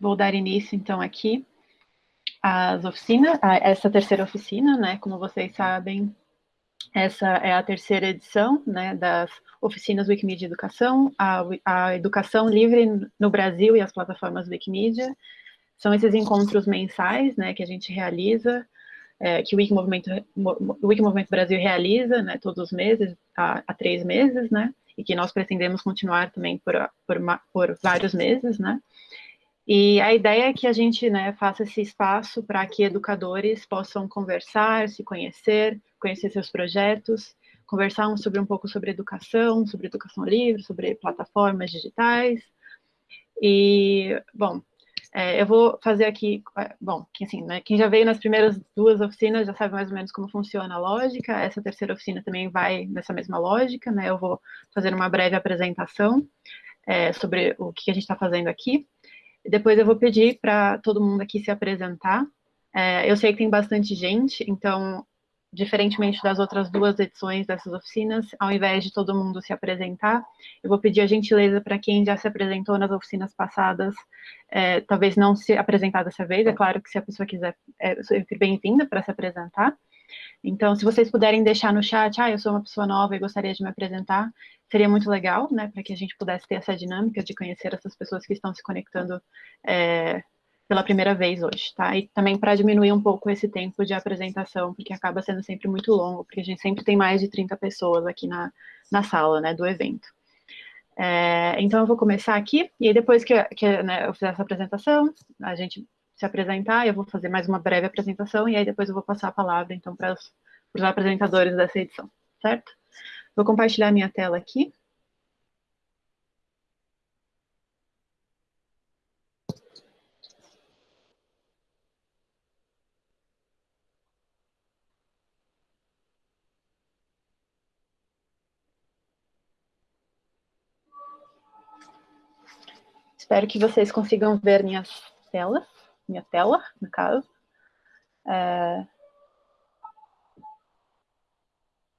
vou dar início, então, aqui às oficinas, a essa terceira oficina, né? Como vocês sabem, essa é a terceira edição, né, das oficinas Wikimedia Educação, a, a educação livre no Brasil e as plataformas Wikimedia. São esses encontros mensais, né, que a gente realiza, é, que o Wiki Movimento, o Brasil realiza, né, todos os meses, há, há três meses, né, e que nós pretendemos continuar também por, por, por vários meses, né. E a ideia é que a gente né, faça esse espaço para que educadores possam conversar, se conhecer, conhecer seus projetos, conversar sobre um pouco sobre educação, sobre educação livre, sobre plataformas digitais. E, bom, é, eu vou fazer aqui, é, bom, assim, né, quem já veio nas primeiras duas oficinas já sabe mais ou menos como funciona a lógica, essa terceira oficina também vai nessa mesma lógica, né, eu vou fazer uma breve apresentação é, sobre o que a gente está fazendo aqui, depois eu vou pedir para todo mundo aqui se apresentar, é, eu sei que tem bastante gente, então diferentemente das outras duas edições dessas oficinas, ao invés de todo mundo se apresentar, eu vou pedir a gentileza para quem já se apresentou nas oficinas passadas, é, talvez não se apresentar dessa vez, é claro que se a pessoa quiser, é bem-vinda para se apresentar. Então, se vocês puderem deixar no chat, ah, eu sou uma pessoa nova e gostaria de me apresentar, seria muito legal, né, para que a gente pudesse ter essa dinâmica de conhecer essas pessoas que estão se conectando é, pela primeira vez hoje, tá? E também para diminuir um pouco esse tempo de apresentação, porque acaba sendo sempre muito longo, porque a gente sempre tem mais de 30 pessoas aqui na, na sala, né, do evento. É, então, eu vou começar aqui, e aí depois que, que né, eu fizer essa apresentação, a gente se apresentar, eu vou fazer mais uma breve apresentação, e aí depois eu vou passar a palavra, então, para os apresentadores dessa edição, certo? Vou compartilhar minha tela aqui. Espero que vocês consigam ver minhas telas, minha tela, no caso. É...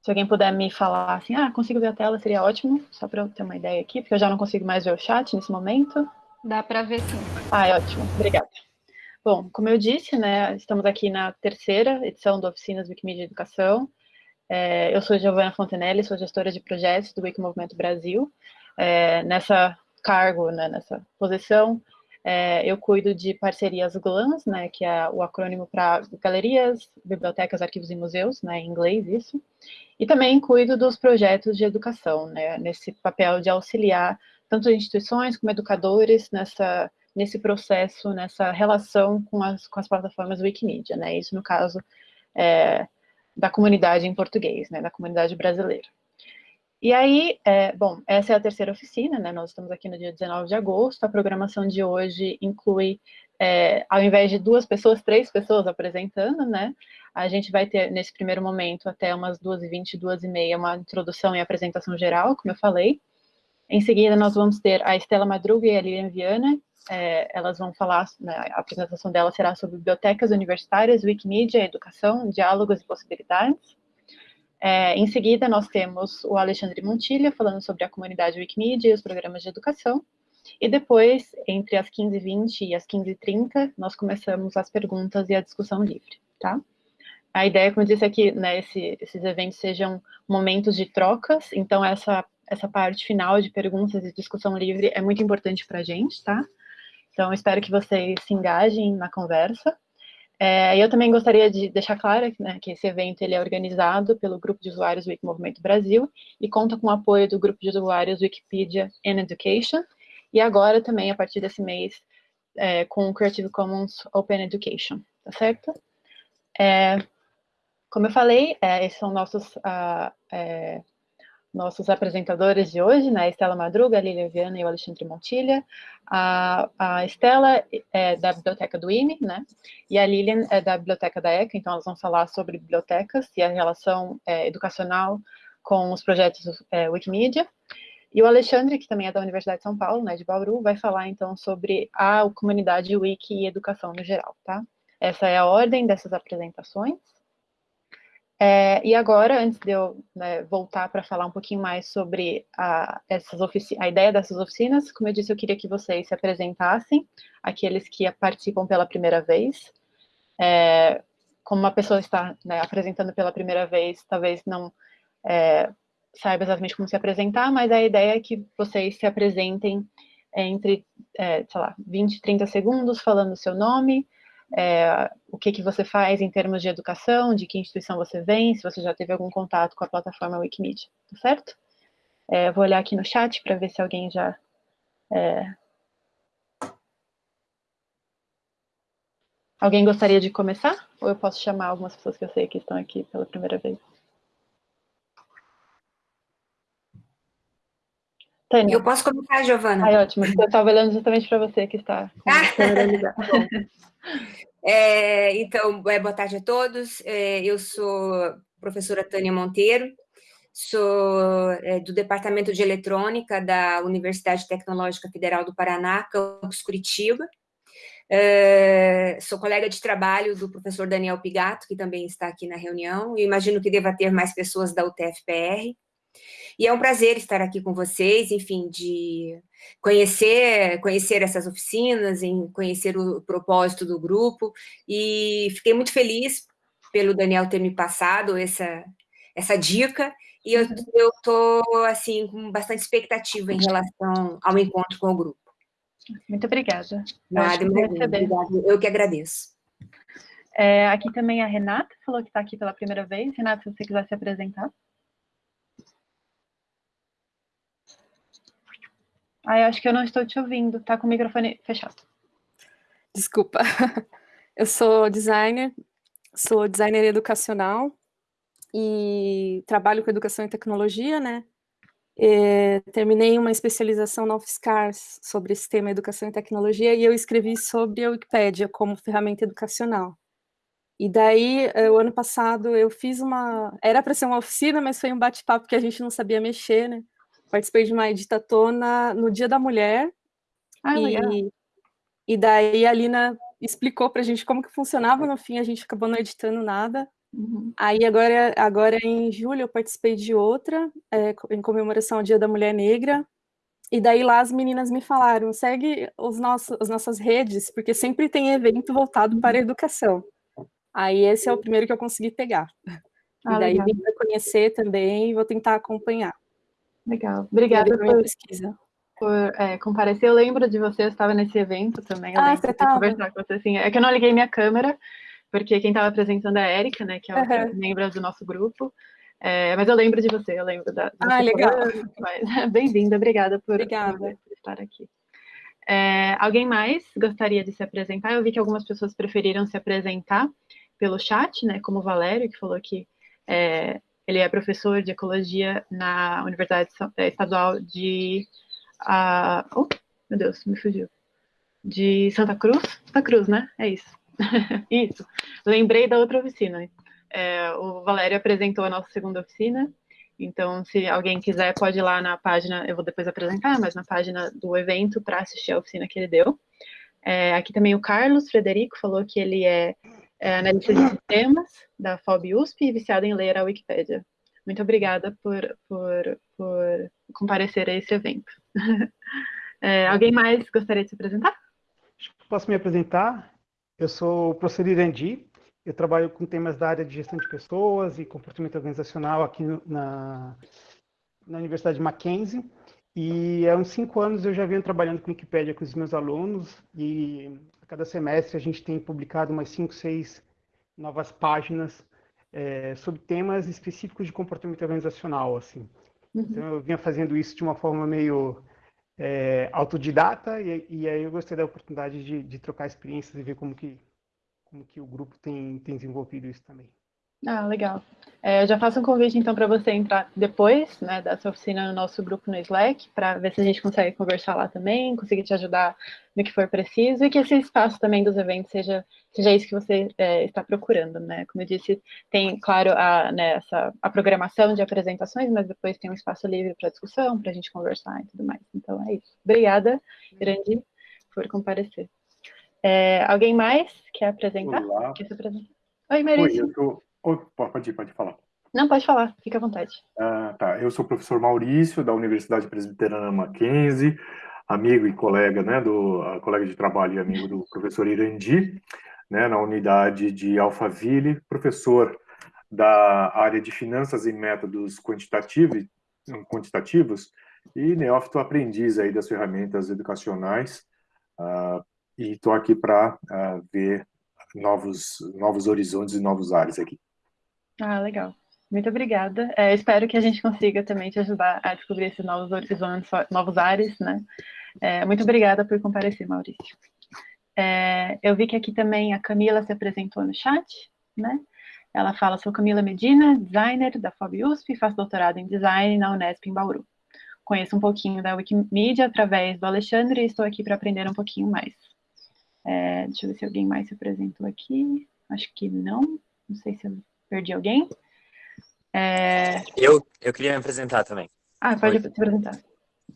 Se alguém puder me falar assim, ah, consigo ver a tela, seria ótimo, só para eu ter uma ideia aqui, porque eu já não consigo mais ver o chat nesse momento. Dá para ver sim. Ah, é ótimo, obrigada. Bom, como eu disse, né, estamos aqui na terceira edição do Oficinas Wikimedia Educação. É, eu sou Giovana Fontenelle, sou gestora de projetos do Wiki Movimento Brasil. É, nessa cargo, né, nessa posição, é, eu cuido de parcerias GLANS, né, que é o acrônimo para galerias, bibliotecas, arquivos e museus, né, em inglês isso, e também cuido dos projetos de educação, né, nesse papel de auxiliar tanto instituições como educadores nessa, nesse processo, nessa relação com as, com as plataformas Wikimedia, né, isso no caso é, da comunidade em português, né, da comunidade brasileira. E aí, é, bom, essa é a terceira oficina, né? Nós estamos aqui no dia 19 de agosto. A programação de hoje inclui, é, ao invés de duas pessoas, três pessoas apresentando, né? A gente vai ter, nesse primeiro momento, até umas 2h20, 2h30, uma introdução e apresentação geral, como eu falei. Em seguida, nós vamos ter a Estela Madruga e a Lilian Viana. É, elas vão falar, né, a apresentação dela será sobre bibliotecas universitárias, Wikimedia, educação, diálogos e possibilidades. É, em seguida, nós temos o Alexandre Montilha falando sobre a comunidade Wikimedia e os programas de educação. E depois, entre as 15h20 e as 15h30, nós começamos as perguntas e a discussão livre, tá? A ideia, como eu disse, é que né, esse, esses eventos sejam momentos de trocas, então essa, essa parte final de perguntas e discussão livre é muito importante para a gente, tá? Então, espero que vocês se engajem na conversa. É, eu também gostaria de deixar claro né, que esse evento ele é organizado pelo Grupo de Usuários Wiki Movimento Brasil e conta com o apoio do Grupo de Usuários Wikipedia and Education, e agora também, a partir desse mês, é, com o Creative Commons Open Education, tá certo? É, como eu falei, é, esses são nossos uh, nossos apresentadores de hoje, né, Estela Madruga, a Lilia Viana e o Alexandre Montilha. A, a Estela é da Biblioteca do IME, né, e a Lilian é da Biblioteca da ECA, então elas vão falar sobre bibliotecas e a relação é, educacional com os projetos é, Wikimedia. E o Alexandre, que também é da Universidade de São Paulo, né, de Bauru, vai falar então sobre a comunidade Wiki e educação no geral, tá? Essa é a ordem dessas apresentações. É, e agora, antes de eu né, voltar para falar um pouquinho mais sobre a, essas a ideia dessas oficinas, como eu disse, eu queria que vocês se apresentassem, aqueles que participam pela primeira vez. É, como uma pessoa está né, apresentando pela primeira vez, talvez não é, saiba exatamente como se apresentar, mas a ideia é que vocês se apresentem entre, é, sei lá, 20, 30 segundos falando o seu nome, é, o que, que você faz em termos de educação, de que instituição você vem, se você já teve algum contato com a plataforma Wikimedia, tá certo? É, vou olhar aqui no chat para ver se alguém já... É... Alguém gostaria de começar? Ou eu posso chamar algumas pessoas que eu sei que estão aqui pela primeira vez? Tânia. Eu posso começar, Giovana? Ai, ótimo. Eu estava olhando justamente para você que está com a câmera ligada. É, então, é, boa tarde a todos. É, eu sou professora Tânia Monteiro, sou é, do Departamento de Eletrônica da Universidade Tecnológica Federal do Paraná, campus Curitiba. É, sou colega de trabalho do professor Daniel Pigato, que também está aqui na reunião, e imagino que deva ter mais pessoas da UTFPR. E é um prazer estar aqui com vocês, enfim, de conhecer, conhecer essas oficinas, em conhecer o propósito do grupo, e fiquei muito feliz pelo Daniel ter me passado essa, essa dica, e eu estou, assim, com bastante expectativa em relação ao encontro com o grupo. Muito obrigada. Nada, obrigado. Eu que agradeço. É, aqui também a Renata, falou que está aqui pela primeira vez. Renata, se você quiser se apresentar. Ai, acho que eu não estou te ouvindo, tá com o microfone fechado. Desculpa. Eu sou designer, sou designer educacional e trabalho com educação e tecnologia, né? E terminei uma especialização na UFSCar sobre esse tema educação e tecnologia e eu escrevi sobre a Wikipédia como ferramenta educacional. E daí, eh, o ano passado, eu fiz uma... Era para ser uma oficina, mas foi um bate-papo que a gente não sabia mexer, né? Participei de uma editatona no Dia da Mulher. Ah, e, legal. e daí a Lina explicou para a gente como que funcionava, no fim a gente acabou não editando nada. Uhum. Aí agora, agora em julho eu participei de outra, é, em comemoração ao Dia da Mulher Negra, e daí lá as meninas me falaram, segue os nossos, as nossas redes, porque sempre tem evento voltado para a educação. Aí esse é o primeiro que eu consegui pegar. Ah, e daí legal. vim para conhecer também vou tentar acompanhar. Legal. Obrigada por, pesquisa. por é, comparecer. Eu lembro de você, eu estava nesse evento também. Eu ah, você estava? conversar com você, assim. É que eu não liguei minha câmera, porque quem estava apresentando é a Érika, né, que é uhum. membro do nosso grupo. É, mas eu lembro de você, eu lembro da... Ah, legal. Bem-vinda, obrigada por, obrigada por estar aqui. É, alguém mais gostaria de se apresentar? Eu vi que algumas pessoas preferiram se apresentar pelo chat, né, como o Valério, que falou que é, ele é professor de ecologia na Universidade é, Estadual de... Uh, oh, meu Deus, me fugiu. De Santa Cruz? Santa Cruz, né? É isso. isso. Lembrei da outra oficina. É, o Valério apresentou a nossa segunda oficina, então, se alguém quiser, pode ir lá na página, eu vou depois apresentar, mas na página do evento para assistir a oficina que ele deu. É, aqui também o Carlos Frederico falou que ele é é analista de sistemas da FOB USP e viciada em ler a Wikipédia. Muito obrigada por, por, por comparecer a esse evento. É, alguém mais gostaria de se apresentar? Posso me apresentar? Eu sou o professor Irandi, eu trabalho com temas da área de gestão de pessoas e comportamento organizacional aqui na, na Universidade Mackenzie. E há uns cinco anos eu já venho trabalhando com Wikipédia com os meus alunos e cada semestre a gente tem publicado umas cinco, seis novas páginas é, sobre temas específicos de comportamento organizacional, assim. Uhum. Então eu vinha fazendo isso de uma forma meio é, autodidata e, e, aí eu gostei da oportunidade de, de, trocar experiências e ver como que como que o grupo tem, tem desenvolvido isso também. Ah, legal. É, eu já faço um convite, então, para você entrar depois né, dessa oficina no nosso grupo no Slack, para ver se a gente consegue conversar lá também, conseguir te ajudar no que for preciso, e que esse espaço também dos eventos seja, seja isso que você é, está procurando, né? Como eu disse, tem, claro, a, né, essa, a programação de apresentações, mas depois tem um espaço livre para discussão, para a gente conversar e tudo mais. Então, é isso. Obrigada, Grande, por comparecer. É, alguém mais quer apresentar? Olá. Quer se apresentar? Oi, Maurício. Oi, eu tô pode, pode falar. Não, pode falar, fica à vontade. Ah, tá. Eu sou o professor Maurício, da Universidade Presbiteriana Mackenzie, amigo e colega, né, do colega de trabalho e amigo do professor Irandi, né, na unidade de Alphaville, professor da área de finanças e métodos quantitativos, quantitativos e neófito aprendiz aí das ferramentas educacionais, uh, e estou aqui para uh, ah, ver novos, novos horizontes e novos ares aqui. Ah, legal. Muito obrigada. É, espero que a gente consiga também te ajudar a descobrir esses novos horizontes, novos ares, né? É, muito obrigada por comparecer, Maurício. É, eu vi que aqui também a Camila se apresentou no chat, né? Ela fala, sou Camila Medina, designer da FOB USP, faço doutorado em design na Unesp em Bauru. Conheço um pouquinho da Wikimedia através do Alexandre e estou aqui para aprender um pouquinho mais. É, deixa eu ver se alguém mais se apresentou aqui. Acho que não. Não sei se eu perdi alguém. É... Eu, eu queria me apresentar também. Ah, pode Oi. se apresentar.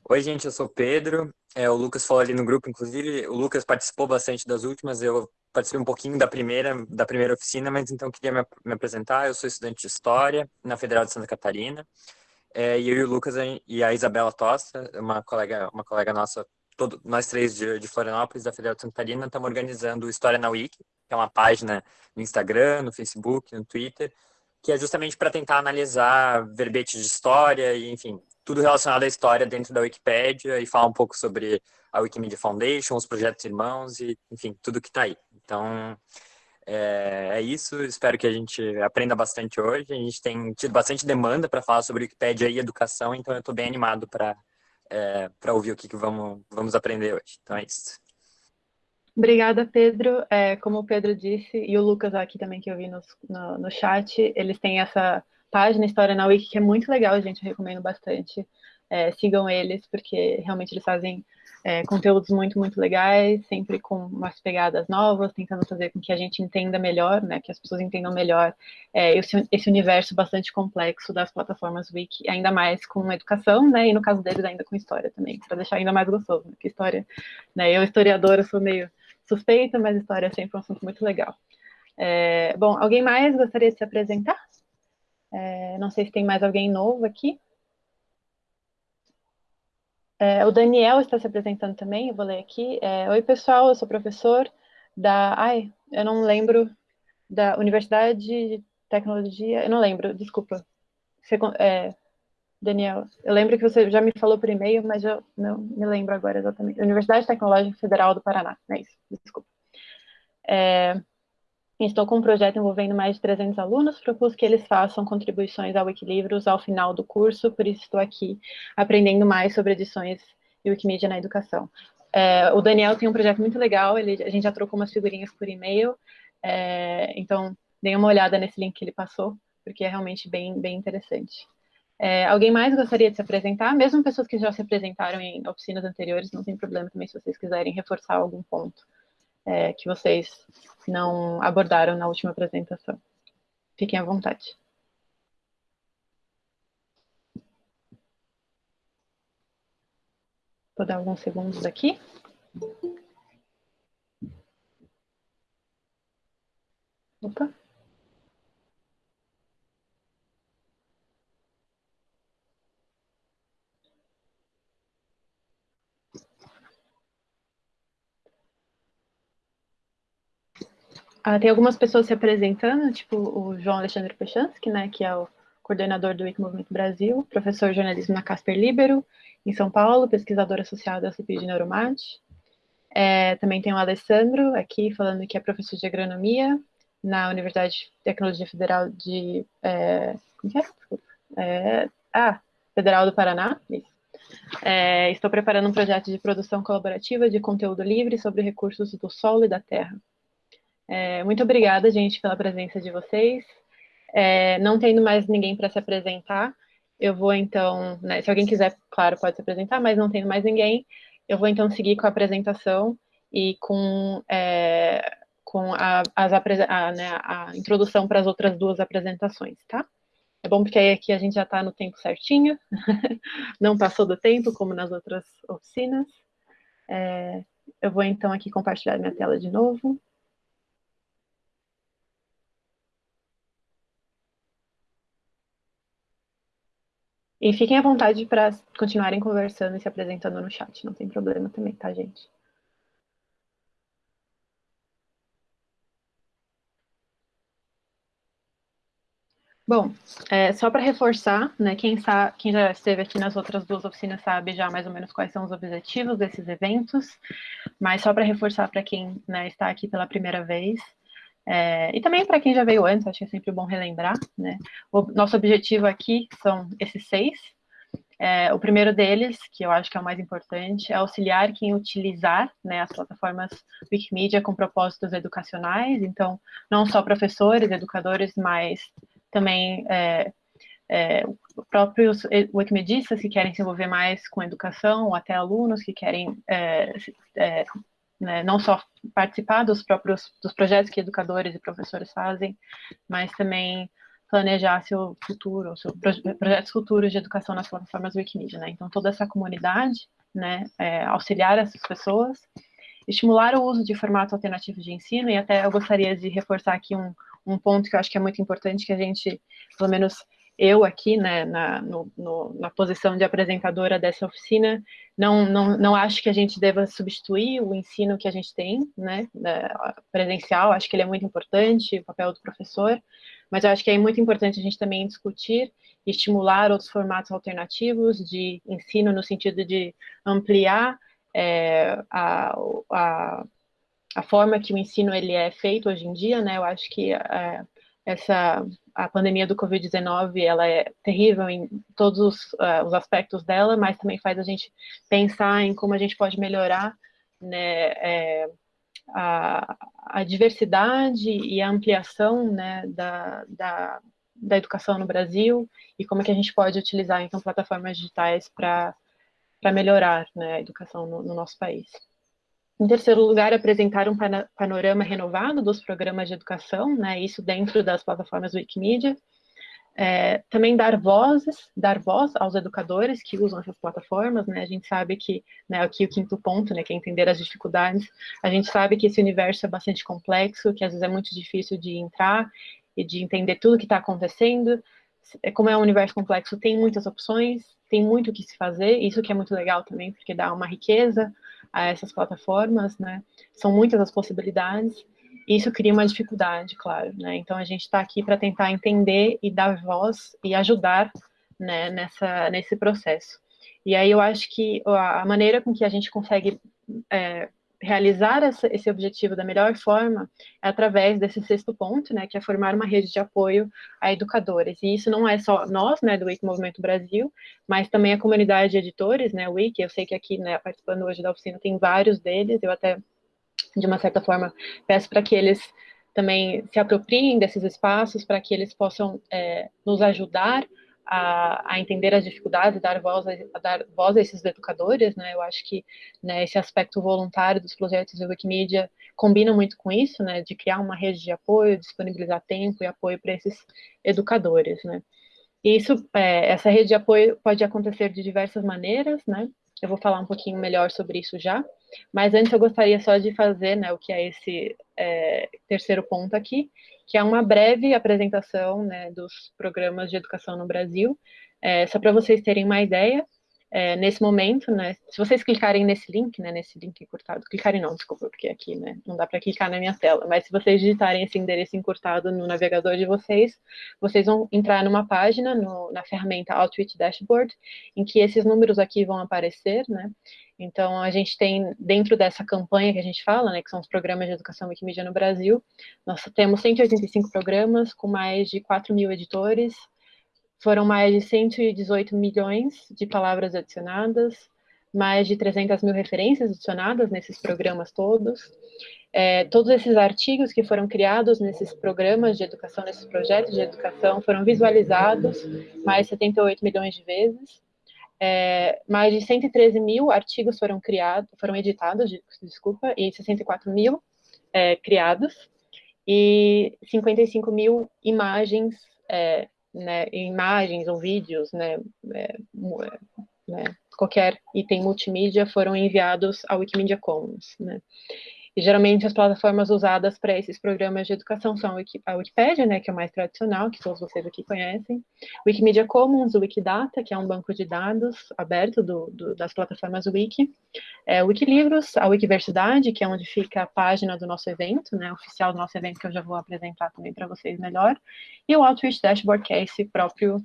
Oi, gente, eu sou Pedro. É, o Lucas falou ali no grupo, inclusive, o Lucas participou bastante das últimas, eu participei um pouquinho da primeira, da primeira oficina, mas então queria me, me apresentar. Eu sou estudante de História na Federal de Santa Catarina. É, e eu e o Lucas e a Isabela Tosta, uma colega, uma colega nossa, todo, nós três de, de Florianópolis, da Federal de Santa Catarina, estamos organizando História na Wiki, que é uma página no Instagram, no Facebook, no Twitter, que é justamente para tentar analisar verbetes de história e, enfim, tudo relacionado à história dentro da Wikipédia e falar um pouco sobre a Wikimedia Foundation, os projetos irmãos e, enfim, tudo que está aí. Então, é, é, isso. Espero que a gente aprenda bastante hoje. A gente tem tido bastante demanda para falar sobre Wikipédia e educação, então eu estou bem animado para é, para ouvir o que, que vamos, vamos aprender hoje. Então é isso. Obrigada, Pedro. É, como o Pedro disse, e o Lucas aqui também que eu vi no, no, no chat, eles têm essa página História na Wiki, que é muito legal, gente, eu recomendo bastante. É, sigam eles, porque realmente eles fazem é, conteúdos muito, muito legais, sempre com umas pegadas novas, tentando fazer com que a gente entenda melhor, né, que as pessoas entendam melhor é, esse, esse, universo bastante complexo das plataformas Wiki, ainda mais com educação, né, e no caso deles ainda com história também, para deixar ainda mais gostoso, né, porque história, né, eu historiadora sou meio suspeita, mas história é sempre um assunto muito legal. É, bom, alguém mais gostaria de se apresentar? É, não sei se tem mais alguém novo aqui. É, o Daniel está se apresentando também, eu vou ler aqui. É, Oi, pessoal, eu sou professor da... Ai, eu não lembro, da Universidade de Tecnologia, eu não lembro, desculpa. Você, é, Daniel, eu lembro que você já me falou por e-mail, mas eu não me lembro agora exatamente. Universidade Tecnológica Federal do Paraná, é isso, desculpa. É, Estou com um projeto envolvendo mais de 300 alunos, propus que eles façam contribuições ao Wikilivros ao final do curso, por isso estou aqui aprendendo mais sobre edições e Wikimedia na educação. É, o Daniel tem um projeto muito legal, ele, a gente já trocou umas figurinhas por e-mail, é, então deem uma olhada nesse link que ele passou, porque é realmente bem, bem interessante. É, alguém mais gostaria de se apresentar? Mesmo pessoas que já se apresentaram em oficinas anteriores, não tem problema também se vocês quiserem reforçar algum ponto é, que vocês não abordaram na última apresentação. Fiquem à vontade. Vou dar alguns segundos aqui. Opa. Ah, tem algumas pessoas se apresentando, tipo o João Alexandre Pechansky, né, que é o coordenador do Wiki Movimento Brasil, professor de jornalismo na Casper Libero, em São Paulo, pesquisador associado da CPI de Neuromate. É, também tem o Alessandro aqui, falando que é professor de agronomia na Universidade de Tecnologia Federal de... É, como que é? é? Ah, Federal do Paraná, isso. É, estou preparando um projeto de produção colaborativa de conteúdo livre sobre recursos do solo e da terra. É, muito obrigada, gente, pela presença de vocês. É, não tendo mais ninguém para se apresentar, eu vou então, né, se alguém quiser, claro, pode se apresentar, mas não tendo mais ninguém, eu vou então seguir com a apresentação e com, é, com a, as, a, né, a introdução para as outras duas apresentações, tá? É bom porque aí aqui a gente já está no tempo certinho, não passou do tempo, como nas outras oficinas. É, eu vou então aqui compartilhar minha tela de novo. E fiquem à vontade para continuarem conversando e se apresentando no chat, não tem problema também, tá, gente? Bom, é, só para reforçar, né, quem, sabe, quem já esteve aqui nas outras duas oficinas sabe já mais ou menos quais são os objetivos desses eventos, mas só para reforçar para quem né, está aqui pela primeira vez, é, e também para quem já veio antes, acho que é sempre bom relembrar, né, o nosso objetivo aqui são esses seis, é, o primeiro deles, que eu acho que é o mais importante, é auxiliar quem utilizar né, as plataformas Wikimedia com propósitos educacionais, então, não só professores, educadores, mas também é, é, próprios wikimedistas que querem se envolver mais com educação, ou até alunos que querem é, é, né, não só participar dos próprios dos projetos que educadores e professores fazem, mas também planejar seu futuro, seu projetos futuros de educação nas plataformas Wikimedia, né? Então toda essa comunidade, né, é, auxiliar essas pessoas, estimular o uso de formatos alternativos de ensino e até eu gostaria de reforçar aqui um, um ponto que eu acho que é muito importante, que a gente, pelo menos eu aqui, né, na, no, no, na posição de apresentadora dessa oficina, não, não, não acho que a gente deva substituir o ensino que a gente tem, né, presencial, acho que ele é muito importante, o papel do professor, mas eu acho que é muito importante a gente também discutir e estimular outros formatos alternativos de ensino, no sentido de ampliar é, a, a a forma que o ensino ele é feito hoje em dia, né? Eu acho que é, essa a pandemia do Covid-19 ela é terrível em todos os, uh, os, aspectos dela, mas também faz a gente pensar em como a gente pode melhorar né, é, a, a, diversidade e a ampliação né, da, da, da, educação no Brasil e como é que a gente pode utilizar então plataformas digitais para melhorar né, a educação no, no nosso país. Em terceiro lugar, apresentar um panorama renovado dos programas de educação, né, isso dentro das plataformas Wikimedia. É, também dar vozes, dar voz aos educadores que usam essas plataformas, né, a gente sabe que, né, aqui o quinto ponto, né, que é entender as dificuldades, a gente sabe que esse universo é bastante complexo, que às vezes é muito difícil de entrar e de entender tudo que está acontecendo, é, como é um universo complexo, tem muitas opções, tem muito o que se fazer, isso que é muito legal também, porque dá uma riqueza a essas plataformas, né? São muitas as possibilidades, e isso cria uma dificuldade, claro, né? Então a gente está aqui para tentar entender e dar voz e ajudar, né, nessa, nesse processo. E aí eu acho que a maneira com que a gente consegue é, realizar essa, esse objetivo da melhor forma é através desse sexto ponto, né, que é formar uma rede de apoio a educadores. E isso não é só nós, né, do Wiki Movimento Brasil, mas também a comunidade de editores, né, Wiki, eu sei que aqui, né, participando hoje da oficina, tem vários deles, eu até, de uma certa forma, peço para que eles também se apropriem desses espaços, para que eles possam é, nos ajudar a, a, entender as dificuldades, dar voz, a, dar voz a esses educadores, né? Eu acho que né, esse aspecto voluntário dos projetos de Wikimedia combina muito com isso, né? De criar uma rede de apoio, disponibilizar tempo e apoio para esses educadores, né? E isso, é, essa rede de apoio pode acontecer de diversas maneiras, né? Eu vou falar um pouquinho melhor sobre isso já. Mas antes eu gostaria só de fazer né, o que é esse é, terceiro ponto aqui, que é uma breve apresentação né, dos programas de educação no Brasil, é, só para vocês terem uma ideia é, nesse momento, né, se vocês clicarem nesse link, né, nesse link encurtado, clicarem não, desculpa, porque aqui, né, não dá para clicar na minha tela, mas se vocês digitarem esse endereço encurtado no navegador de vocês, vocês vão entrar numa página, no, na ferramenta Outreach Dashboard, em que esses números aqui vão aparecer, né, então a gente tem, dentro dessa campanha que a gente fala, né, que são os programas de educação Wikimedia no Brasil, nós temos 185 programas com mais de 4 mil editores, foram mais de 118 milhões de palavras adicionadas, mais de 300 mil referências adicionadas nesses programas todos. É, todos esses artigos que foram criados nesses programas de educação, nesses projetos de educação, foram visualizados mais de 78 milhões de vezes. É, mais de 113 mil artigos foram criados, foram editados, desculpa, e 64 mil é, criados, e 55 mil imagens é, né, imagens ou vídeos, né, é, é, né, qualquer item multimídia foram enviados ao Wikimedia Commons, né. E geralmente as plataformas usadas para esses programas de educação são a Wikipédia, né, que é o mais tradicional, que todos vocês aqui conhecem, Wikimedia Commons, o Wikidata, que é um banco de dados aberto do, do, das plataformas Wiki, é, Wikilivros, a Wikiversidade, que é onde fica a página do nosso evento, né, oficial do nosso evento, que eu já vou apresentar também para vocês melhor, e o Outreach Dashboard, que é esse próprio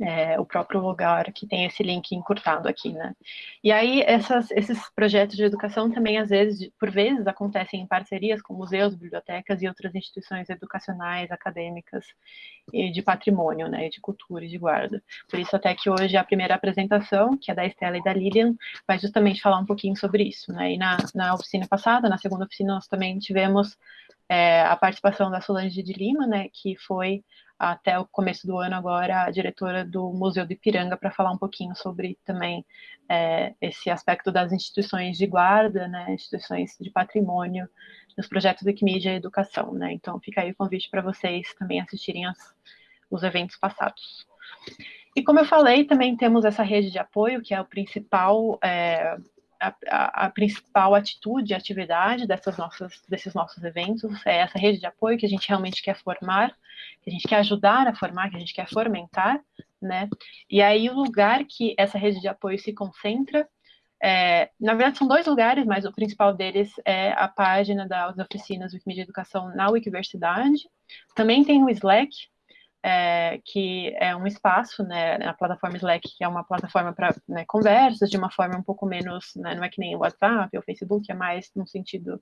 é, o próprio lugar que tem esse link encurtado aqui, né? E aí, essas, esses projetos de educação também, às vezes, por vezes, acontecem em parcerias com museus, bibliotecas e outras instituições educacionais, acadêmicas e de patrimônio, né, de cultura e de guarda. Por isso, até que hoje a primeira apresentação, que é da Estela e da Lilian, vai justamente falar um pouquinho sobre isso, né? E na, na oficina passada, na segunda oficina, nós também tivemos é, a participação da Solange de Lima, né, que foi até o começo do ano agora a diretora do Museu do Ipiranga para falar um pouquinho sobre também é, esse aspecto das instituições de guarda, né, instituições de patrimônio, nos projetos Wikimedia e Educação, né, então fica aí o convite para vocês também assistirem as, os eventos passados. E como eu falei, também temos essa rede de apoio, que é o principal é, a, a, principal atitude, atividade dessas nossas, desses nossos eventos é essa rede de apoio que a gente realmente quer formar, que a gente quer ajudar a formar, que a gente quer fomentar, né? E aí o lugar que essa rede de apoio se concentra, é, na verdade são dois lugares, mas o principal deles é a página das oficinas Wikimedia Educação na Wikiversidade. Também tem o Slack, é, que é um espaço, né, na plataforma Slack, que é uma plataforma para né, conversas, de uma forma um pouco menos, né, não é que nem o WhatsApp ou o Facebook, é mais num sentido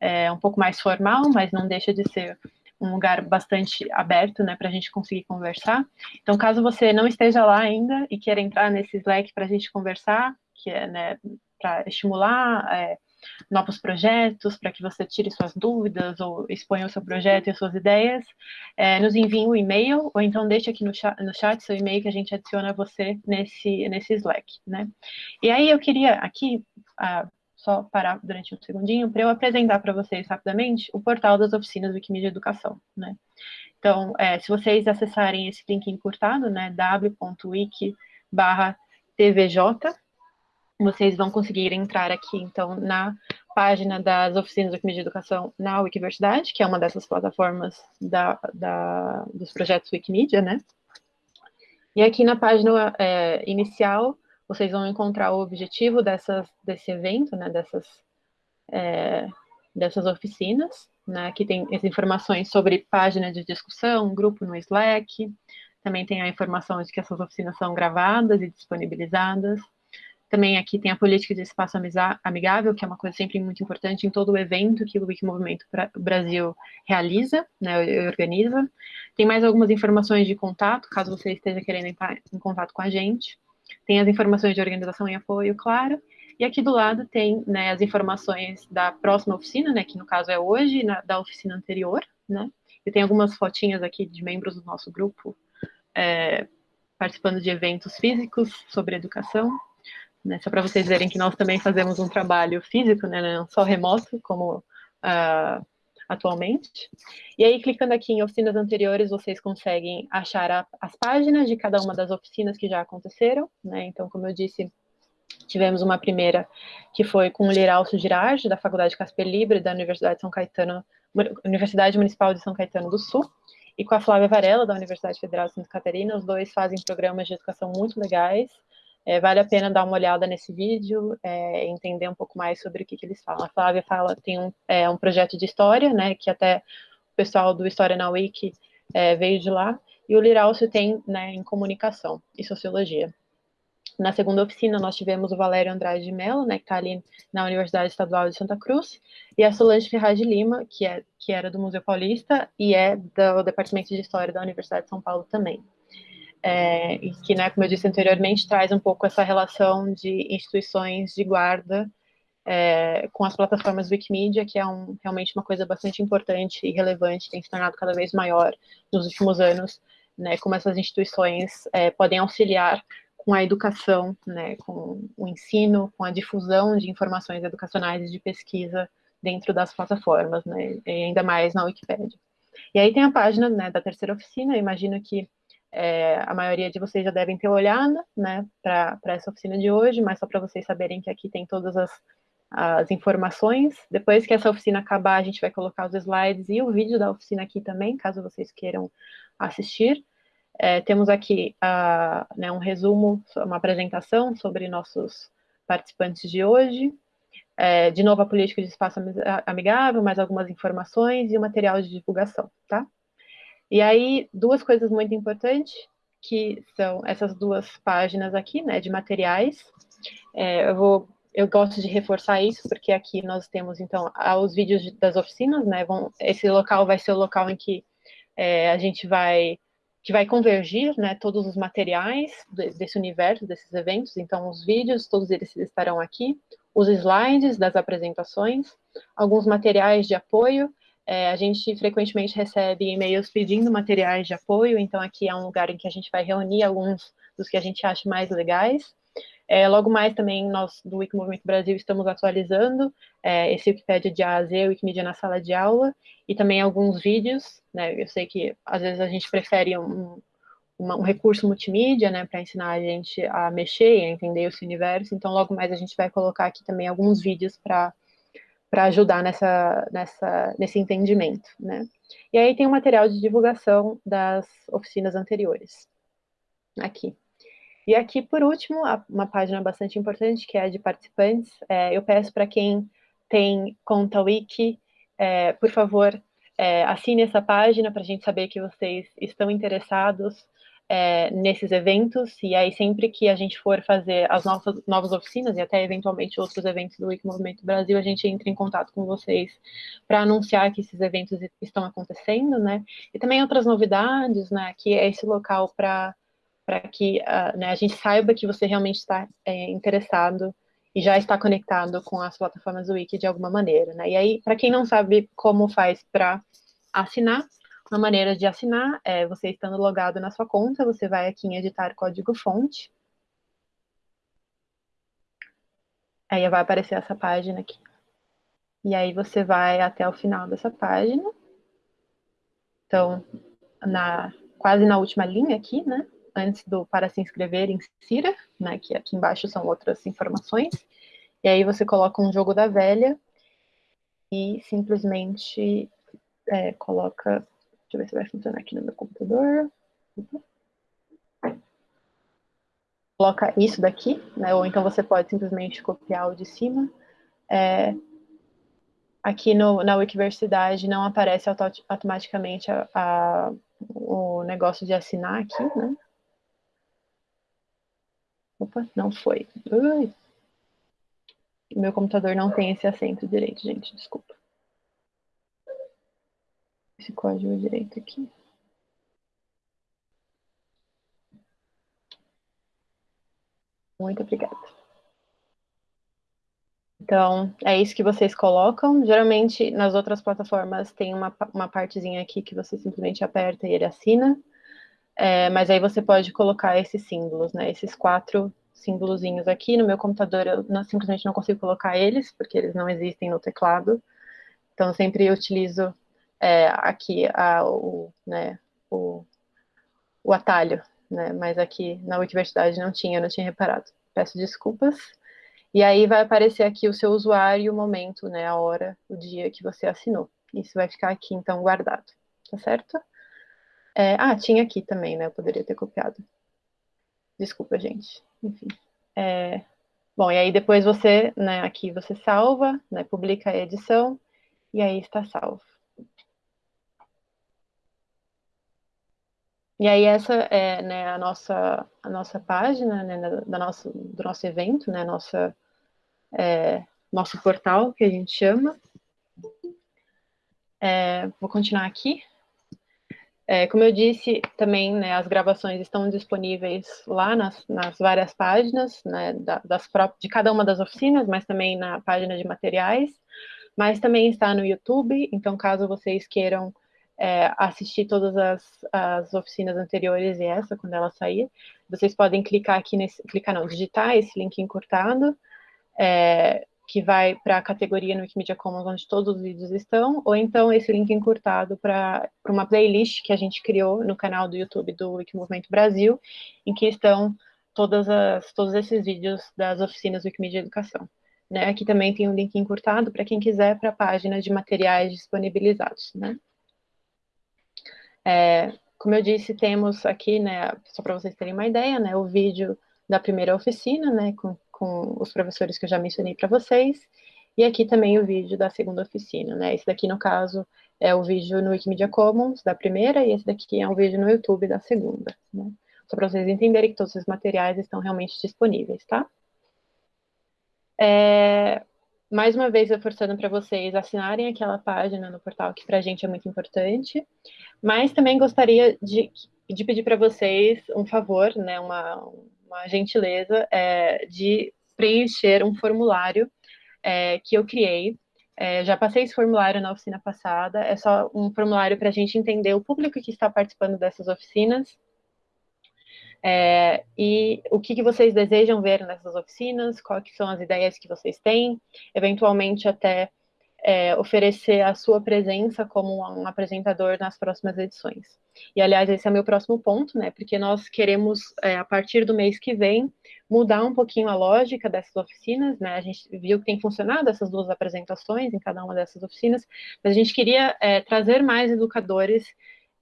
é, um pouco mais formal, mas não deixa de ser um lugar bastante aberto, né, para a gente conseguir conversar. Então, caso você não esteja lá ainda e queira entrar nesse Slack para a gente conversar, que é, né, para estimular é, novos projetos, para que você tire suas dúvidas ou exponha o seu projeto e as suas ideias, é, nos envie um e-mail, ou então deixe aqui no chat, no chat seu e-mail que a gente adiciona você nesse, nesse Slack, né? E aí eu queria aqui, ah, só parar durante um segundinho, para eu apresentar para vocês rapidamente o portal das oficinas Wikimedia Educação, né? Então, é, se vocês acessarem esse link encurtado, né, w.wiki tvj, vocês vão conseguir entrar aqui, então, na página das oficinas de educação na Wikiversidade, que é uma dessas plataformas da, da, dos projetos Wikimedia, né? E aqui na página é, inicial, vocês vão encontrar o objetivo dessas, desse evento, né, dessas, é, dessas oficinas, né, aqui tem as informações sobre página de discussão, grupo no Slack, também tem a informação de que essas oficinas são gravadas e disponibilizadas, também aqui tem a política de espaço amigável, que é uma coisa sempre muito importante em todo o evento que o Wikimovimento Brasil realiza, né, organiza. Tem mais algumas informações de contato, caso você esteja querendo entrar em contato com a gente. Tem as informações de organização e apoio, claro. E aqui do lado tem né, as informações da próxima oficina, né, que no caso é hoje, na, da oficina anterior, né? E tem algumas fotinhas aqui de membros do nosso grupo é, participando de eventos físicos sobre educação. Né, só para vocês verem que nós também fazemos um trabalho físico, né, não só remoto, como uh, atualmente. E aí, clicando aqui em oficinas anteriores, vocês conseguem achar a, as páginas de cada uma das oficinas que já aconteceram, né, então, como eu disse, tivemos uma primeira que foi com o Liralcio Girardi, da Faculdade Casper Libre, da Universidade de São Caetano, Universidade Municipal de São Caetano do Sul, e com a Flávia Varela, da Universidade Federal de Santa Catarina, os dois fazem programas de educação muito legais, é, vale a pena dar uma olhada nesse vídeo, é, entender um pouco mais sobre o que, que eles falam. A Flávia fala, tem um, é, um projeto de história, né, que até o pessoal do História na Wiki é, veio de lá, e o Liralcio tem né, em comunicação e sociologia. Na segunda oficina, nós tivemos o Valério Andrade de Mello, né, que está ali na Universidade Estadual de Santa Cruz, e a Solange Ferraz de Lima, que, é, que era do Museu Paulista e é do Departamento de História da Universidade de São Paulo também é, e que, né, como eu disse anteriormente, traz um pouco essa relação de instituições de guarda é, com as plataformas Wikimedia, que é um, realmente uma coisa bastante importante e relevante, tem se tornado cada vez maior nos últimos anos, né, como essas instituições é, podem auxiliar com a educação, né, com o ensino, com a difusão de informações educacionais e de pesquisa dentro das plataformas, né, ainda mais na Wikipédia. E aí tem a página né, da terceira oficina, eu imagino que é, a maioria de vocês já devem ter olhado, né, para essa oficina de hoje, mas só para vocês saberem que aqui tem todas as, as informações. Depois que essa oficina acabar, a gente vai colocar os slides e o vídeo da oficina aqui também, caso vocês queiram assistir. É, temos aqui a, né, um resumo, uma apresentação sobre nossos participantes de hoje. É, de novo, a política de espaço amigável, mais algumas informações e o material de divulgação, tá? E aí, duas coisas muito importantes, que são essas duas páginas aqui, né, de materiais. É, eu vou eu gosto de reforçar isso, porque aqui nós temos, então, os vídeos das oficinas, né, vão, esse local vai ser o local em que é, a gente vai, que vai convergir, né, todos os materiais desse universo, desses eventos, então, os vídeos, todos eles estarão aqui, os slides das apresentações, alguns materiais de apoio, é, a gente frequentemente recebe e-mails pedindo materiais de apoio, então aqui é um lugar em que a gente vai reunir alguns dos que a gente acha mais legais, é, logo mais também nós do Wiki Movimento Brasil estamos atualizando é, esse Wikipedia de A a Z, Wikimedia na sala de aula, e também alguns vídeos, né, eu sei que às vezes a gente prefere um, um recurso multimídia, né, para ensinar a gente a mexer e a entender esse universo, então logo mais a gente vai colocar aqui também alguns vídeos para para ajudar nessa, nessa, nesse entendimento, né? E aí tem o material de divulgação das oficinas anteriores, aqui. E aqui, por último, uma página bastante importante, que é a de participantes. É, eu peço para quem tem conta Wiki, é, por favor, é, assine essa página para a gente saber que vocês estão interessados é, nesses eventos, e aí sempre que a gente for fazer as nossas novas oficinas, e até eventualmente outros eventos do Wiki Movimento Brasil, a gente entra em contato com vocês para anunciar que esses eventos estão acontecendo, né? E também outras novidades, né? Que é esse local para que uh, né, a gente saiba que você realmente está é, interessado e já está conectado com as plataformas do Wiki de alguma maneira, né? E aí, para quem não sabe como faz para assinar, uma maneira de assinar é você estando logado na sua conta, você vai aqui em editar código-fonte. Aí vai aparecer essa página aqui. E aí você vai até o final dessa página. Então, na, quase na última linha aqui, né? antes do para se inscrever, insira, né, que aqui embaixo são outras informações, e aí você coloca um jogo da velha e simplesmente é, coloca, deixa eu ver se vai funcionar aqui no meu computador, coloca isso daqui, né, ou então você pode simplesmente copiar o de cima, é, aqui no, na Wikiversidade não aparece automaticamente a, a, o negócio de assinar aqui, né? Opa, não foi. Ui. Meu computador não tem esse acento direito, gente, desculpa. Esse código direito aqui. Muito obrigada. Então, é isso que vocês colocam. Geralmente, nas outras plataformas, tem uma, uma partezinha aqui que você simplesmente aperta e ele assina. É, mas aí você pode colocar esses símbolos, né? Esses quatro símbolozinhos aqui. No meu computador eu não, simplesmente não consigo colocar eles, porque eles não existem no teclado. Então, sempre utilizo é, aqui a, o, né, o, o atalho, né? Mas aqui na Wikiversidade não tinha, não tinha reparado. Peço desculpas. E aí vai aparecer aqui o seu usuário, o momento, né? A hora, o dia que você assinou. Isso vai ficar aqui, então, guardado. Tá certo? É, ah, tinha aqui também, né? Eu poderia ter copiado. Desculpa, gente. Enfim. É, bom, e aí depois você, né, aqui você salva, né, publica a edição, e aí está salvo. E aí essa é né, a, nossa, a nossa página né, da nosso, do nosso evento, né, nossa, é, nosso portal, que a gente chama. É, vou continuar aqui. É, como eu disse, também né, as gravações estão disponíveis lá nas, nas várias páginas né, da, das de cada uma das oficinas, mas também na página de materiais, mas também está no YouTube, então caso vocês queiram é, assistir todas as, as oficinas anteriores e essa, quando ela sair, vocês podem clicar aqui nesse, clicar não, digitar esse link encurtado, é, que vai para a categoria no Wikimedia Commons, onde todos os vídeos estão, ou então esse link encurtado para uma playlist que a gente criou no canal do YouTube do Wikimovimento Brasil, em que estão todas as, todos esses vídeos das oficinas Wikimedia Educação. Né? Aqui também tem um link encurtado para quem quiser para a página de materiais disponibilizados. Né? É, como eu disse, temos aqui, né, só para vocês terem uma ideia, né, o vídeo da primeira oficina, né, com, com os professores que eu já mencionei para vocês, e aqui também o vídeo da segunda oficina, né, esse daqui, no caso, é o vídeo no Wikimedia Commons da primeira, e esse daqui é um vídeo no YouTube da segunda, né, só para vocês entenderem que todos os materiais estão realmente disponíveis, tá? É, mais uma vez reforçando para vocês assinarem aquela página no portal, que para a gente é muito importante, mas também gostaria de, de pedir para vocês um favor, né, uma, uma gentileza, é, de preencher um formulário é, que eu criei. É, já passei esse formulário na oficina passada, é só um formulário para a gente entender o público que está participando dessas oficinas, é, e o que, que, vocês desejam ver nessas oficinas, quais são as ideias que vocês têm, eventualmente até é, oferecer a sua presença como um apresentador nas próximas edições. E, aliás, esse é meu próximo ponto, né, porque nós queremos, é, a partir do mês que vem, mudar um pouquinho a lógica dessas oficinas, né, a gente viu que tem funcionado essas duas apresentações em cada uma dessas oficinas, mas a gente queria é, trazer mais educadores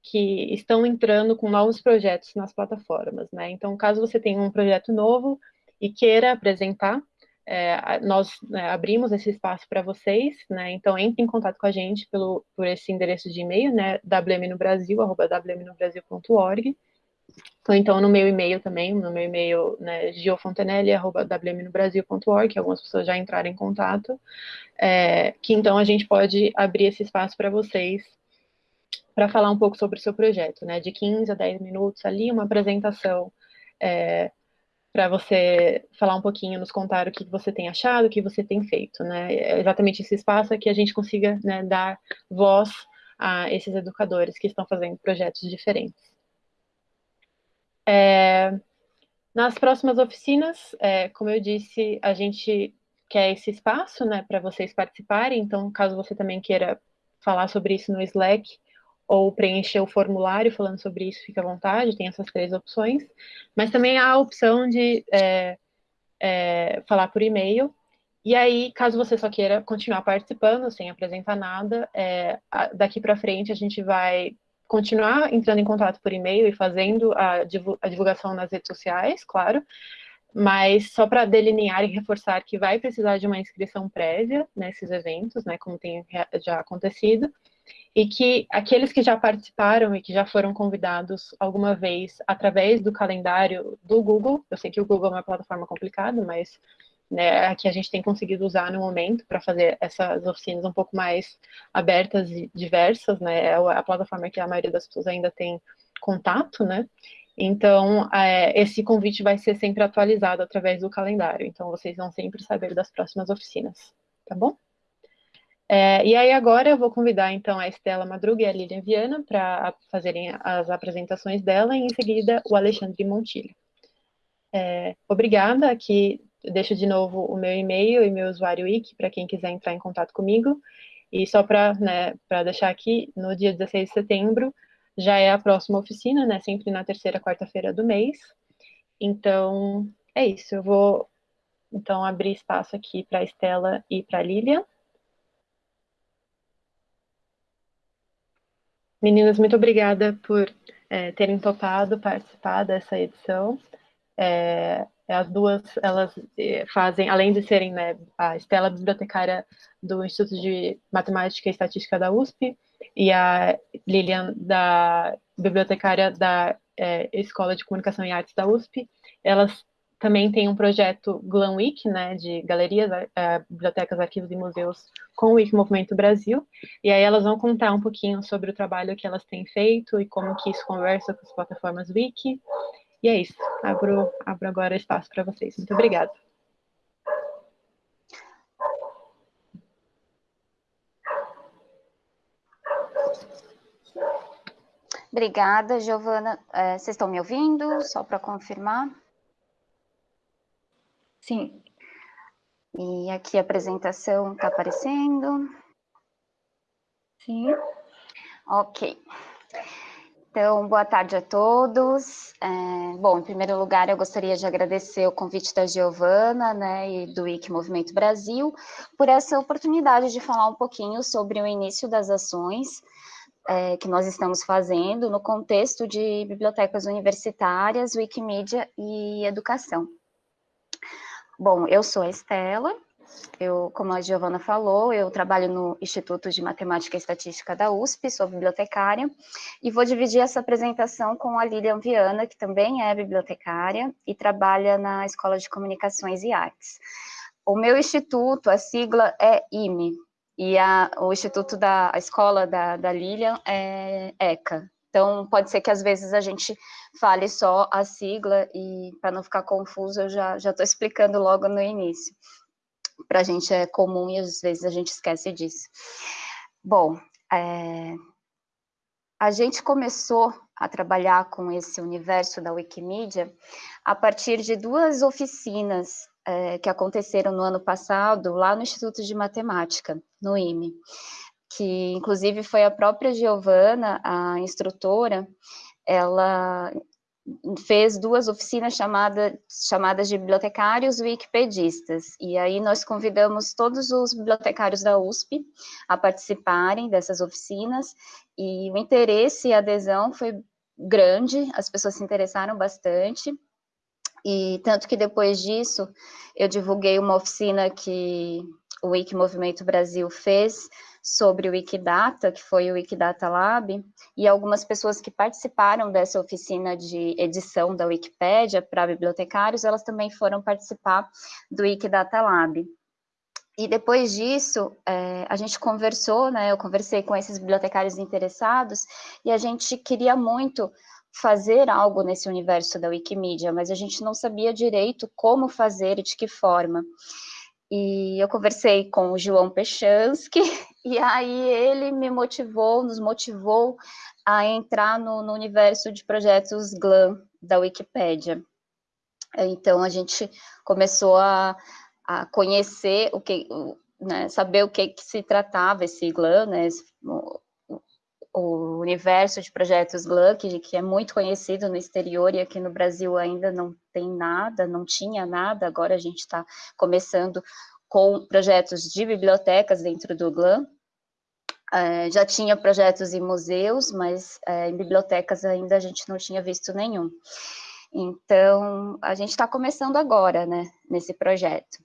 que estão entrando com novos projetos nas plataformas, né? Então, caso você tenha um projeto novo e queira apresentar, é, nós né, abrimos esse espaço para vocês, né? Então, entre em contato com a gente pelo, por esse endereço de e-mail, né? wmnobrasil.org, ou então no meu e-mail também, no meu e-mail, né, giofontanelli.wmnobrasil.org, que algumas pessoas já entraram em contato, é, que então a gente pode abrir esse espaço para vocês para falar um pouco sobre o seu projeto, né? De 15 a 10 minutos ali, uma apresentação é, para você falar um pouquinho, nos contar o que você tem achado, o que você tem feito, né? É exatamente esse espaço que a gente consiga né, dar voz a esses educadores que estão fazendo projetos diferentes. É, nas próximas oficinas, é, como eu disse, a gente quer esse espaço, né, para vocês participarem, então, caso você também queira falar sobre isso no Slack, ou preencher o formulário falando sobre isso, fica à vontade, tem essas três opções. Mas também há a opção de é, é, falar por e-mail. E aí, caso você só queira continuar participando, sem apresentar nada, é, daqui para frente a gente vai continuar entrando em contato por e-mail e fazendo a, divulgação nas redes sociais, claro, mas só para delinear e reforçar que vai precisar de uma inscrição prévia nesses eventos, né, como tem já acontecido, e que aqueles que já participaram e que já foram convidados alguma vez através do calendário do Google, eu sei que o Google é uma plataforma complicada, mas né, aqui a gente tem conseguido usar no momento para fazer essas oficinas um pouco mais abertas e diversas, né, é a plataforma que a maioria das pessoas ainda tem contato, né, então é, esse convite vai ser sempre atualizado através do calendário, então vocês vão sempre saber das próximas oficinas, tá bom? É, e aí agora eu vou convidar então a Estela Madruga e a Lilian Viana para fazerem as apresentações dela e em seguida o Alexandre Montilho. É, obrigada, aqui deixo de novo o meu e-mail e meu usuário wiki para quem quiser entrar em contato comigo. E só para né, deixar aqui, no dia 16 de setembro já é a próxima oficina, né, sempre na terceira quarta-feira do mês. Então, é isso, eu vou então abrir espaço aqui para a Estela e para a Lilian. Meninas, muito obrigada por é, terem topado participar dessa edição. É, as duas, elas é, fazem, além de serem né, a Estela bibliotecária do Instituto de Matemática e Estatística da USP e a Lilian da bibliotecária da é, Escola de Comunicação e Artes da USP, elas também tem um projeto Glam Week, né, de galerias, é, bibliotecas, arquivos e museus com o Wiki Movimento Brasil, e aí elas vão contar um pouquinho sobre o trabalho que elas têm feito e como que isso conversa com as plataformas Wiki, e é isso, abro, abro agora espaço para vocês. Muito obrigada. Obrigada, Giovana. É, vocês estão me ouvindo? Só para confirmar. Sim. E aqui a apresentação está aparecendo. Sim. Ok. Então, boa tarde a todos. É, bom, em primeiro lugar, eu gostaria de agradecer o convite da Giovana, né, e do IC Movimento Brasil, por essa oportunidade de falar um pouquinho sobre o início das ações é, que nós estamos fazendo no contexto de bibliotecas universitárias, Wikimedia e educação. Bom, eu sou a Estela, eu, como a Giovana falou, eu trabalho no Instituto de Matemática e Estatística da USP, sou bibliotecária, e vou dividir essa apresentação com a Lilian Viana, que também é bibliotecária e trabalha na Escola de Comunicações e Artes. O meu instituto, a sigla é IME, e a, o instituto da a escola da, da Lilian é ECA. Então, pode ser que às vezes a gente fale só a sigla, e para não ficar confuso, eu já estou explicando logo no início para a gente é comum e às vezes a gente esquece disso. Bom, é, a gente começou a trabalhar com esse universo da Wikimedia a partir de duas oficinas é, que aconteceram no ano passado lá no Instituto de Matemática, no IME, que inclusive foi a própria Giovana, a instrutora, ela fez duas oficinas chamada, chamadas de bibliotecários wikipedistas, e aí nós convidamos todos os bibliotecários da USP a participarem dessas oficinas, e o interesse e a adesão foi grande, as pessoas se interessaram bastante, e tanto que depois disso, eu divulguei uma oficina que o Wiki Movimento Brasil fez, sobre o Wikidata, que foi o Wikidata Lab, e algumas pessoas que participaram dessa oficina de edição da Wikipédia para bibliotecários, elas também foram participar do Wikidata Lab. E depois disso, é, a gente conversou, né, eu conversei com esses bibliotecários interessados, e a gente queria muito fazer algo nesse universo da Wikimedia, mas a gente não sabia direito como fazer e de que forma. E eu conversei com o João Pechansky, e aí ele me motivou, nos motivou a entrar no, no universo de projetos GLAM da Wikipédia. Então, a gente começou a, a conhecer o que, né, saber o que, que se tratava esse GLAM, né, o universo de projetos que, que, é muito conhecido no exterior e aqui no Brasil ainda não tem nada, não tinha nada, agora a gente está começando com projetos de bibliotecas dentro do GLAM, é, já tinha projetos em museus, mas é, em bibliotecas ainda a gente não tinha visto nenhum. Então, a gente está começando agora, né, nesse projeto.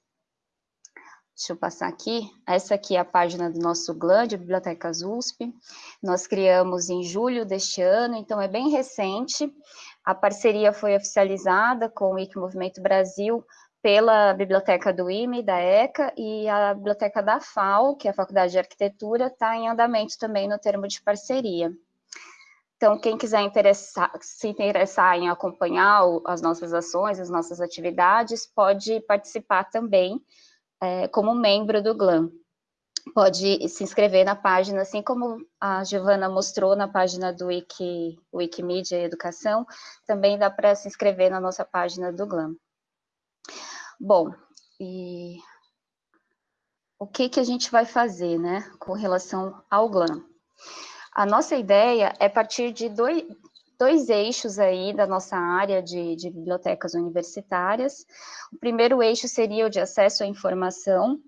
Deixa eu passar aqui. Essa aqui é a página do nosso GLAM, de Bibliotecas USP. Nós criamos em julho deste ano, então é bem recente. A parceria foi oficializada com o Wiki Movimento Brasil pela Biblioteca do IME, da ECA, e a Biblioteca da FAO, que é a Faculdade de Arquitetura, está em andamento também no termo de parceria. Então, quem quiser interessar, se interessar em acompanhar as nossas ações, as nossas atividades, pode participar também é, como membro do GLAM. Pode se inscrever na página, assim como a Giovana mostrou na página do Wiki, Wikimedia Educação, também dá para se inscrever na nossa página do GLAM. Bom, e o que, que a gente vai fazer, né, com relação ao GLAM? A nossa ideia é partir de dois, dois eixos aí da nossa área de, de bibliotecas universitárias. O primeiro eixo seria o de acesso à informação,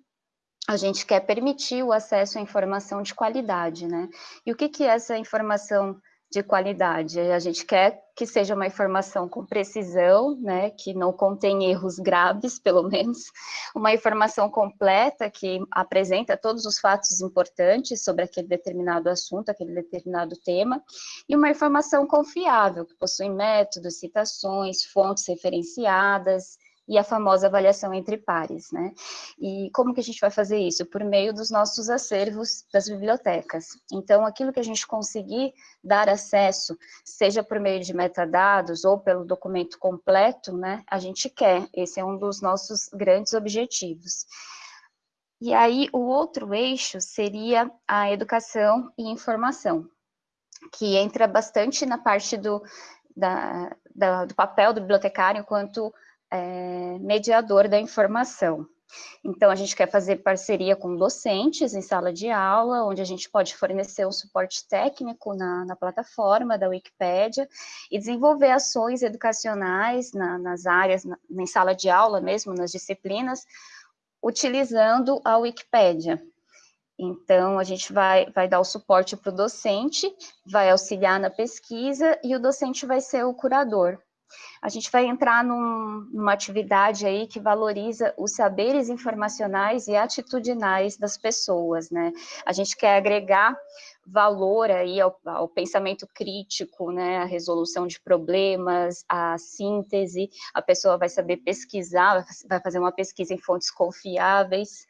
a gente quer permitir o acesso à informação de qualidade, né? E o que, que é essa informação de qualidade. A gente quer que seja uma informação com precisão, né, que não contém erros graves, pelo menos, uma informação completa que apresenta todos os fatos importantes sobre aquele determinado assunto, aquele determinado tema, e uma informação confiável, que possui métodos, citações, fontes referenciadas, e a famosa avaliação entre pares, né? E como que a gente vai fazer isso? Por meio dos nossos acervos das bibliotecas. Então, aquilo que a gente conseguir dar acesso, seja por meio de metadados ou pelo documento completo, né? A gente quer, esse é um dos nossos grandes objetivos. E aí, o outro eixo seria a educação e informação, que entra bastante na parte do, da, da, do papel do bibliotecário enquanto é, mediador da informação. Então, a gente quer fazer parceria com docentes em sala de aula, onde a gente pode fornecer um suporte técnico na, na plataforma da Wikipédia e desenvolver ações educacionais na, nas áreas, na, em sala de aula mesmo, nas disciplinas, utilizando a Wikipédia. Então, a gente vai, vai dar o suporte para o docente, vai auxiliar na pesquisa e o docente vai ser o curador a gente vai entrar num, numa atividade aí que valoriza os saberes informacionais e atitudinais das pessoas, né? A gente quer agregar valor aí ao, ao, pensamento crítico, né, a resolução de problemas, a síntese, a pessoa vai saber pesquisar, vai fazer uma pesquisa em fontes confiáveis,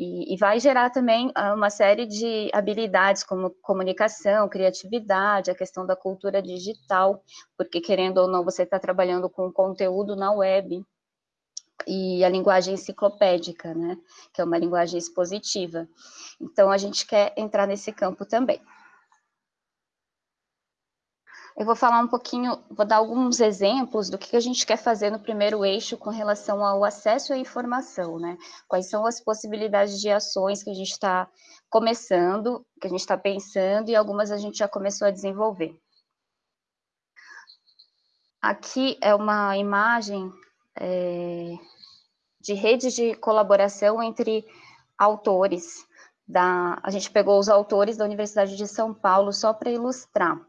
e, e, vai gerar também ah, uma série de habilidades como comunicação, criatividade, a questão da cultura digital, porque querendo ou não, você está trabalhando com conteúdo na web, e a linguagem enciclopédica, né, que é uma linguagem expositiva. Então, a gente quer entrar nesse campo também. Eu vou falar um pouquinho, vou dar alguns exemplos do que a gente quer fazer no primeiro eixo com relação ao acesso à informação, né? Quais são as possibilidades de ações que a gente está começando, que a gente está pensando, e algumas a gente já começou a desenvolver. Aqui é uma imagem é, de redes de colaboração entre autores, da, a gente pegou os autores da Universidade de São Paulo só para ilustrar.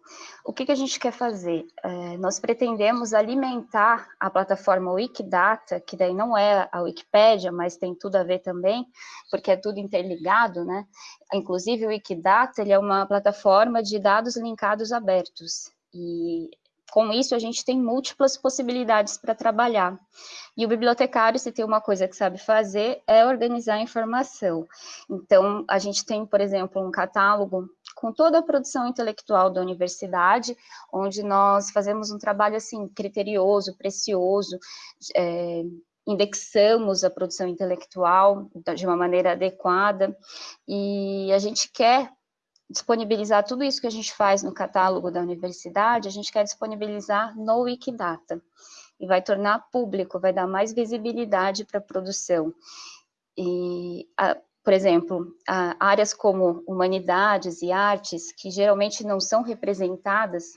O que, que, a gente quer fazer? É, nós pretendemos alimentar a plataforma Wikidata, que daí não é a Wikipédia, mas tem tudo a ver também, porque é tudo interligado, né? Inclusive o Wikidata, ele é uma plataforma de dados linkados abertos, e com isso, a gente tem múltiplas possibilidades para trabalhar. E o bibliotecário, se tem uma coisa que sabe fazer, é organizar a informação. Então, a gente tem, por exemplo, um catálogo com toda a produção intelectual da universidade, onde nós fazemos um trabalho, assim, criterioso, precioso, é, indexamos a produção intelectual de uma maneira adequada, e a gente quer disponibilizar tudo isso que a gente faz no catálogo da universidade, a gente quer disponibilizar no Wikidata, e vai tornar público, vai dar mais visibilidade para a produção. E, a, por exemplo, a, áreas como humanidades e artes, que geralmente não são representadas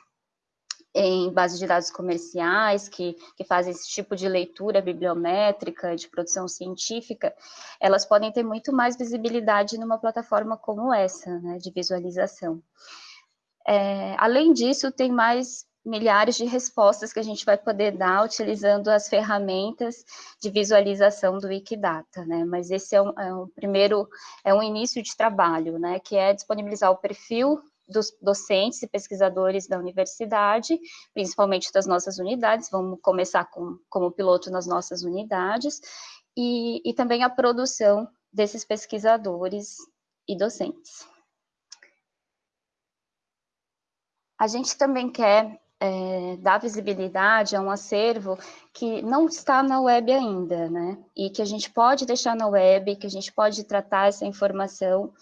em bases de dados comerciais, que, que fazem esse tipo de leitura bibliométrica, de produção científica, elas podem ter muito mais visibilidade numa plataforma como essa, né, de visualização. É, além disso, tem mais milhares de respostas que a gente vai poder dar utilizando as ferramentas de visualização do Wikidata, né? Mas esse é um, é um primeiro, é um início de trabalho, né? Que é disponibilizar o perfil dos docentes e pesquisadores da universidade, principalmente das nossas unidades, vamos começar com, como piloto nas nossas unidades, e, e também a produção desses pesquisadores e docentes. A gente também quer é, dar visibilidade a um acervo que não está na web ainda, né? E que a gente pode deixar na web, que a gente pode tratar essa informação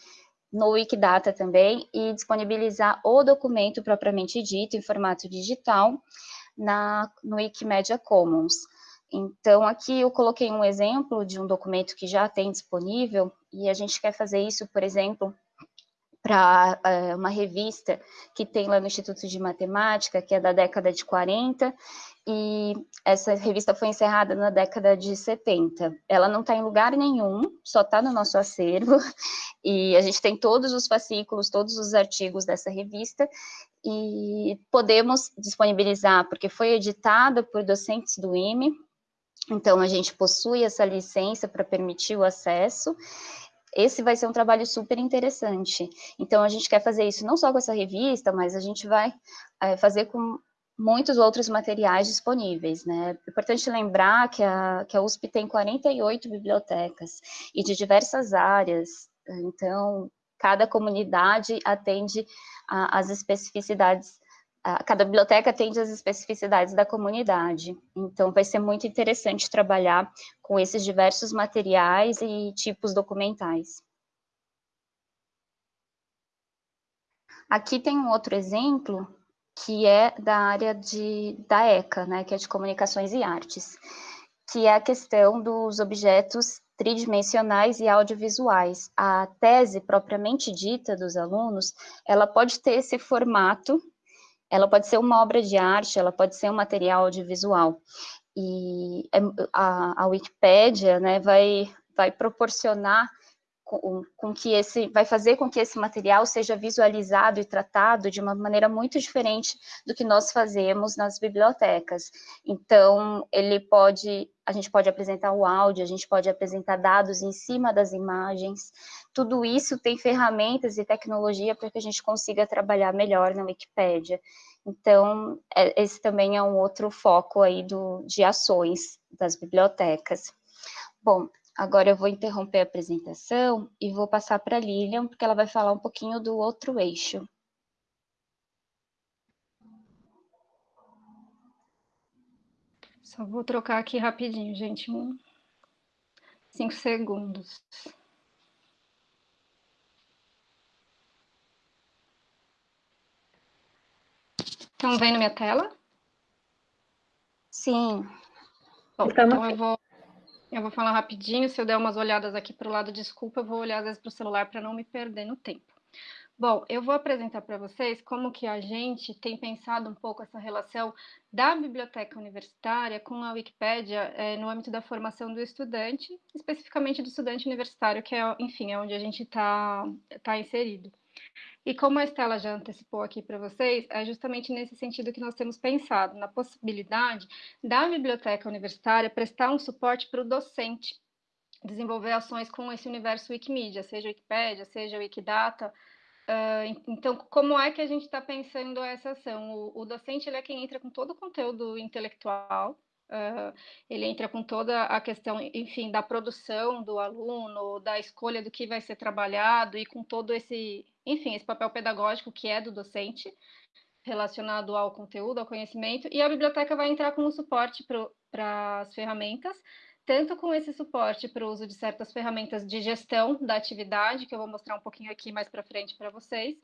no Wikidata também e disponibilizar o documento propriamente dito em formato digital na, no Wikimedia Commons. Então, aqui eu coloquei um exemplo de um documento que já tem disponível, e a gente quer fazer isso, por exemplo, para uh, eh, uma revista que tem lá no Instituto de Matemática, que é da década de 40, e essa revista foi encerrada na década de 70. Ela não está em lugar nenhum, só está no nosso acervo, e a gente tem todos os fascículos, todos os artigos dessa revista, e podemos disponibilizar, porque foi editada por docentes do IME, então a gente possui essa licença para permitir o acesso, esse vai ser um trabalho super interessante. Então, a gente quer fazer isso não só com essa revista, mas a gente vai é, fazer com muitos outros materiais disponíveis, né? É importante lembrar que a, que a USP tem 48 bibliotecas e de diversas áreas, então, cada comunidade atende às especificidades cada biblioteca atende às especificidades da comunidade. Então, vai ser muito interessante trabalhar com esses diversos materiais e tipos documentais. Aqui tem um outro exemplo, que é da área de, da ECA, né, que é de Comunicações e Artes, que é a questão dos objetos tridimensionais e audiovisuais. A tese propriamente dita dos alunos, ela pode ter esse formato, ela pode ser uma obra de arte, ela pode ser um material audiovisual. E é, a, a Wikipédia né, vai, vai proporcionar com, com, que esse, vai fazer com que esse material seja visualizado e tratado de uma maneira muito diferente do que nós fazemos nas bibliotecas. Então, ele pode, a gente pode apresentar o áudio, a gente pode apresentar dados em cima das imagens, tudo isso tem ferramentas e tecnologia para que a gente consiga trabalhar melhor na Wikipédia. Então, é, esse também é um outro foco aí do, de ações das bibliotecas. Bom, Agora eu vou interromper a apresentação e vou passar para a Lilian, porque ela vai falar um pouquinho do outro eixo. Só vou trocar aqui rapidinho, gente, um, cinco segundos. Estão vendo minha tela? Sim. Bom, então eu vou eu vou falar rapidinho, se eu der umas olhadas aqui para o lado, desculpa, eu vou olhar às vezes para o celular para não me perder no tempo. Bom, eu vou apresentar para vocês como que a gente tem pensado um pouco essa relação da biblioteca universitária com a Wikipédia é, no âmbito da formação do estudante, especificamente do estudante universitário, que é, enfim, é onde a gente está tá inserido. E como a Estela já antecipou aqui para vocês, é justamente nesse sentido que nós temos pensado, na possibilidade da biblioteca universitária prestar um suporte para o docente, desenvolver ações com esse universo Wikimedia, seja Wikipédia, seja Wikidata. Uh, então, como é que a gente está pensando essa ação? O, o docente é quem entra com todo o conteúdo intelectual, Uh, ele entra com toda a questão, enfim, da produção do aluno, da escolha do que vai ser trabalhado e com todo esse, enfim, esse papel pedagógico que é do docente relacionado ao conteúdo, ao conhecimento, e a biblioteca vai entrar com o suporte para as ferramentas, tanto com esse suporte para o uso de certas ferramentas de gestão da atividade, que eu vou mostrar um pouquinho aqui mais para frente para vocês,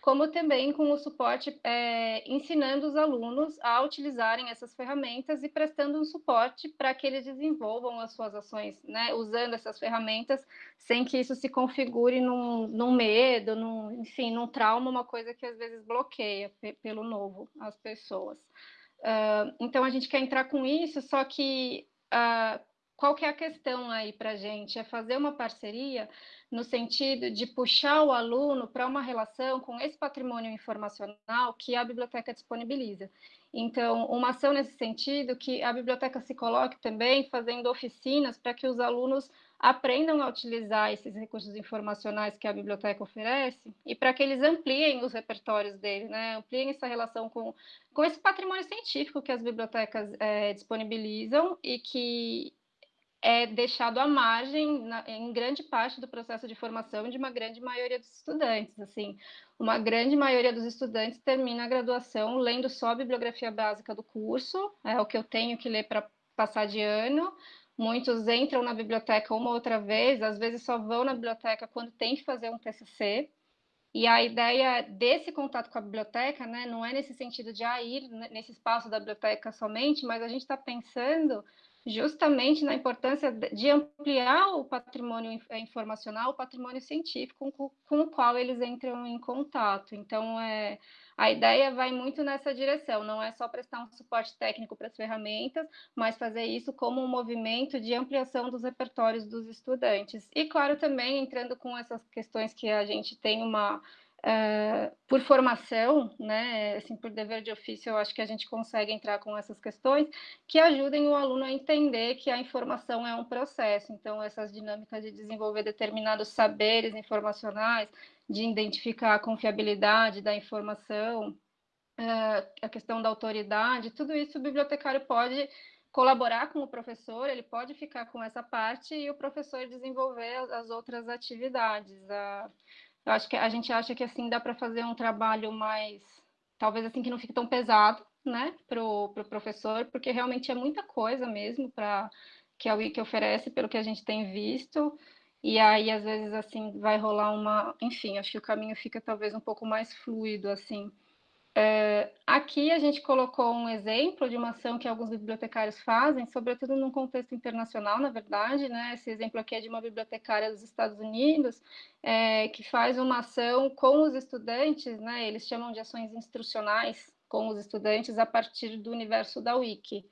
como também com o suporte, é, ensinando os alunos a utilizarem essas ferramentas e prestando um suporte para que eles desenvolvam as suas ações, né, usando essas ferramentas, sem que isso se configure num, num medo, num, enfim, num trauma, uma coisa que às vezes bloqueia pelo novo as pessoas. Uh, então, a gente quer entrar com isso, só que uh, qual que é a questão aí para a gente? É fazer uma parceria no sentido de puxar o aluno para uma relação com esse patrimônio informacional que a biblioteca disponibiliza. Então, uma ação nesse sentido, que a biblioteca se coloque também fazendo oficinas para que os alunos aprendam a utilizar esses recursos informacionais que a biblioteca oferece e para que eles ampliem os repertórios dele, né? ampliem essa relação com, com esse patrimônio científico que as bibliotecas é, disponibilizam e que é deixado à margem na, em grande parte do processo de formação de uma grande maioria dos estudantes. Assim, uma grande maioria dos estudantes termina a graduação lendo só a bibliografia básica do curso, é o que eu tenho que ler para passar de ano. Muitos entram na biblioteca uma outra vez, às vezes só vão na biblioteca quando tem que fazer um TCC. E a ideia desse contato com a biblioteca, né, não é nesse sentido de ah, ir nesse espaço da biblioteca somente, mas a gente está pensando justamente na importância de ampliar o patrimônio é, informacional, o patrimônio científico com, com, o qual eles entram em contato. Então, é, a ideia vai muito nessa direção, não é só prestar um suporte técnico para as ferramentas, mas fazer isso como um movimento de ampliação dos repertórios dos estudantes. E, claro, também entrando com essas questões que a gente tem uma Uh, por formação, né, assim, por dever de ofício, eu acho que a gente consegue entrar com essas questões que ajudem o aluno a entender que a informação é um processo. Então, essas dinâmicas de desenvolver determinados saberes informacionais, de identificar a confiabilidade da informação, uh, a questão da autoridade, tudo isso o bibliotecário pode colaborar com o professor, ele pode ficar com essa parte e o professor desenvolver as outras atividades. Eu acho que a gente acha que assim dá para fazer um trabalho mais, talvez assim que não fique tão pesado, né, para o pro professor, porque realmente é muita coisa mesmo para que a Wiki oferece, pelo que a gente tem visto. E aí, às vezes, assim, vai rolar uma. Enfim, acho que o caminho fica talvez um pouco mais fluido, assim. É, aqui a gente colocou um exemplo de uma ação que alguns bibliotecários fazem, sobretudo num contexto internacional, na verdade, né? Esse exemplo aqui é de uma bibliotecária dos Estados Unidos, é, que faz uma ação com os estudantes, né? Eles chamam de ações instrucionais com os estudantes a partir do universo da Wiki.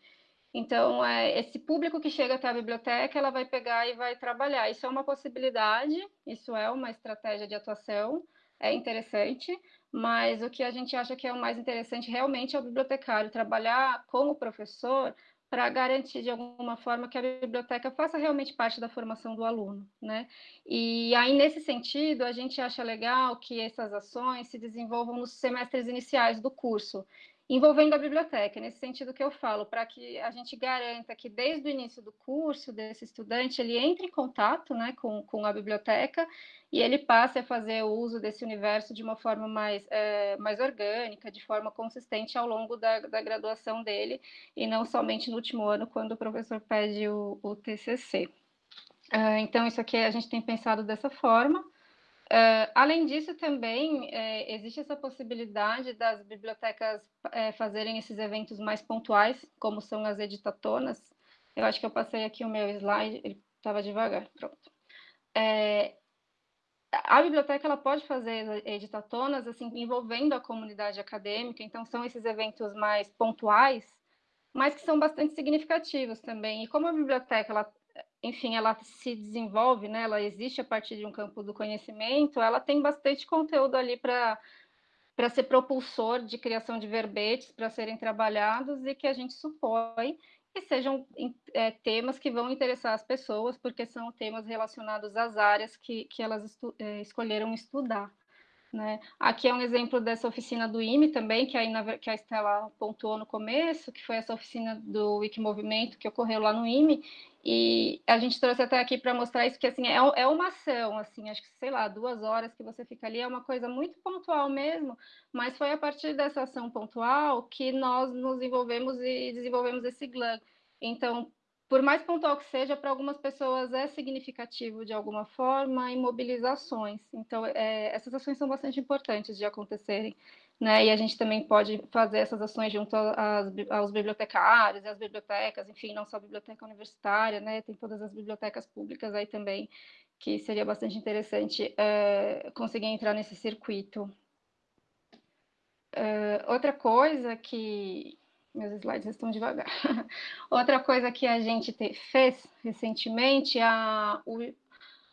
Então, é, esse público que chega até a biblioteca, ela vai pegar e vai trabalhar. Isso é uma possibilidade, isso é uma estratégia de atuação, é interessante, mas o que a gente acha que é o mais interessante realmente é o bibliotecário trabalhar com o professor para garantir de alguma forma que a biblioteca faça realmente parte da formação do aluno, né? E aí nesse sentido, a gente acha legal que essas ações se desenvolvam nos semestres iniciais do curso envolvendo a biblioteca, nesse sentido que eu falo, para que a gente garanta que desde o início do curso desse estudante ele entre em contato né, com, com a biblioteca e ele passe a fazer o uso desse universo de uma forma mais, é, mais orgânica, de forma consistente ao longo da, da graduação dele, e não somente no último ano, quando o professor pede o, o TCC. Uh, é, então, isso aqui a gente tem pensado dessa forma. Uh, além disso, também é, existe essa possibilidade das bibliotecas é, fazerem esses eventos mais pontuais, como são as editatonas. Eu acho que eu passei aqui o meu slide, ele estava devagar, pronto. É, a biblioteca ela pode fazer editatonas assim envolvendo a comunidade acadêmica, então são esses eventos mais pontuais, mas que são bastante significativos também. E como a biblioteca ela enfim, ela se desenvolve, né? Ela existe a partir de um campo do conhecimento, ela tem bastante conteúdo ali para para ser propulsor de criação de verbetes para serem trabalhados e que a gente supõe que sejam é, temas que vão interessar as pessoas, porque são temas relacionados às áreas que, que elas estu é, escolheram estudar. Né? Aqui é um exemplo dessa oficina do IME também, que, na, que a Estela pontuou no começo, que foi essa oficina do Wikimovimento que ocorreu lá no IME, e a gente trouxe até aqui para mostrar isso, que assim, é, é uma ação, assim, acho que, sei lá, duas horas que você fica ali, é uma coisa muito pontual mesmo, mas foi a partir dessa ação pontual que nós nos envolvemos e desenvolvemos esse GLAN. Então, por mais pontual que seja, para algumas pessoas é significativo de alguma forma em mobilizações. Então, é, essas ações são bastante importantes de acontecerem. Né? E a gente também pode fazer essas ações junto às, aos bibliotecários e às bibliotecas, enfim, não só a biblioteca universitária, né? tem todas as bibliotecas públicas aí também, que seria bastante interessante é, conseguir entrar nesse circuito. É, outra coisa que, meus slides estão devagar. Outra coisa que a gente te, fez recentemente, a, o,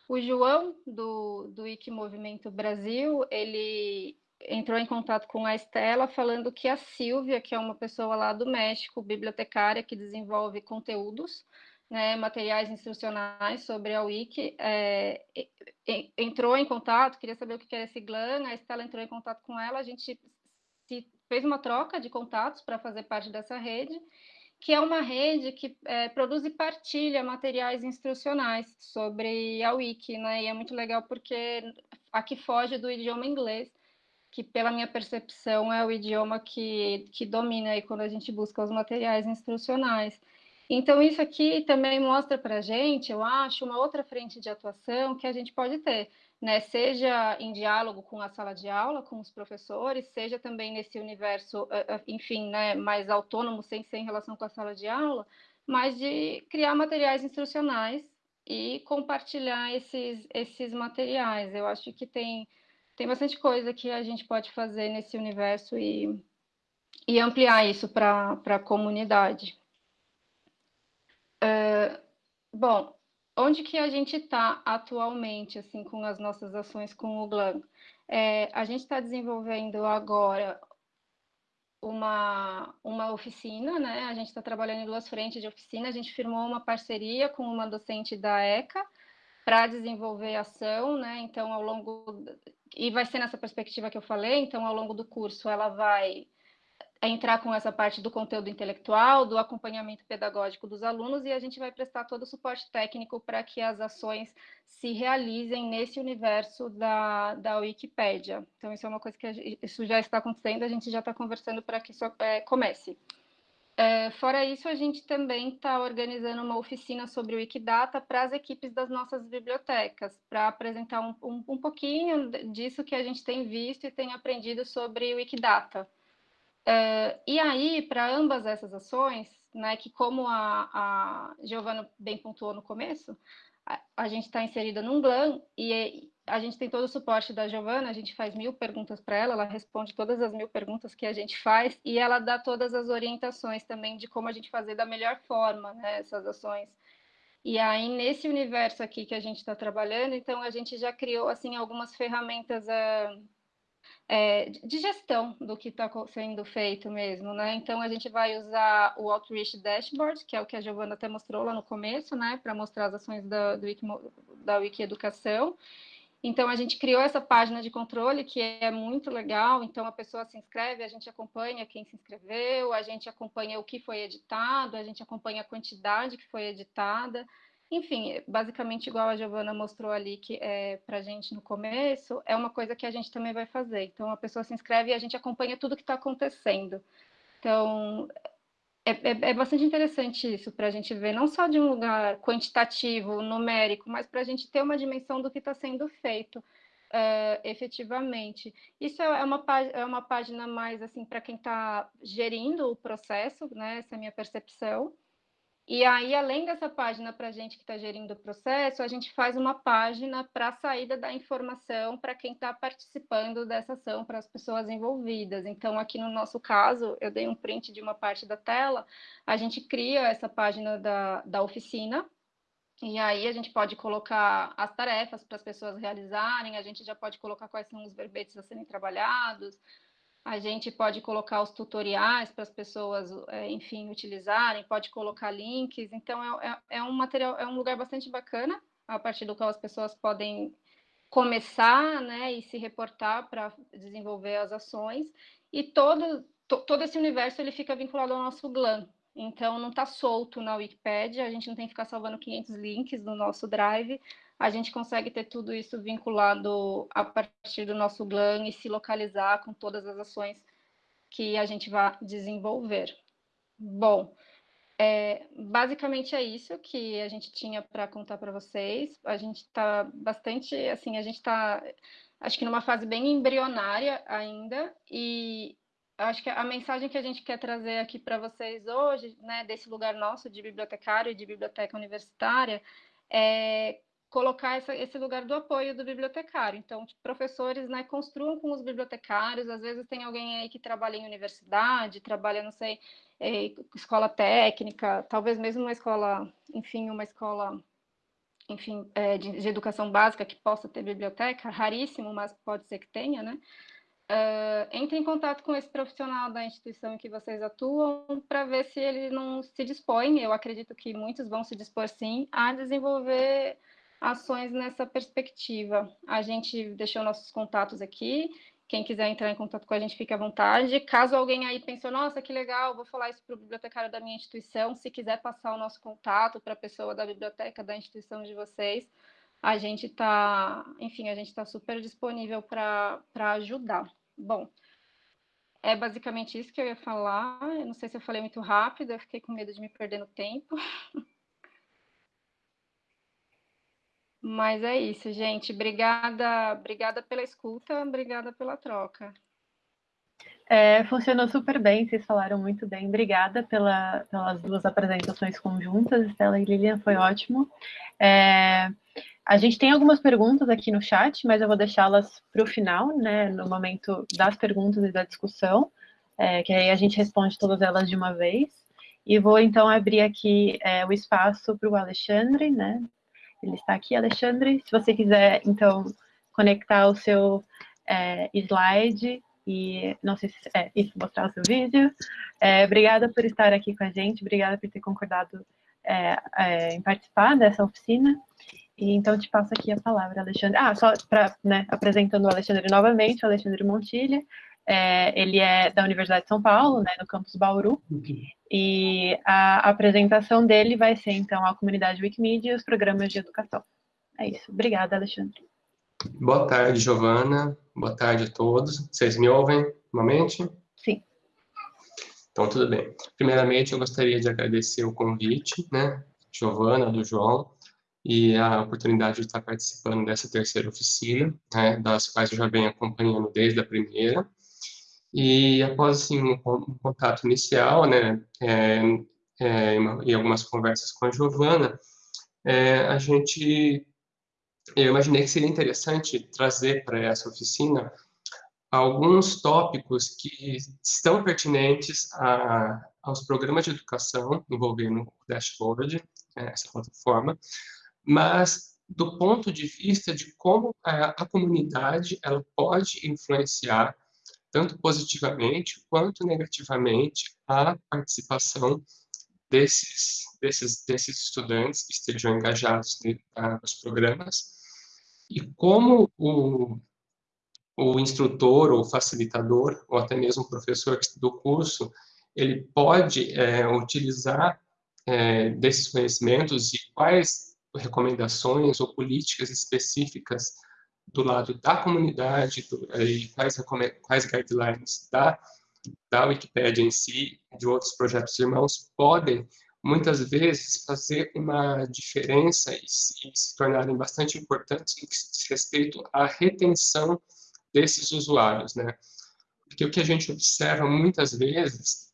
o João, do, do Wiki Movimento Brasil, ele entrou em contato com a Estela, falando que a Silvia, que é uma pessoa lá do México, bibliotecária, que desenvolve conteúdos, né, materiais instrucionais sobre a Wiki, é, entrou em contato, queria saber o que era esse GLAN, a Estela entrou em contato com ela, a gente se fez uma troca de contatos para fazer parte dessa rede, que é uma rede que é, produz e partilha materiais instrucionais sobre a Wiki, né? E é muito legal porque aqui foge do idioma inglês, que pela minha percepção é o idioma que, que domina aí quando a gente busca os materiais instrucionais. Então, isso aqui também mostra para a gente, eu acho, uma outra frente de atuação que a gente pode ter né, seja em diálogo com a sala de aula, com os professores, seja também nesse universo, eh, eh, enfim, né, mais autônomo, sem ser em relação com a sala de aula, mas de criar materiais instrucionais e compartilhar esses, esses materiais. Eu acho que tem, tem bastante coisa que a gente pode fazer nesse universo e, e ampliar isso para a comunidade. Uh, bom, onde que a gente está atualmente, assim, com as nossas ações com o GLAM? É, a gente está desenvolvendo agora uma, uma oficina, né? A gente está trabalhando em duas frentes de oficina. A gente firmou uma parceria com uma docente da ECA para desenvolver ação, né? Então, ao longo e vai ser nessa perspectiva que eu falei. Então, ao longo do curso, ela vai entrar com essa parte do conteúdo intelectual, do acompanhamento pedagógico dos alunos, e a gente vai prestar todo o suporte técnico para que as ações se realizem nesse universo da, da Wikipédia. Então, isso é uma coisa que gente, isso já está acontecendo, a gente já está conversando para que isso é, comece. É, fora isso, a gente também está organizando uma oficina sobre o Wikidata para as equipes das nossas bibliotecas, para apresentar um, um, um pouquinho disso que a gente tem visto e tem aprendido sobre o Wikidata Uh, e aí, para ambas essas ações, né, que como a, a Giovana bem pontuou no começo, a, a gente está inserida num GLAM e a gente tem todo o suporte da Giovana, a gente faz mil perguntas para ela, ela responde todas as mil perguntas que a gente faz e ela dá todas as orientações também de como a gente fazer da melhor forma né, essas ações. E aí, nesse universo aqui que a gente está trabalhando, então a gente já criou assim algumas ferramentas uh, é, de gestão do que está sendo feito mesmo, né? Então a gente vai usar o Outreach Dashboard, que é o que a Giovana até mostrou lá no começo, né? Para mostrar as ações da, Wiki, da Wiki Educação. Então a gente criou essa página de controle que é muito legal. Então a pessoa se inscreve, a gente acompanha quem se inscreveu, a gente acompanha o que foi editado, a gente acompanha a quantidade que foi editada. Enfim, basicamente igual a Giovana mostrou ali que é para a gente no começo, é uma coisa que a gente também vai fazer. Então a pessoa se inscreve e a gente acompanha tudo que está acontecendo. Então é, é, é, bastante interessante isso para a gente ver, não só de um lugar quantitativo, numérico, mas para a gente ter uma dimensão do que está sendo feito uh, efetivamente. Isso é uma, é uma página mais assim para quem está gerindo o processo, né? Essa é a minha percepção. E aí, além dessa página para a gente que está gerindo o processo, a gente faz uma página para a saída da informação para quem está participando dessa ação, para as pessoas envolvidas. Então, aqui no nosso caso, eu dei um print de uma parte da tela, a gente cria essa página da, da oficina, e aí a gente pode colocar as tarefas para as pessoas realizarem, a gente já pode colocar quais são os verbetes a serem trabalhados, a gente pode colocar os tutoriais para as pessoas, é, enfim, utilizarem, pode colocar links. Então, é, é, é, um material, é um lugar bastante bacana, a partir do qual as pessoas podem começar, né, e se reportar para desenvolver as ações. E todo, to, todo esse universo, ele fica vinculado ao nosso GLAM. Então, não está solto na Wikipedia, a gente não tem que ficar salvando 500 links no nosso Drive, a gente consegue ter tudo isso vinculado a partir do nosso GLAM e se localizar com todas as ações que a gente vai desenvolver. Bom, é, basicamente é isso que a gente tinha para contar para vocês. A gente está bastante, assim, a gente está, acho que numa fase bem embrionária ainda, e acho que a mensagem que a gente quer trazer aqui para vocês hoje, né, desse lugar nosso de bibliotecário e de biblioteca universitária, é colocar essa, esse lugar do apoio do bibliotecário. Então, tipo, professores né, construam com os bibliotecários, às vezes tem alguém aí que trabalha em universidade, trabalha, não sei, é, escola técnica, talvez mesmo uma escola, enfim, uma escola enfim, é, de, de, educação básica que possa ter biblioteca, raríssimo, mas pode ser que tenha, né? Uh, entre em contato com esse profissional da instituição em que vocês atuam para ver se ele não se dispõe, eu acredito que muitos vão se dispor sim, a desenvolver ações nessa perspectiva. A gente deixou nossos contatos aqui. Quem quiser entrar em contato com a gente, fique à vontade. Caso alguém aí pense, nossa, que legal, vou falar isso para o bibliotecário da minha instituição. Se quiser passar o nosso contato para a pessoa da biblioteca da instituição de vocês, a gente está, enfim, a gente está super disponível para ajudar. Bom, é basicamente isso que eu ia falar. Eu não sei se eu falei muito rápido, eu fiquei com medo de me perder no tempo. Mas é isso, gente. Obrigada, obrigada pela escuta, obrigada pela troca. É, funcionou super bem, vocês falaram muito bem. Obrigada pela, pelas duas apresentações conjuntas, Estela e Lilian, foi ótimo. É, a gente tem algumas perguntas aqui no chat, mas eu vou deixá-las para o final, né, no momento das perguntas e da discussão, é, que aí a gente responde todas elas de uma vez. E vou, então, abrir aqui é, o espaço para o Alexandre, né, ele está aqui, Alexandre. Se você quiser, então, conectar o seu é, slide e, não sei se é isso, mostrar o seu vídeo. É, obrigada por estar aqui com a gente, obrigada por ter concordado é, é, em participar dessa oficina. E, então, te passo aqui a palavra, Alexandre. Ah, só para, né, apresentando o Alexandre novamente, o Alexandre Montilha. É, ele é da Universidade de São Paulo, né, no campus Bauru, e a apresentação dele vai ser, então, a comunidade Wikimedia e os programas de educação. É isso. Obrigada, Alexandre. Boa tarde, Giovana. Boa tarde a todos. Vocês me ouvem novamente? Sim. Então, tudo bem. Primeiramente, eu gostaria de agradecer o convite, né, Giovana, do João, e a oportunidade de estar participando dessa terceira oficina, né, das quais eu já venho acompanhando desde a primeira. E após assim, um, contato inicial, né, é, é, e algumas conversas com a Giovana, é, a gente, eu imaginei que seria interessante trazer para essa oficina alguns tópicos que estão pertinentes a, aos programas de educação envolvendo o Dashboard, né, essa plataforma, mas do ponto de vista de como a, a comunidade ela pode influenciar tanto positivamente quanto negativamente a participação desses, desses, desses estudantes que estejam engajados nos programas. E como o, o instrutor ou facilitador ou até mesmo o professor do curso ele pode é, utilizar é, desses conhecimentos e quais recomendações ou políticas específicas do lado da comunidade do, e quais, quais guidelines da, da Wikipédia em si, de outros projetos irmãos, podem muitas vezes fazer uma diferença e se, e se tornarem bastante importantes no que diz respeito à retenção desses usuários, né? Porque o que a gente observa muitas vezes,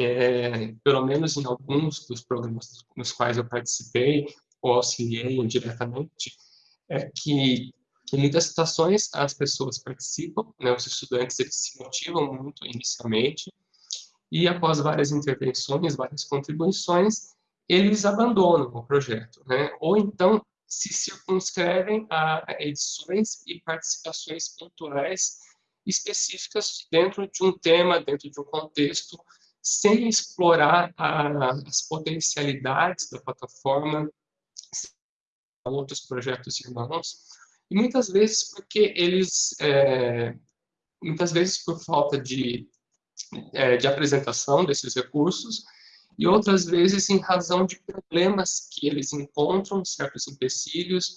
é, pelo menos em alguns dos programas nos quais eu participei ou auxiliei diretamente, é que em muitas situações as pessoas participam, né, os estudantes eles se motivam muito inicialmente, e após várias intervenções, várias contribuições, eles abandonam o projeto, né? ou então se circunscrevem a edições e participações pontuais específicas dentro de um tema, dentro de um contexto, sem explorar a, as potencialidades da plataforma, outros projetos irmãos, e muitas vezes porque eles, é, muitas vezes por falta de é, de apresentação desses recursos, e outras vezes em razão de problemas que eles encontram, certos empecilhos,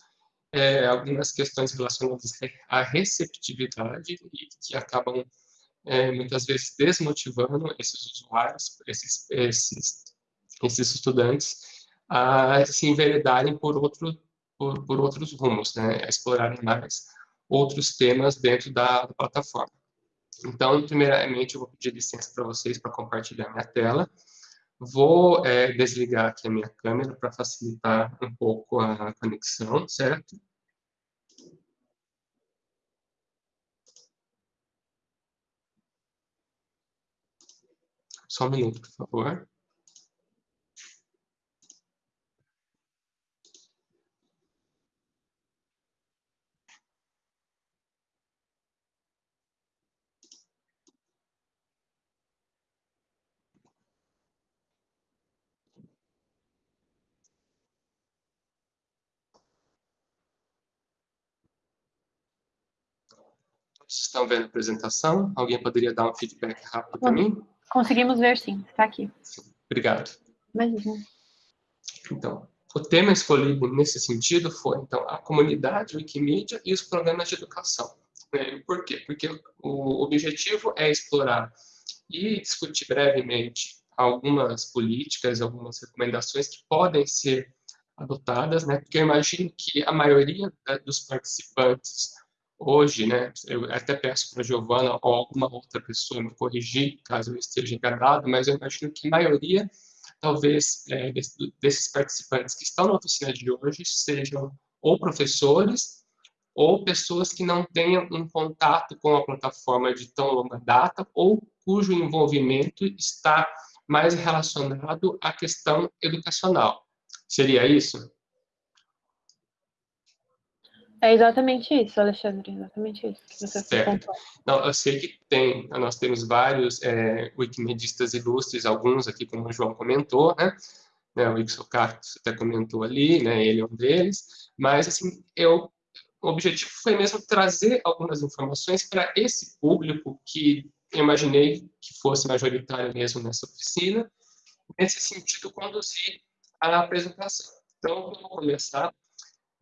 é, algumas questões relacionadas à receptividade e que acabam é, muitas vezes desmotivando esses usuários, esses, esses, esses estudantes, a se enveredarem por, outro, por, por outros rumos, né, a explorarem mais outros temas dentro da, da plataforma. Então, primeiramente, eu vou pedir licença para vocês para compartilhar minha tela. Vou é, desligar aqui a minha câmera para facilitar um pouco a conexão, certo? Só um minuto, por favor. Estão vendo a apresentação? Alguém poderia dar um feedback rápido para mim? Conseguimos ver, sim. Está aqui. Obrigado. Imagina. Então, o tema escolhido nesse sentido foi, então, a comunidade Wikimedia e os programas de educação. Né? Por quê? Porque o objetivo é explorar e discutir brevemente algumas políticas, algumas recomendações que podem ser adotadas, né? Porque eu imagino que a maioria dos participantes hoje, né, eu até peço para a Giovana ou alguma outra pessoa me corrigir, caso eu esteja enganado, mas eu imagino que a maioria, talvez, é, desses participantes que estão na oficina de hoje sejam ou professores ou pessoas que não tenham um contato com a plataforma de tão longa data ou cujo envolvimento está mais relacionado à questão educacional. Seria isso? É exatamente isso, Alexandre, exatamente isso que você certo. Não, eu sei que tem, nós temos vários é, wikimedistas ilustres, alguns aqui, como o João comentou, né? né o Ixo Carlos até comentou ali, né? Ele é um deles, mas, assim, eu, o objetivo foi mesmo trazer algumas informações para esse público que eu imaginei que fosse majoritário mesmo nessa oficina, nesse sentido, conduzir a apresentação. Então, vamos começar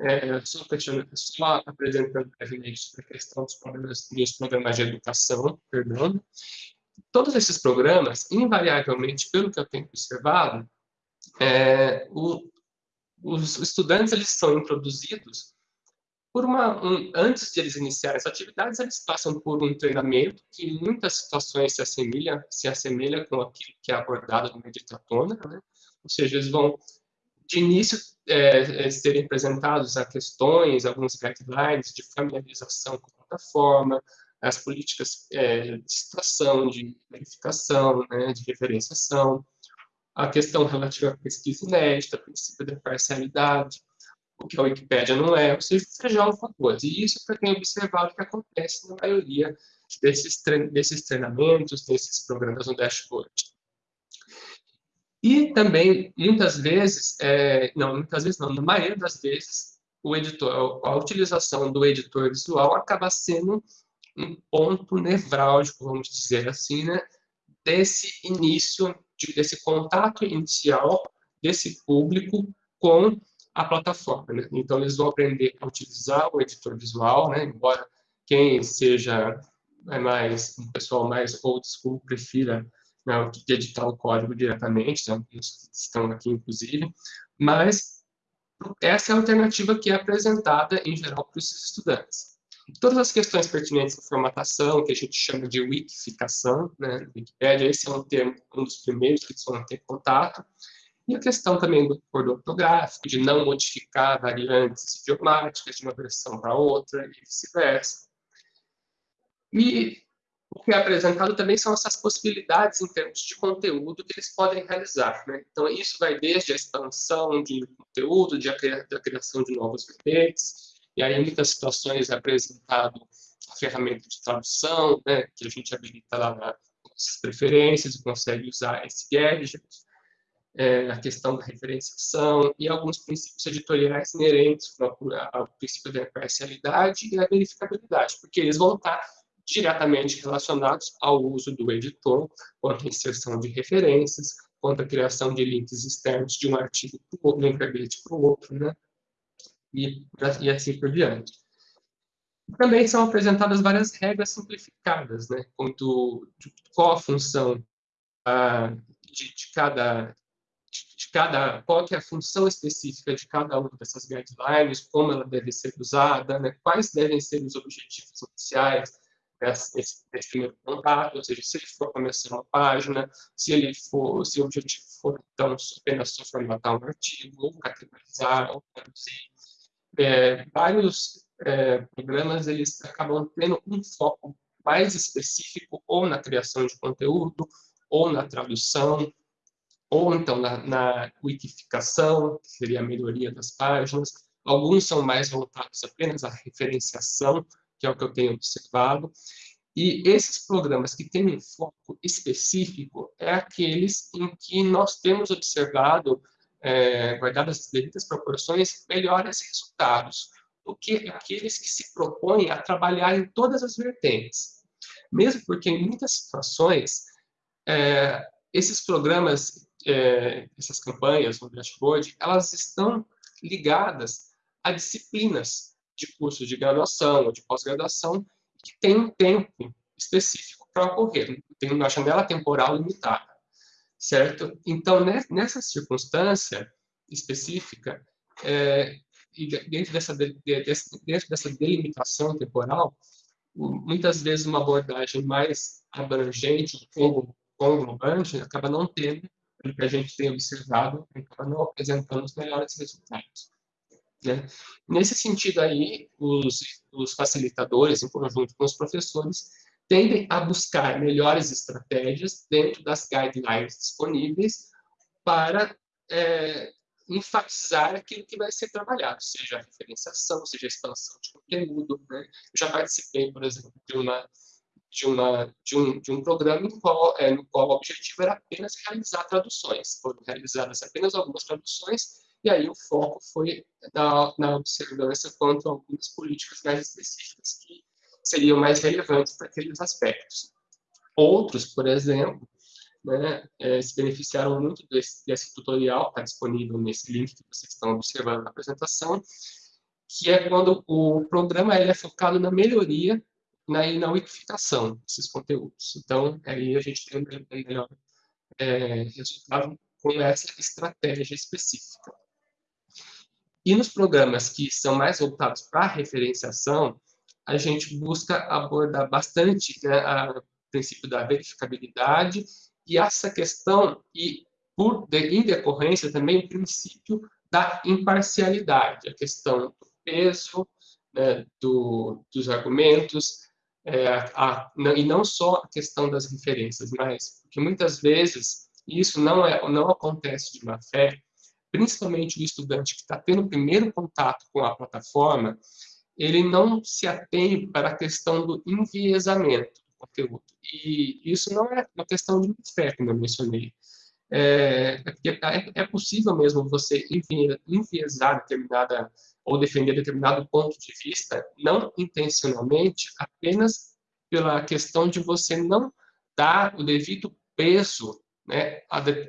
é, só, só apresentando brevemente sobre a questão dos programas, dos programas de educação, perdão. Todos esses programas, invariavelmente, pelo que eu tenho observado, é, o, os estudantes eles são introduzidos por uma, um, antes de eles iniciarem as atividades, eles passam por um treinamento que em muitas situações se assemelha, se assemelha com aquilo que é abordado no Meditatona, né? ou seja, eles vão, de início, é, é, serem apresentados a questões, alguns guidelines de familiarização com a plataforma, as políticas é, de citação, de verificação, né, de referenciação, a questão relativa à pesquisa inédita, princípio da parcialidade, o que a Wikipédia não é, ou seja, já alguma coisa. E isso eu tenho observado que acontece na maioria desses, desses treinamentos, desses programas no dashboard. E também, muitas vezes, é, não, muitas vezes não, na maioria das vezes, o editor, a utilização do editor visual acaba sendo um ponto nevrálgico, vamos dizer assim, né, desse início, de, desse contato inicial desse público com a plataforma. Né? Então, eles vão aprender a utilizar o editor visual, né? embora quem seja é mais um pessoal mais old school prefira né, editar o código diretamente, né? estão aqui inclusive, mas essa é a alternativa que é apresentada em geral para os estudantes. Todas as questões pertinentes à formatação, que a gente chama de wikificação, né, Wikipédia, esse é um termo, um dos primeiros que vão ter contato, e a questão também do acordo ortográfico, de não modificar variantes idiomáticas de uma versão para outra, e vice-versa. E o que é apresentado também são essas possibilidades em termos de conteúdo que eles podem realizar. Né? Então, isso vai desde a expansão de conteúdo, de a, da criação de novos verbetes, e aí, em muitas situações, é apresentado a ferramenta de tradução, né, que a gente habilita lá nas preferências e consegue usar esse gadget, é, a questão da referenciação e alguns princípios editoriais inerentes ao princípio da imparcialidade e da verificabilidade, porque eles vão estar diretamente relacionados ao uso do editor, quanto à inserção de referências, quanto à criação de links externos de um artigo de um para o outro, né? e, e assim por diante. Também são apresentadas várias regras simplificadas, né, quanto de qual a função ah, de, de, cada de cada qual é a função específica de cada uma dessas guidelines, como ela deve ser usada, né, quais devem ser os objetivos iniciais desse, primeiro contato, ou seja, se ele for começar uma página, se ele for, se o objetivo for então apenas só formatar um artigo, ou categorizar, ou traduzir, é, vários é, programas eles acabam tendo um foco mais específico ou na criação de conteúdo, ou na tradução, ou então na, na wikificação, que seria a melhoria das páginas. Alguns são mais voltados apenas à referenciação, que é o que eu tenho observado. E esses programas que têm um foco específico é aqueles em que nós temos observado é, guardadas as devidas proporções, melhores resultados do que aqueles que se propõem a trabalhar em todas as vertentes. Mesmo porque, em muitas situações, é, esses programas, é, essas campanhas no dashboard, elas estão ligadas a disciplinas de cursos de graduação ou de pós-graduação que têm um tempo específico para ocorrer, tem uma janela temporal limitada certo? Então, nessa circunstância específica, é, e dentro dessa, dentro dessa delimitação temporal, muitas vezes uma abordagem mais abrangente, ou conglobante, acaba não tendo, pelo que a gente tem observado, acaba não apresentando os melhores resultados. Né? Nesse sentido aí, os, os facilitadores, em conjunto com os professores, tendem a buscar melhores estratégias dentro das guidelines disponíveis para é, enfatizar aquilo que vai ser trabalhado, seja a referenciação, seja a expansão de conteúdo. Né? Eu já participei, por exemplo, de uma de, uma, de, um, de um programa no qual, é, no qual o objetivo era apenas realizar traduções. Foram realizadas apenas algumas traduções, e aí o foco foi na, na observância quanto a algumas políticas mais específicas que seriam mais relevantes para aqueles aspectos. Outros, por exemplo, né, é, se beneficiaram muito desse, desse tutorial, está disponível nesse link que vocês estão observando na apresentação, que é quando o programa ele é focado na melhoria na, na wikificação desses conteúdos. Então, aí a gente tem um melhor é, resultado com essa estratégia específica. E nos programas que são mais voltados para a referenciação, a gente busca abordar bastante né, o princípio da verificabilidade e essa questão, e por de, em decorrência também o princípio da imparcialidade, a questão do peso, né, do, dos argumentos, é, a, e não só a questão das referências, mas porque muitas vezes isso não, é, não acontece de má fé, principalmente o estudante que está tendo o primeiro contato com a plataforma, ele não se atém para a questão do enviesamento do conteúdo. E isso não é uma questão de fé, como eu mencionei. É, é, é possível mesmo você enviesar determinada ou defender determinado ponto de vista, não intencionalmente, apenas pela questão de você não dar o devido peso, né,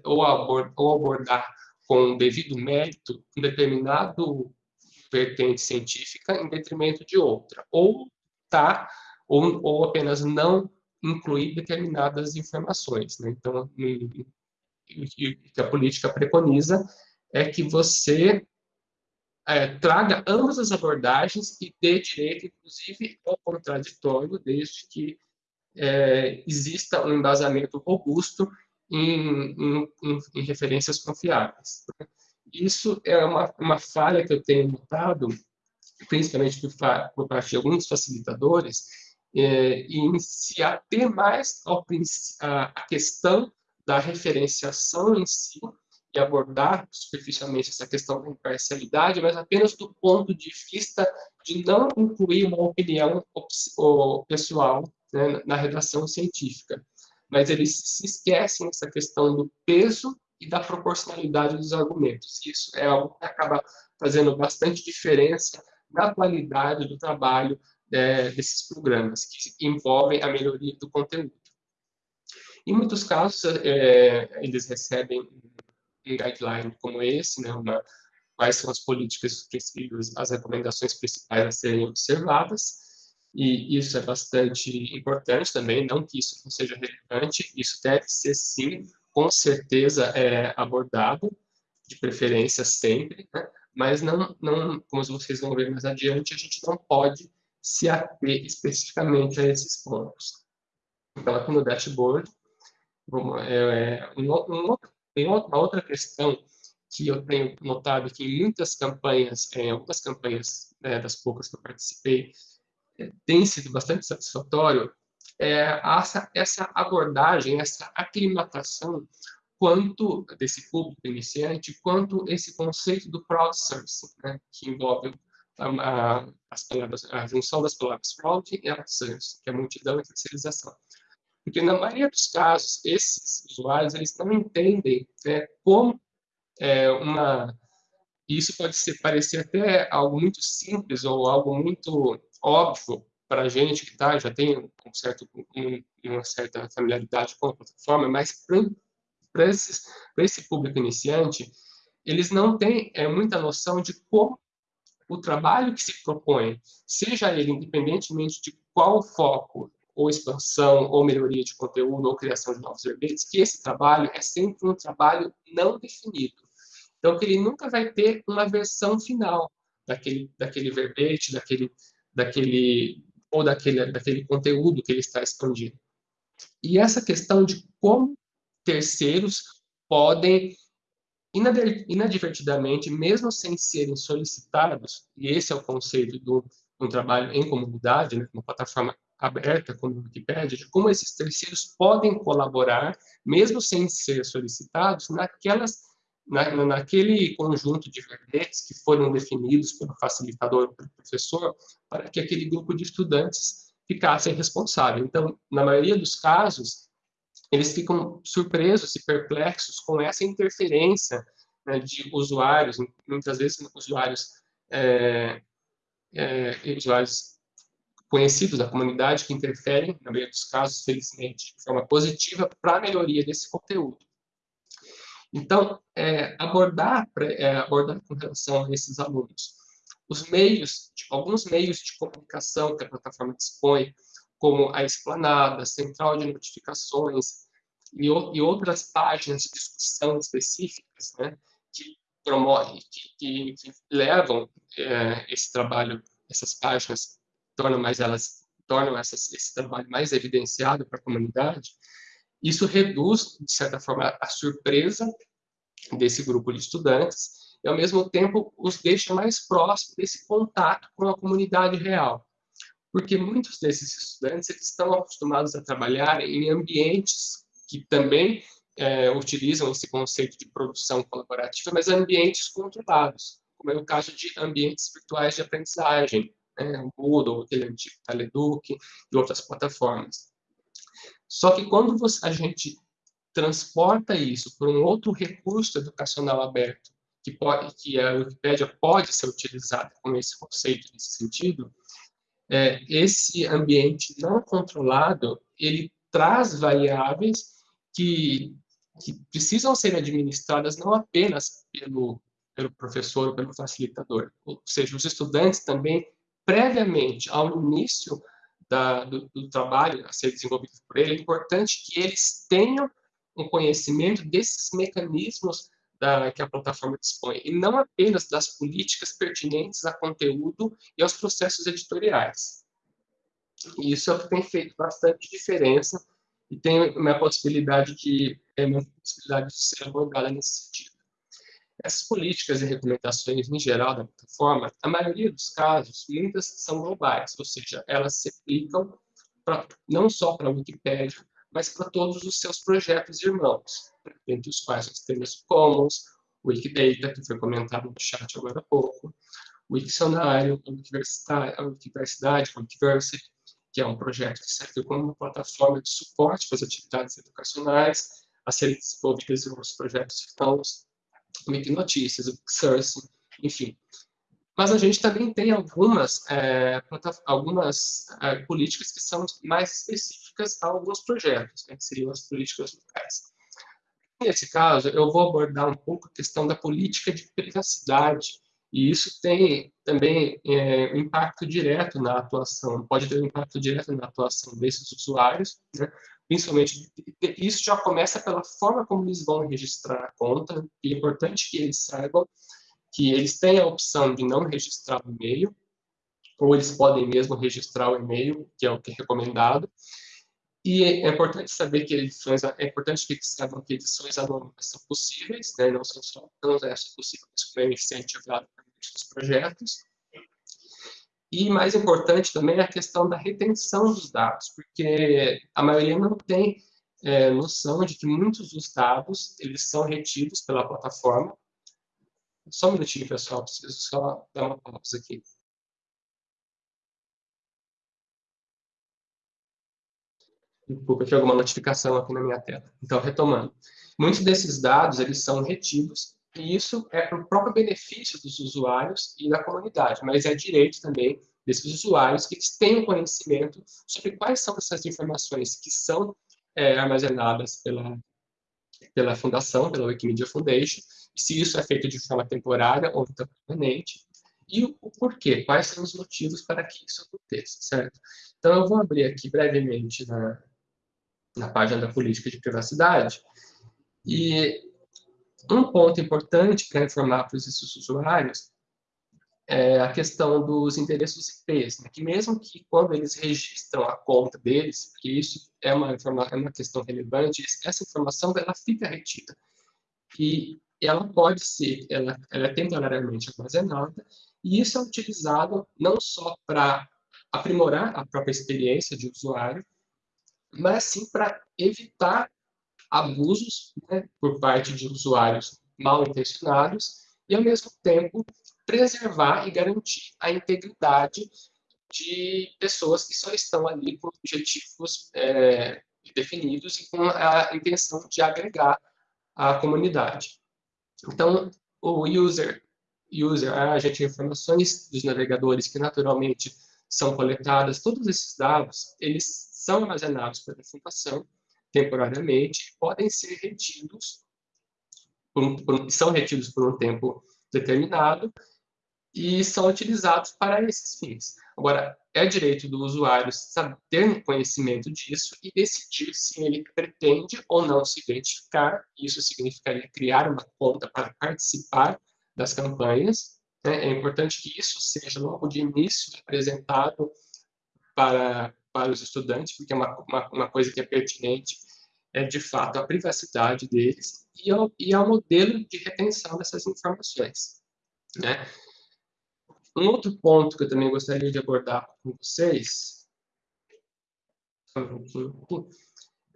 ou, abordar, ou abordar com devido mérito um determinado vertente científica em detrimento de outra, ou tá, ou, ou apenas não incluir determinadas informações. Né? Então, o que a política preconiza é que você é, traga ambas as abordagens e dê direito, inclusive, ao contraditório, desde que é, exista um embasamento robusto em, em, em, referências confiáveis. Isso é uma, uma falha que eu tenho notado, principalmente por, por parte de alguns facilitadores, é, em se ater mais ao, a, a questão da referenciação em si e abordar superficialmente essa questão da imparcialidade, mas apenas do ponto de vista de não incluir uma opinião pessoal né, na redação científica. Mas eles se esquecem dessa questão do peso e da proporcionalidade dos argumentos. Isso é algo que acaba fazendo bastante diferença na qualidade do trabalho é, desses programas, que envolvem a melhoria do conteúdo. Em muitos casos, é, eles recebem um guideline como esse, né, uma, quais são as políticas, as recomendações principais a serem observadas, e isso é bastante importante também, não que isso não seja relevante, isso deve ser, sim, com certeza é, abordado, de preferência sempre, né? mas não, não, como vocês vão ver mais adiante, a gente não pode se ater especificamente a esses pontos. Então, aqui no dashboard, vamos, é, é um, um, tem uma outra questão que eu tenho notado que em muitas campanhas, em algumas campanhas né, das poucas que eu participei, é, tem sido bastante satisfatório é, essa, essa abordagem, essa aclimatação quanto desse público iniciante, quanto esse conceito do crowdsourcing, né, que envolve a, a, as palavras, a junção das palavras crowd e outsourcing, que é multidão e terceirização. Porque, na maioria dos casos, esses usuários eles não entendem né, como é, uma... Isso pode ser, parecer até algo muito simples ou algo muito óbvio para a gente que tá, já tem um certo, um, uma certa familiaridade com a plataforma, mas para esse público iniciante, eles não têm é, muita noção de como o trabalho que se propõe, seja ele independentemente de qual foco ou expansão, ou melhoria de conteúdo, ou criação de novos verbetes, que esse trabalho é sempre um trabalho não definido. Então, que ele nunca vai ter uma versão final daquele, daquele verbete, daquele, daquele, ou daquele, daquele conteúdo que ele está expandindo. E essa questão de como terceiros podem inadvertidamente, mesmo sem serem solicitados, e esse é o conceito do um trabalho em comunidade, né, uma plataforma aberta como a Wikipédia, de como esses terceiros podem colaborar, mesmo sem ser solicitados, naquelas, na, naquele conjunto de verbetes que foram definidos pelo facilitador pelo professor, para que aquele grupo de estudantes ficasse responsável. Então, na maioria dos casos, eles ficam surpresos e perplexos com essa interferência né, de usuários, muitas vezes usuários, é, é, usuários conhecidos da comunidade que interferem, na maioria dos casos, felizmente, de forma positiva para a melhoria desse conteúdo. Então, é, abordar, é, abordar com relação a esses alunos, os meios, tipo, alguns meios de comunicação que a plataforma dispõe, como a Esplanada, a Central de Notificações e, e outras páginas de discussão específicas, né, que promovem, que, que, levam é, esse trabalho, essas páginas, tornam mais elas tornam essas, esse trabalho mais evidenciado para a comunidade, isso reduz, de certa forma, a surpresa desse grupo de estudantes e, ao mesmo tempo, os deixa mais próximos desse contato com a comunidade real. Porque muitos desses estudantes eles estão acostumados a trabalhar em ambientes que também é, utilizam esse conceito de produção colaborativa, mas ambientes controlados, como é o caso de ambientes virtuais de aprendizagem, né, o Moodle, aquele antigo Teleduc e outras plataformas. Só que quando a gente transporta isso para um outro recurso educacional aberto, que, pode, que a Wikipédia pode ser utilizada com esse conceito nesse sentido, é, esse ambiente não controlado, ele traz variáveis que que precisam ser administradas não apenas pelo, pelo professor ou pelo facilitador, ou seja, os estudantes também, previamente ao início da, do, do, trabalho a ser desenvolvido por ele, é importante que eles tenham um conhecimento desses mecanismos da, que a plataforma dispõe, e não apenas das políticas pertinentes a conteúdo e aos processos editoriais. E isso é o que tem feito bastante diferença e tem uma possibilidade de é uma possibilidade de ser abordada nesse sentido. Essas políticas e recomendações em geral da plataforma, a maioria dos casos, muitas são globais, ou seja, elas se aplicam pra, não só para a Wikipédia, mas para todos os seus projetos irmãos, entre os quais nós temos o Commons, o Wikidata, que foi comentado no chat agora há pouco, o Wiktionário, a Universidade, a Wikiversity, que é um projeto que serve como uma plataforma de suporte para as atividades educacionais a serem desenvolvidas em outros projetos irmãos, Wiki Notícias, o Source, enfim. Mas a gente também tem algumas, é, algumas é, políticas que são mais específicas a alguns projetos, né, que seriam as políticas locais. Nesse caso, eu vou abordar um pouco a questão da política de privacidade e isso tem também é, impacto direto na atuação, pode ter um impacto direto na atuação desses usuários, né? Principalmente isso já começa pela forma como eles vão registrar a conta, e é importante que eles saibam que eles têm a opção de não registrar o e-mail, ou eles podem mesmo registrar o e-mail, que é o que é recomendado, e é importante saber que edições, é importante que eles saibam que edições anônimas são possíves, né? não são só não é só possível, mas como é incentivado dos projetos. E mais importante também é a questão da retenção dos dados, porque a maioria não tem é, noção de que muitos dos dados eles são retidos pela plataforma. Só um minutinho, pessoal, preciso só dar uma pausa aqui. Desculpa, tinha alguma notificação aqui na minha tela. Então, retomando. Muitos desses dados, eles são retidos e isso é para o próprio benefício dos usuários e da comunidade, mas é direito também desses usuários que eles tenham conhecimento sobre quais são essas informações que são é, armazenadas pela, pela fundação, pela Wikimedia Foundation, se isso é feito de forma temporária ou permanente, e o, o porquê, quais são os motivos para que isso aconteça, certo? Então, eu vou abrir aqui brevemente na, na página da política de privacidade, e um ponto importante para informar para esses usuários é a questão dos endereços IPs, né? que mesmo que quando eles registram a conta deles, que isso é uma, é uma questão relevante, essa informação ela fica retida. E ela pode ser, ela, ela é temporariamente armazenada, e isso é utilizado não só para aprimorar a própria experiência de usuário, mas sim para evitar abusos né, por parte de usuários mal intencionados e, ao mesmo tempo, preservar e garantir a integridade de pessoas que só estão ali com objetivos é, definidos e com a intenção de agregar a comunidade. Então, o user, user a agente de informações dos navegadores que naturalmente são coletadas, todos esses dados, eles são armazenados pela fundação temporariamente, podem ser retidos, por por, são retidos por um tempo determinado e são utilizados para esses fins. Agora, é direito do usuário ter conhecimento disso e decidir se ele pretende ou não se identificar. Isso significaria criar uma conta para participar das campanhas. Né? É importante que isso seja logo de início apresentado para, para os estudantes, porque é uma, uma, uma coisa que é pertinente é, de fato, a privacidade deles e ao, e ao modelo de retenção dessas informações. Né? Um outro ponto que eu também gostaria de abordar com vocês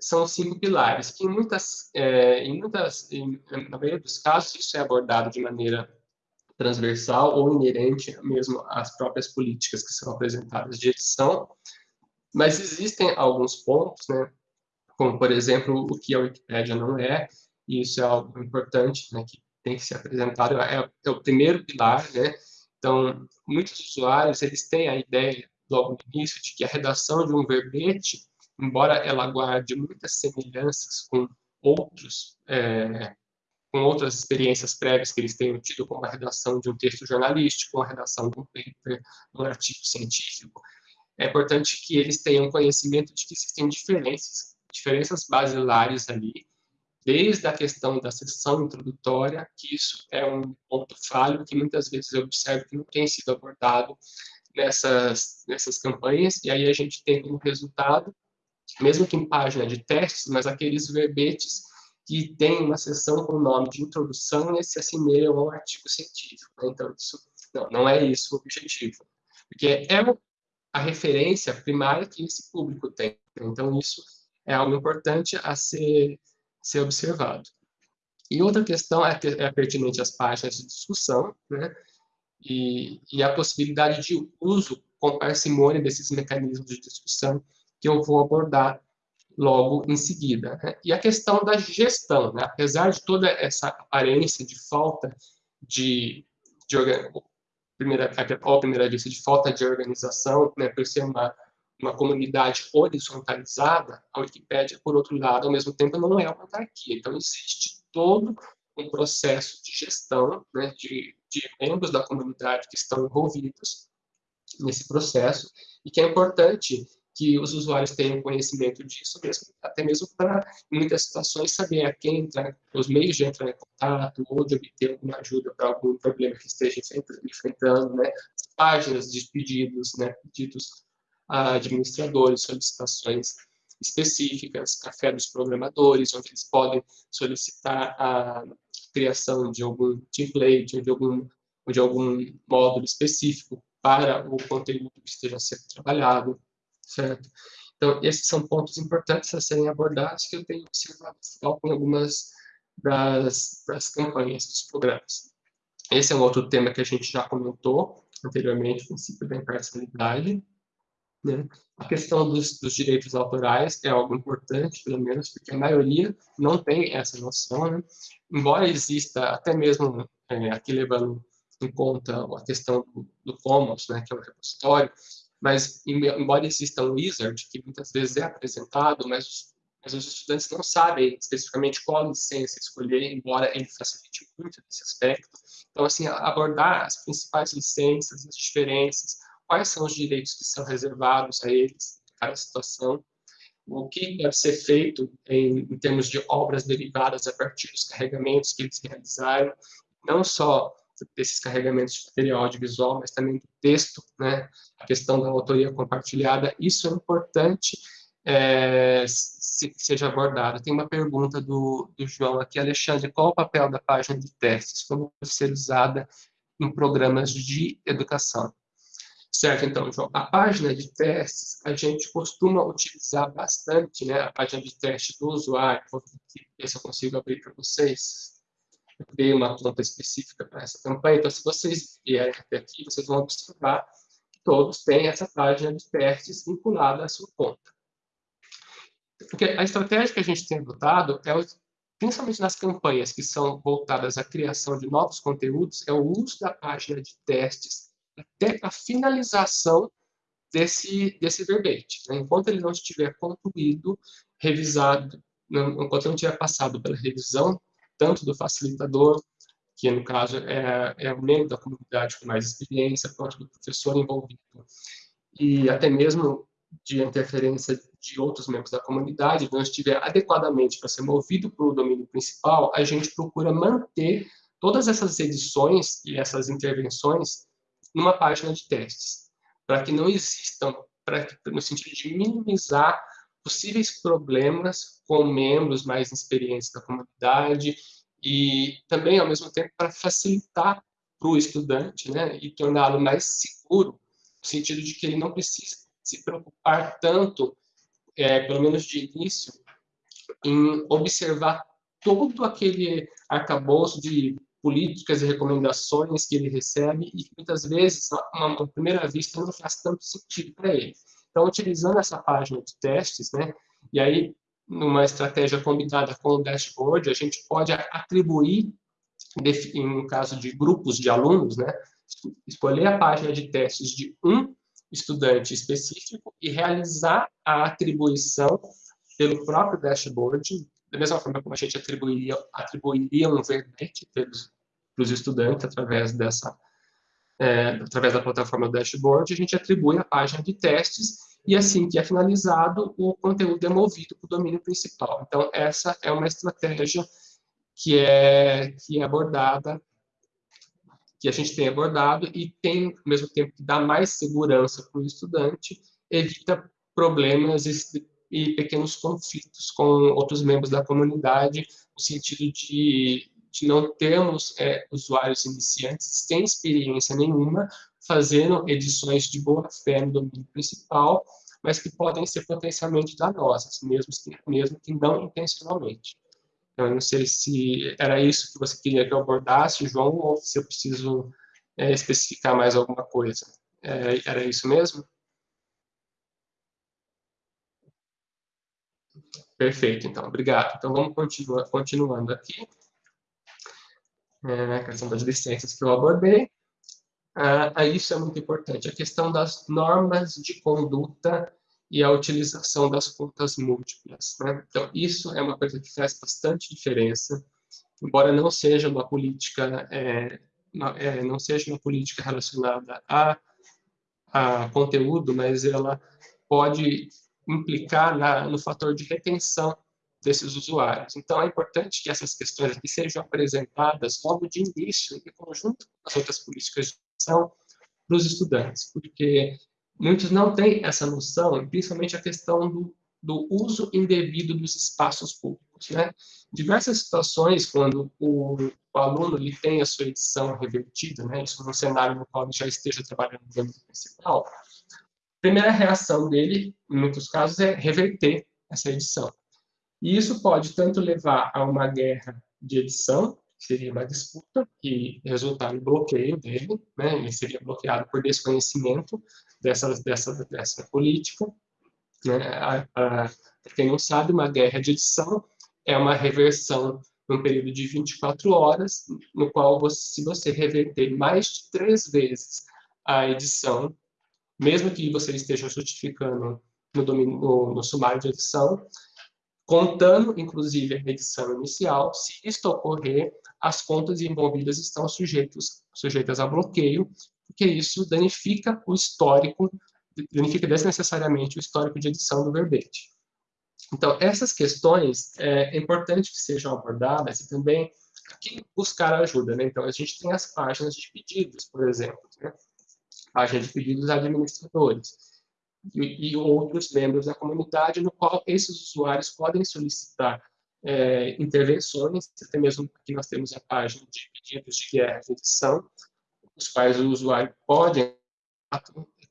são os cinco pilares, que em muitas, é, em muitas, em, na maioria dos casos, isso é abordado de maneira transversal ou inerente mesmo às próprias políticas que são apresentadas de edição, mas existem alguns pontos, né, como, por exemplo, o que a Wikipédia não é, e isso é algo importante, né, que tem que ser apresentado, é, é o primeiro pilar, né, então, muitos usuários, eles têm a ideia, logo no início, de que a redação de um verbete, embora ela guarde muitas semelhanças com outros, é, com outras experiências prévias que eles tenham tido, como a redação de um texto jornalístico, a redação de um paper, um artigo científico, é importante que eles tenham conhecimento de que existem diferenças, diferenças basilares ali, desde a questão da sessão introdutória, que isso é um ponto falho que muitas vezes eu observo que não tem sido abordado nessas, nessas campanhas, e aí a gente tem como resultado, mesmo que em página de testes, mas aqueles verbetes que tem uma sessão com o nome de introdução e se assemelham ao artigo científico. Né? Então, isso não, não é isso o objetivo. Porque é a referência primária que esse público tem. Então, isso é algo importante a ser, ser observado. E outra questão é, é pertinente às páginas de discussão, né? E, e, a possibilidade de uso com parcimônia desses mecanismos de discussão que eu vou abordar logo em seguida. Né? E a questão da gestão, né? apesar de toda essa aparência de falta de, de primeira, a primeira vista de falta de organização, né, por ser uma uma comunidade horizontalizada, a Wikipédia, por outro lado, ao mesmo tempo, não é uma autarquia. Então, existe todo um processo de gestão né, de, de membros da comunidade que estão envolvidos nesse processo e que é importante que os usuários tenham conhecimento disso, mesmo, até mesmo para, em muitas situações, saber a quem entrar, os meios de entrar em contato, ou de obter alguma ajuda para algum problema que esteja enfrentando, né? As páginas de pedidos, né? Pedidos a administradores, solicitações específicas, café dos programadores, onde eles podem solicitar a criação de algum template, de algum, de algum módulo específico para o conteúdo que esteja sendo trabalhado, certo? Então, esses são pontos importantes a serem abordados que eu tenho observado em algumas das, das campanhas dos programas. Esse é um outro tema que a gente já comentou anteriormente, o princípio da imparcialidade, né? A questão dos, dos, direitos autorais é algo importante, pelo menos, porque a maioria não tem essa noção, né? embora exista até mesmo é, aqui levando em conta a questão do, do Commons, né, que é o repositório, mas embora exista um wizard que muitas vezes é apresentado, mas os, mas os estudantes não sabem especificamente qual licença escolher, embora ele facilite muito nesse aspecto. Então, assim, abordar as principais licenças, as diferenças, quais são os direitos que são reservados a eles, cada situação, o que deve ser feito em, em termos de obras derivadas a partir dos carregamentos que eles realizaram, não só desses carregamentos de material audiovisual, mas também do texto, né? a questão da autoria compartilhada, isso é importante é, se, seja abordado. Tem uma pergunta do, do João aqui, Alexandre, qual o papel da página de testes? Como ser usada em programas de educação? Certo, então, João, a página de testes, a gente costuma utilizar bastante, né, a página de teste do usuário, vou ver se eu consigo abrir para vocês. Eu criei uma conta específica para essa campanha, então se vocês vierem até aqui, vocês vão observar que todos têm essa página de testes vinculada à sua conta. Porque a estratégia que a gente tem adotado é, principalmente nas campanhas que são voltadas à criação de novos conteúdos, é o uso da página de testes até a finalização desse, desse verbete. Né? Enquanto ele não estiver concluído, revisado, não, enquanto não tiver passado pela revisão, tanto do facilitador, que no caso é, é o membro da comunidade com mais experiência, quanto do professor envolvido, e até mesmo de interferência de outros membros da comunidade, não estiver adequadamente para ser movido para o domínio principal, a gente procura manter todas essas edições e essas intervenções numa página de testes, para que não existam, para no sentido de minimizar possíveis problemas com membros mais experientes da comunidade e também, ao mesmo tempo, para facilitar para o estudante né, e torná-lo mais seguro, no sentido de que ele não precisa se preocupar tanto, é, pelo menos de início, em observar todo aquele arcabouço de políticas e recomendações que ele recebe e que muitas vezes, à primeira vista, não faz tanto sentido para ele. Então, utilizando essa página de testes, né, e aí, numa estratégia combinada com o dashboard, a gente pode atribuir, em caso de grupos de alunos, né, escolher a página de testes de um estudante específico e realizar a atribuição pelo próprio dashboard, da mesma forma como a gente atribuiria, atribuiria um verbete para os estudantes através dessa é, através da plataforma dashboard, a gente atribui a página de testes e assim que é finalizado, o conteúdo é movido para o domínio principal. Então, essa é uma estratégia que é, que é abordada, que a gente tem abordado e tem, ao mesmo tempo que dá mais segurança para o estudante, evita problemas e pequenos conflitos com outros membros da comunidade, no sentido de, de não termos é, usuários iniciantes sem experiência nenhuma, fazendo edições de boa fé no domínio principal, mas que podem ser potencialmente danosas, mesmo que, mesmo que não intencionalmente. Então, eu não sei se era isso que você queria que eu abordasse, João, ou se eu preciso é, especificar mais alguma coisa. É, era isso mesmo? Perfeito, então, obrigado. Então, vamos continuar, continuando aqui. É, a questão das licenças que eu abordei. Ah, isso é muito importante, a questão das normas de conduta e a utilização das contas múltiplas. Né? Então, isso é uma coisa que faz bastante diferença, embora não seja uma política, é, é, não seja uma política relacionada a, a conteúdo, mas ela pode implicar na, no fator de retenção desses usuários. Então, é importante que essas questões aqui sejam apresentadas logo de início, em conjunto com as outras políticas de ação, para os estudantes, porque muitos não têm essa noção, principalmente a questão do, do uso indevido dos espaços públicos. Né? Diversas situações, quando o, o aluno ele tem a sua edição revertida, né? isso num cenário no qual ele já esteja trabalhando no âmbito principal, primeira reação dele, em muitos casos, é reverter essa edição. E isso pode tanto levar a uma guerra de edição, que seria uma disputa, que resultar no bloqueio dele, né? ele seria bloqueado por desconhecimento dessa, dessa, dessa política. Né? A, a, quem não sabe, uma guerra de edição é uma reversão num período de 24 horas, no qual, você, se você reverter mais de três vezes a edição, mesmo que você esteja justificando no, domínio, no, no sumário de edição, contando, inclusive, a edição inicial, se isto ocorrer, as contas envolvidas estão sujeitos, sujeitas a bloqueio, porque isso danifica o histórico, danifica desnecessariamente o histórico de edição do verbete. Então, essas questões é, é importante que sejam abordadas e também aqui buscar ajuda. Né? Então, a gente tem as páginas de pedidos, por exemplo. Né? Página de pedidos administradores e, e, outros membros da comunidade, no qual esses usuários podem solicitar é, intervenções, até mesmo aqui nós temos a página de pedidos de guerra de edição, os quais o usuário pode,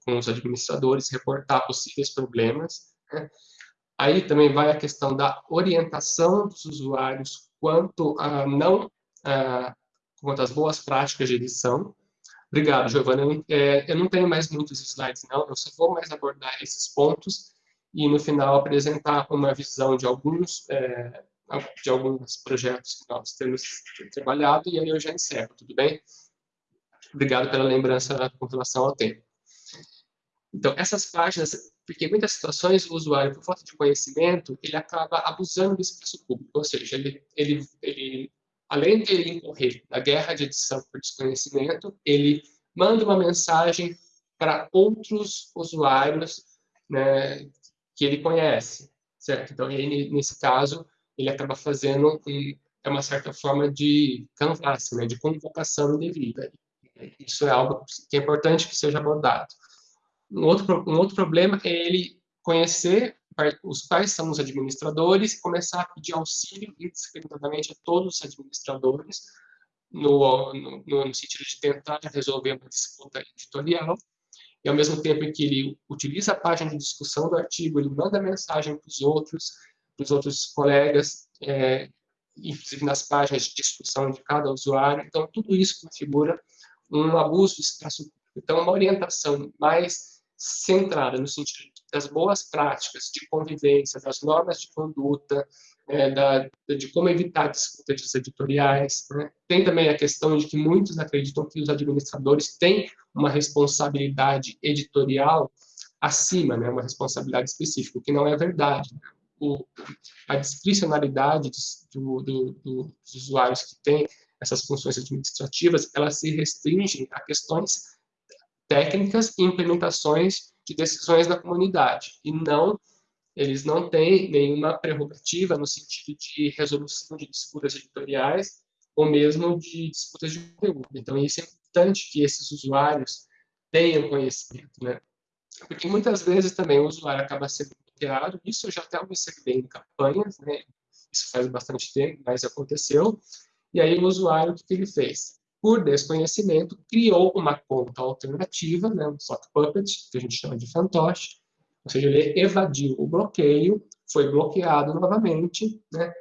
com os administradores, reportar possíveis problemas. Né? Aí também vai a questão da orientação dos usuários quanto a não a, quanto às boas práticas de edição, Obrigado, Giovana. É, eu não tenho mais muitos slides, não. Eu só vou mais abordar esses pontos e, no final, apresentar uma visão de alguns, é, de alguns projetos que nós temos trabalhado e aí eu já encerro, tudo bem? Obrigado pela lembrança com relação ao tempo. Então, essas páginas, porque em muitas situações o usuário, por falta de conhecimento, ele acaba abusando do espaço público, ou seja, ele, ele, ele além de ele incorrer na guerra de edição por desconhecimento, ele manda uma mensagem para outros usuários né, que ele conhece, certo? Então, ele, nesse caso, ele acaba fazendo é uma certa forma de canvas, né, de convocação indevida. Isso é algo que é importante que seja abordado. Um outro, um outro problema é ele conhecer os quais são os administradores e começar a pedir auxílio indiscriminadamente a todos os administradores no, no, no sentido de tentar resolver uma disputa editorial e ao mesmo tempo em que ele utiliza a página de discussão do artigo, ele manda mensagem para os outros, para os outros colegas, é, inclusive nas páginas de discussão de cada usuário. Então, tudo isso configura um abuso de espaço público. Então, uma orientação mais centrada no sentido das boas práticas de convivência, das normas de conduta, é, da, de como evitar disputas editoriais. Né? Tem também a questão de que muitos acreditam que os administradores têm uma responsabilidade editorial acima, né? uma responsabilidade específica, o que não é verdade. Né? O, a discricionalidade do, do, do, dos usuários que têm essas funções administrativas, elas se restringem a questões técnicas e implementações de decisões da comunidade, e não eles não têm nenhuma prerrogativa no sentido de resolução de disputas editoriais ou mesmo de disputas de conteúdo. Então, isso é importante que esses usuários tenham conhecimento, né? Porque muitas vezes também o usuário acaba sendo bloqueado, isso eu já até observei em campanhas, né? Isso faz bastante tempo, mas aconteceu. E aí o usuário, o que ele fez? Por desconhecimento, criou uma conta alternativa, né? um sock puppet, que a gente chama de fantoche, ou seja, ele evadiu o bloqueio, foi bloqueado novamente, né?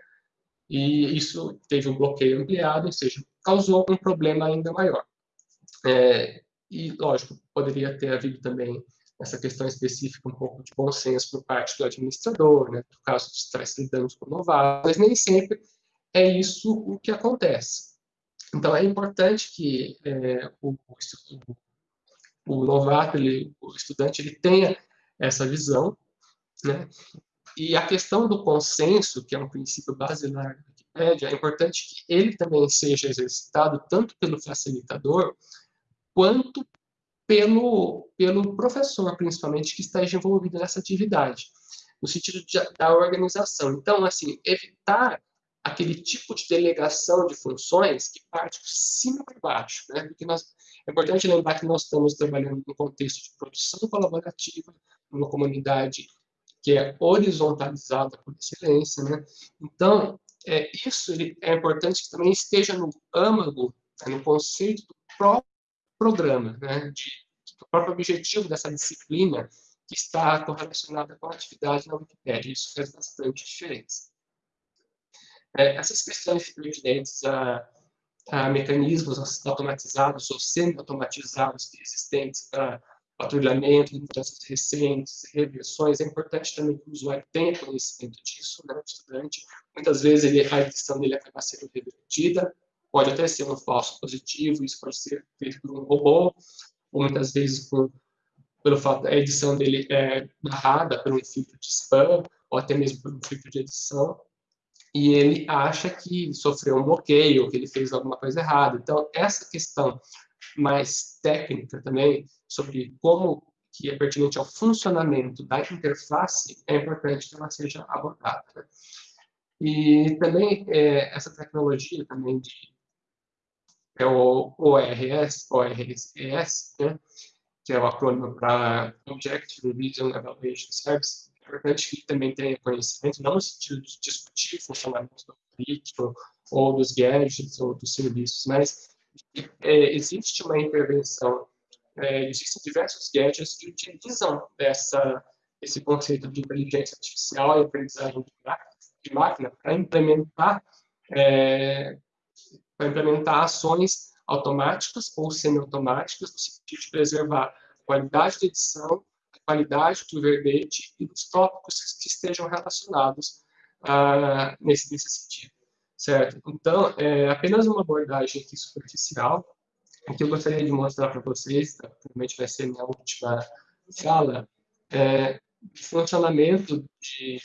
e isso teve um bloqueio ampliado, ou seja, causou um problema ainda maior. É, e, lógico, poderia ter havido também essa questão específica, um pouco de bom senso por parte do administrador, né, no caso de se lidando com novatos, mas nem sempre é isso o que acontece. Então, é importante que é, o, o, o, novato, ele, o estudante, ele tenha essa visão, né? E a questão do consenso, que é um princípio basilar da Wikipédia, é importante que ele também seja exercitado tanto pelo facilitador quanto pelo, pelo professor, principalmente, que está envolvido nessa atividade, no sentido de, da organização. Então, assim, evitar aquele tipo de delegação de funções que parte de cima para baixo, né? Porque nós, é importante lembrar que nós estamos trabalhando no contexto de produção colaborativa, numa comunidade que é horizontalizada por excelência, né? Então, é, isso é importante que também esteja no âmago, né, no conceito do próprio programa, né? De, do próprio objetivo dessa disciplina que está correlacionada com a atividade na Wikipédia. Isso faz bastante diferença. É, essas questões pertinentes a, a mecanismos automatizados ou semi-automatizados existentes para patrulhamento mudanças recentes, reversões, é importante também que o usuário tenha conhecimento disso, né, o estudante. Muitas vezes ele, a edição dele acaba sendo revertida, pode até ser um falso positivo, isso pode ser feito por um robô, ou muitas vezes por, pelo fato da edição dele é narrada por um filtro de spam, ou até mesmo por um filtro de edição, e ele acha que sofreu um bloqueio, que ele fez alguma coisa errada. Então, essa questão mais técnica também, sobre como que é pertinente ao funcionamento da interface, é importante que ela seja abordada. Né? E também é, essa tecnologia também de é o ORS, ORS, né? que é o acrônimo para Object Revision Evaluation Service, importante que também tenha conhecimento, não no sentido de discutir o funcionamento do algoritmo, ou dos gadgets, ou dos serviços, mas é, existe uma intervenção, é, existem diversos gadgets que utilizam essa, esse conceito de inteligência artificial e aprendizagem de máquina para implementar, é, para implementar ações automáticas ou semi-automáticas no sentido de preservar a qualidade de edição, qualidade do verbete e dos tópicos que estejam relacionados ah, nesse, nesse sentido certo? Então, é apenas uma abordagem aqui superficial, o que eu gostaria de mostrar para vocês, tá? provavelmente vai ser minha última fala, é o funcionamento de,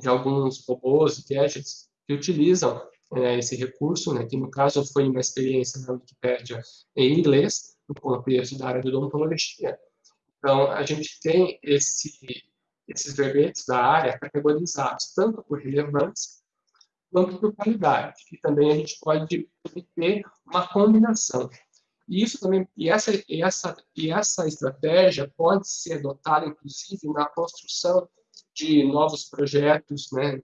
de alguns robôs e gadgets que utilizam é, esse recurso, né, que no caso foi uma experiência na Wikipédia em inglês, no contexto da área de odontologia. Então, a gente tem esse, esses verbetes da área categorizados tanto por relevância quanto por qualidade. E também a gente pode ter uma combinação. E isso também, e essa, e essa, e essa estratégia pode ser adotada, inclusive, na construção de novos projetos, né,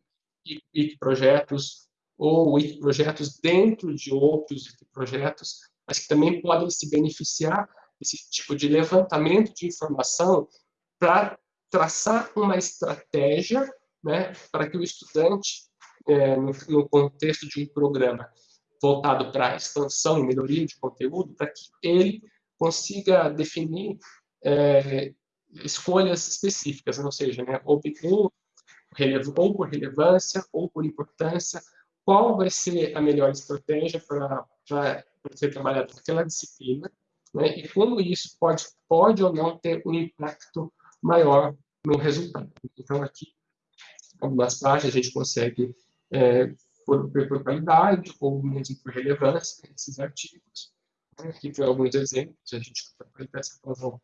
e, projetos ou projetos dentro de outros projetos, mas que também podem se beneficiar desse tipo de levantamento de informação para traçar uma estratégia né, para que o estudante, é, no, no, contexto de um programa voltado para expansão e melhoria de conteúdo, para que ele consiga definir é, escolhas específicas, ou seja, né, ou, ou por relevância ou por importância, qual vai ser a melhor estratégia para ser trabalhado naquela disciplina, né, e como isso pode, pode ou não ter um impacto maior no resultado. Então, aqui, algumas páginas a gente consegue, é, por, por qualidade ou mesmo por relevância, esses artigos. Aqui tem alguns exemplos, a gente vai essa razão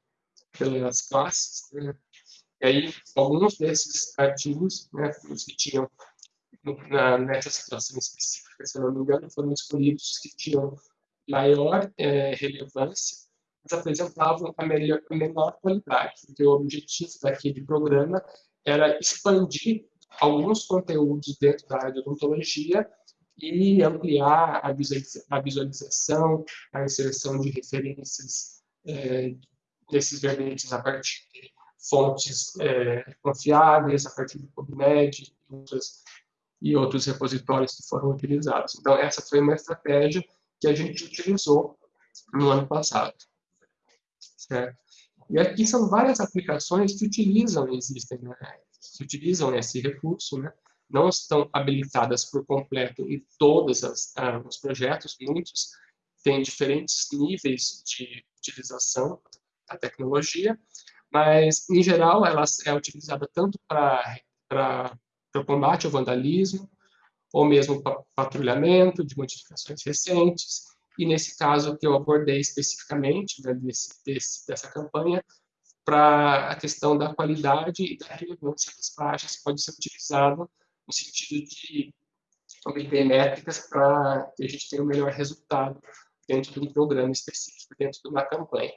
pelas classes. Né? E aí, alguns desses artigos, né, os que tinham na, nessa situação específica, se não me engano, foram escolhidos os que tinham maior é, relevância apresentavam a, melhor, a menor qualidade, porque o objetivo daquele programa era expandir alguns conteúdos dentro da área de odontologia e ampliar a, visualiza a visualização, a inserção de referências é, desses verbetes a partir de fontes é, confiáveis, a partir do PubMed e e outros repositórios que foram utilizados. Então, essa foi uma estratégia que a gente utilizou no ano passado. Certo? E aqui são várias aplicações que utilizam, existem, né? que utilizam esse recurso, né? não estão habilitadas por completo em todos ah, os projetos, muitos têm diferentes níveis de utilização da tecnologia, mas, em geral, ela é utilizada tanto para combate ao vandalismo, ou mesmo patrulhamento de modificações recentes, e nesse caso que eu abordei especificamente né, desse, desse, dessa campanha, para a questão da qualidade e da relevância das páginas, pode ser utilizado no sentido de obter métricas para que a gente tenha o um melhor resultado dentro de um programa específico, dentro de uma campanha.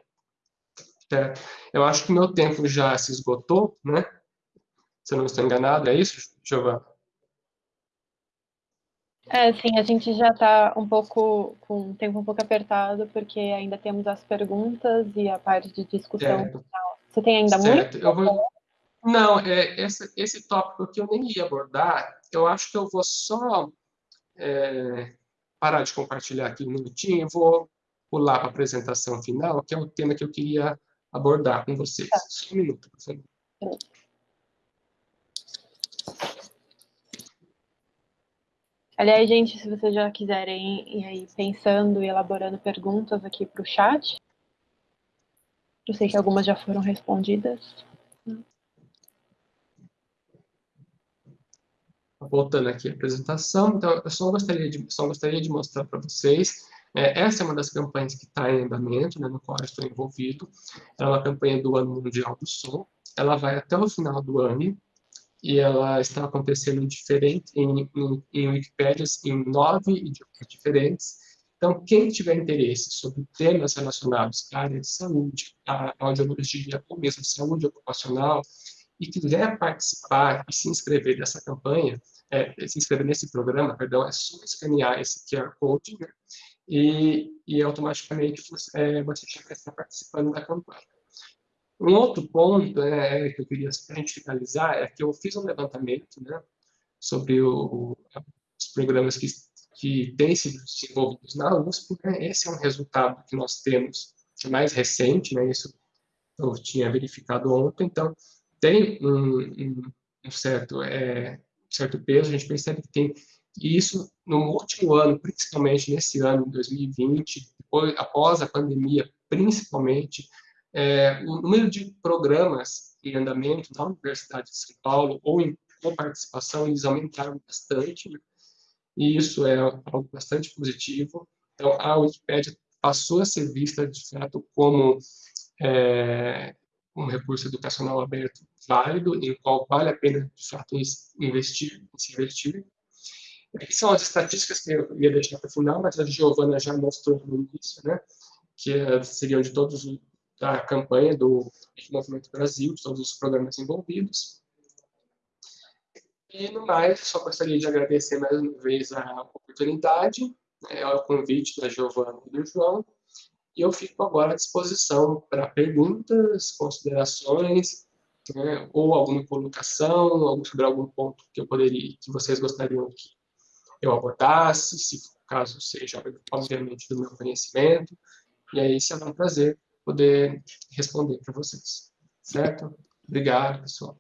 Eu acho que meu tempo já se esgotou, né? Se eu não estou enganado, é isso, Giovana? É, sim, a gente já está um pouco com o tempo um pouco apertado, porque ainda temos as perguntas e a parte de discussão certo. Você tem ainda certo. muito? Eu vou... Não, é, esse, esse tópico que eu nem ia abordar, eu acho que eu vou só é, parar de compartilhar aqui um minutinho, e vou pular para a apresentação final, que é o tema que eu queria abordar com vocês. Tá. Só um minuto, por favor. Aliás, gente, se vocês já quiserem ir aí pensando e elaborando perguntas aqui para o chat, eu sei que algumas já foram respondidas. Voltando aqui à apresentação, então, eu só gostaria de, só gostaria de mostrar para vocês, é, essa é uma das campanhas que está em andamento, né, no qual estou envolvido, é uma campanha do Ano Mundial do Som, ela vai até o final do ano, e ela está acontecendo diferente em, em, em Wikipédias em nove idiomas diferentes. Então, quem tiver interesse sobre temas relacionados à área de saúde, à audiologia ou mesmo saúde ocupacional, e quiser participar e se inscrever nessa campanha, é, se inscrever nesse programa, perdão, é só escanear esse QR Code, né? e, e automaticamente você, é, você já está participando da campanha. Um outro ponto é, que eu queria a gente finalizar é que eu fiz um levantamento né, sobre o, os programas que, que têm sido desenvolvidos na USP. Né, esse é um resultado que nós temos mais recente, né, isso eu tinha verificado ontem, então tem um, um, certo, é, certo peso, a gente percebe que tem isso no último ano, principalmente nesse ano, 2020, depois, após a pandemia, principalmente, é, o número de programas em andamento na Universidade de São Paulo ou em participação, eles aumentaram bastante, né? e isso é algo bastante positivo. Então, a Wikipédia passou a ser vista, de fato, como é, um recurso educacional aberto válido, em qual vale a pena, de fato, investir, se investir. Aqui são as estatísticas que eu ia deixar para o final, mas a Giovana já mostrou no início, né? Que eh, seriam de todos da campanha do Movimento Brasil, de todos os programas envolvidos. E, no mais, só gostaria de agradecer mais uma vez a oportunidade, né, o convite da Giovana e do João, e eu fico agora à disposição para perguntas, considerações, né, ou alguma colocação, sobre algum ponto que eu poderia, que vocês gostariam que eu abordasse, se caso seja, obviamente, do meu conhecimento. E aí será um prazer poder responder para vocês. Certo? Obrigado, pessoal.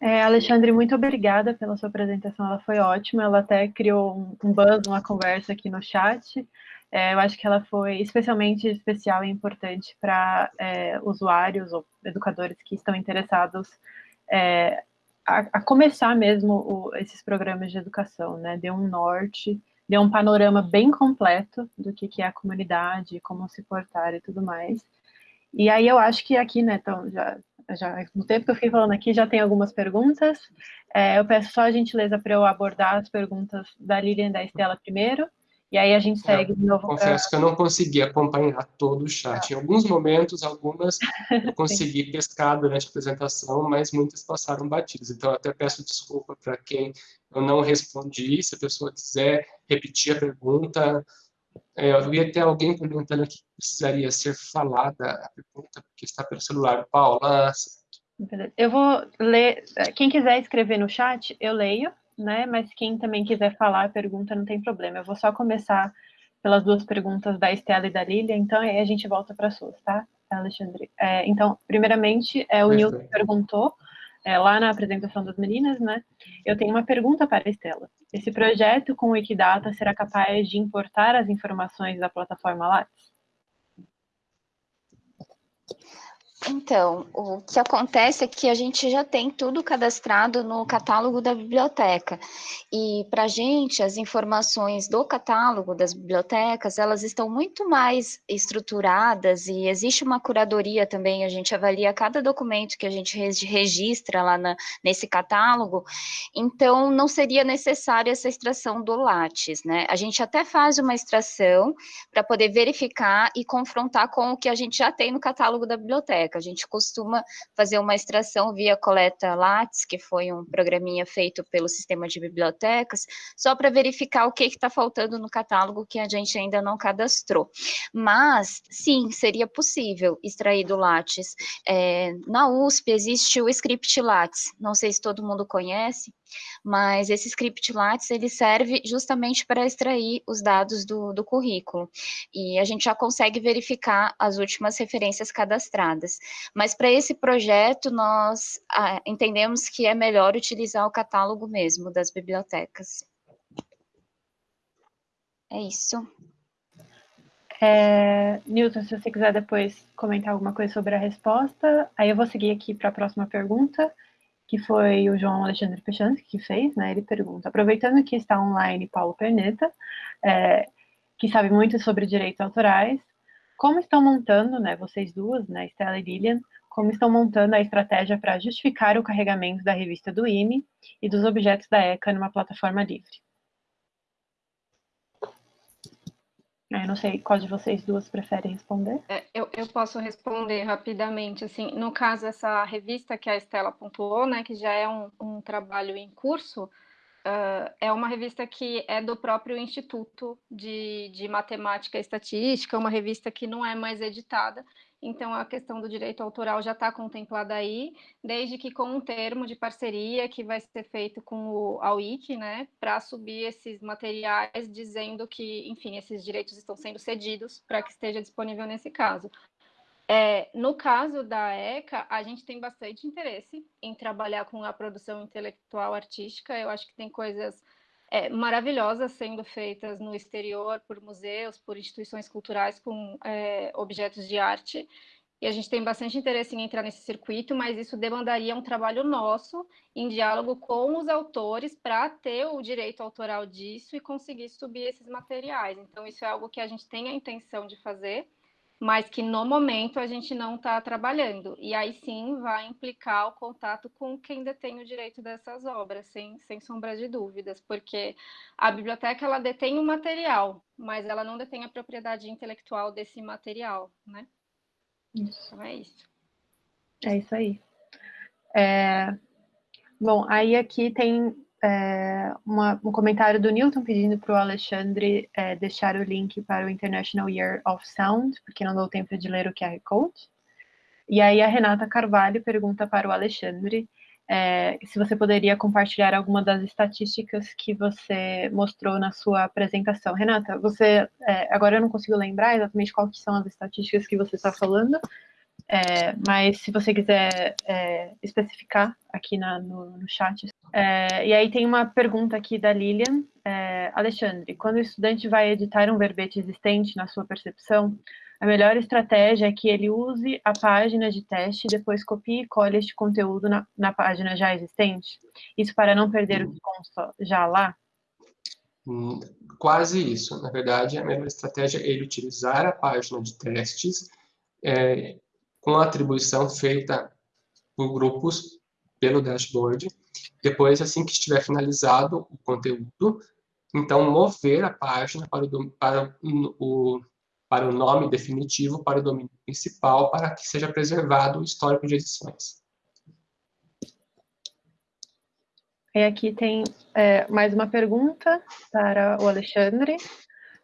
É, Alexandre, muito obrigada pela sua apresentação, ela foi ótima, ela até criou um, buzz, uma conversa aqui no chat, é, eu acho que ela foi especialmente especial e importante para é, usuários ou educadores que estão interessados é, a, a, começar mesmo o, esses programas de educação, né, deu um norte, deu um panorama bem completo do que, que é a comunidade, como se portar e tudo mais, e aí eu acho que aqui, né, então, já já, no tempo que eu fiquei falando aqui, já tem algumas perguntas. É, eu peço só a gentileza para eu abordar as perguntas da Lilian e da Estela primeiro, e aí a gente segue eu de novo. Confesso pra... que eu não consegui acompanhar todo o chat. Em alguns momentos, algumas eu consegui pescar durante a apresentação, mas muitas passaram batidas. Então, eu até peço desculpa para quem eu não respondi. Se a pessoa quiser repetir a pergunta, é, eu ia ter alguém perguntando que precisaria ser falada a pergunta, porque está pelo celular. Paula, eu vou ler. Quem quiser escrever no chat, eu leio, né? Mas quem também quiser falar a pergunta, não tem problema. Eu vou só começar pelas duas perguntas da Estela e da Lília, então aí a gente volta para as suas, tá, Alexandre? É, então, primeiramente, é, o Nilton perguntou é, lá na apresentação das meninas, né? Eu tenho uma pergunta para a Estela. Esse projeto com o Wikidata será capaz de importar as informações da plataforma Lattes? Então, o que acontece é que a gente já tem tudo cadastrado no catálogo da biblioteca. E para a gente, as informações do catálogo das bibliotecas, elas estão muito mais estruturadas e existe uma curadoria também, a gente avalia cada documento que a gente registra lá na, nesse catálogo, então não seria necessária essa extração do Lattes, né? A gente até faz uma extração para poder verificar e confrontar com o que a gente já tem no catálogo da biblioteca A gente costuma fazer uma extração via coleta Lattes, que foi um programinha feito pelo sistema de bibliotecas, só para verificar o que está faltando no catálogo que a gente ainda não cadastrou. Mas, sim, seria possível extrair do Lattes. É, na USP existe o script Lattes, não sei se todo mundo conhece, mas esse script Lattes, ele serve justamente para extrair os dados do, do currículo, e a gente já consegue verificar as últimas referências cadastradas. Mas para esse projeto, nós ah, entendemos que é melhor utilizar o catálogo mesmo das bibliotecas. É isso. É, Newton, se você quiser depois comentar alguma coisa sobre a resposta, aí eu vou seguir aqui para a próxima pergunta que foi o João Alexandre Pechansky que fez, né? Ele pergunta, aproveitando que está online Paulo Perneta, é, que sabe muito sobre direitos autorais, como estão montando, né, vocês duas, né, Stella e Lilian, como estão montando a estratégia para justificar o carregamento da revista do IME e dos objetos da ECA numa plataforma livre? Eu não sei qual de vocês duas prefere responder. É, eu, eu posso responder rapidamente. Assim, no caso, essa revista que a Estela pontuou, né, que já é um, um trabalho em curso, uh, é uma revista que é do próprio Instituto de, de Matemática e Estatística, uma revista que não é mais editada, então a questão do direito autoral já está contemplada aí, desde que com um termo de parceria que vai ser feito com o AUIC, né, para subir esses materiais dizendo que, enfim, esses direitos estão sendo cedidos para que esteja disponível nesse caso. É, no caso da ECA, a gente tem bastante interesse em trabalhar com a produção intelectual artística. Eu acho que tem coisas é, maravilhosas sendo feitas no exterior por museus, por instituições culturais com é, objetos de arte. E a gente tem bastante interesse em entrar nesse circuito, mas isso demandaria um trabalho nosso em diálogo com os autores para ter o direito autoral disso e conseguir subir esses materiais. Então, isso é algo que a gente tem a intenção de fazer, mas que no momento a gente não está trabalhando. E aí sim vai implicar o contato com quem detém o direito dessas obras, sem, sem sombra de dúvidas, porque a biblioteca ela detém o material, mas ela não detém a propriedade intelectual desse material, né? Isso. Então é isso. É isso aí. É... Bom, aí aqui tem é, uma, um comentário do Newton pedindo para o Alexandre é, deixar o link para o International Year of Sound, porque não deu tempo de ler o QR Code. E aí a Renata Carvalho pergunta para o Alexandre é, se você poderia compartilhar alguma das estatísticas que você mostrou na sua apresentação. Renata, você é, agora eu não consigo lembrar exatamente quais são as estatísticas que você está falando, é, mas se você quiser é, especificar aqui na, no, no chat. É, e aí tem uma pergunta aqui da Lilian. É, Alexandre, quando o estudante vai editar um verbete existente, na sua percepção, a melhor estratégia é que ele use a página de teste e depois copie e cole este conteúdo na, na página já existente? Isso para não perder o que consta já lá? Hum, quase isso. Na verdade, a melhor estratégia é ele utilizar a página de testes é, com a atribuição feita por grupos pelo dashboard. Depois, assim que estiver finalizado o conteúdo, então mover a página para o, para o, para o nome definitivo, para o domínio principal, para que seja preservado o histórico de edições. E aqui tem é, mais uma pergunta para o Alexandre.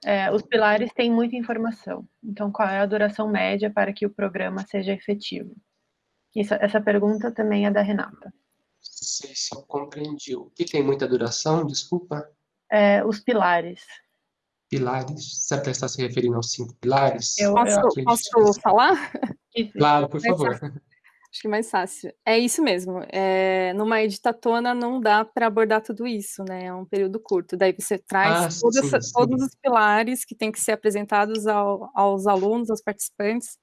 É, os pilares têm muita informação. Então, qual é a duração média para que o programa seja efetivo? Isso, essa pergunta também é da Renata. Não sei se eu compreendi. O que tem muita duração? Desculpa. É, os pilares. Pilares? Você está se referindo aos cinco pilares? Eu, posso, eu posso falar? Claro, por favor. Acho que é mais fácil. É isso mesmo. É, numa editatona não dá para abordar tudo isso, né? É um período curto. Daí você traz ah, sim, essa, sim. todos os pilares que têm que ser apresentados ao, aos alunos, aos participantes.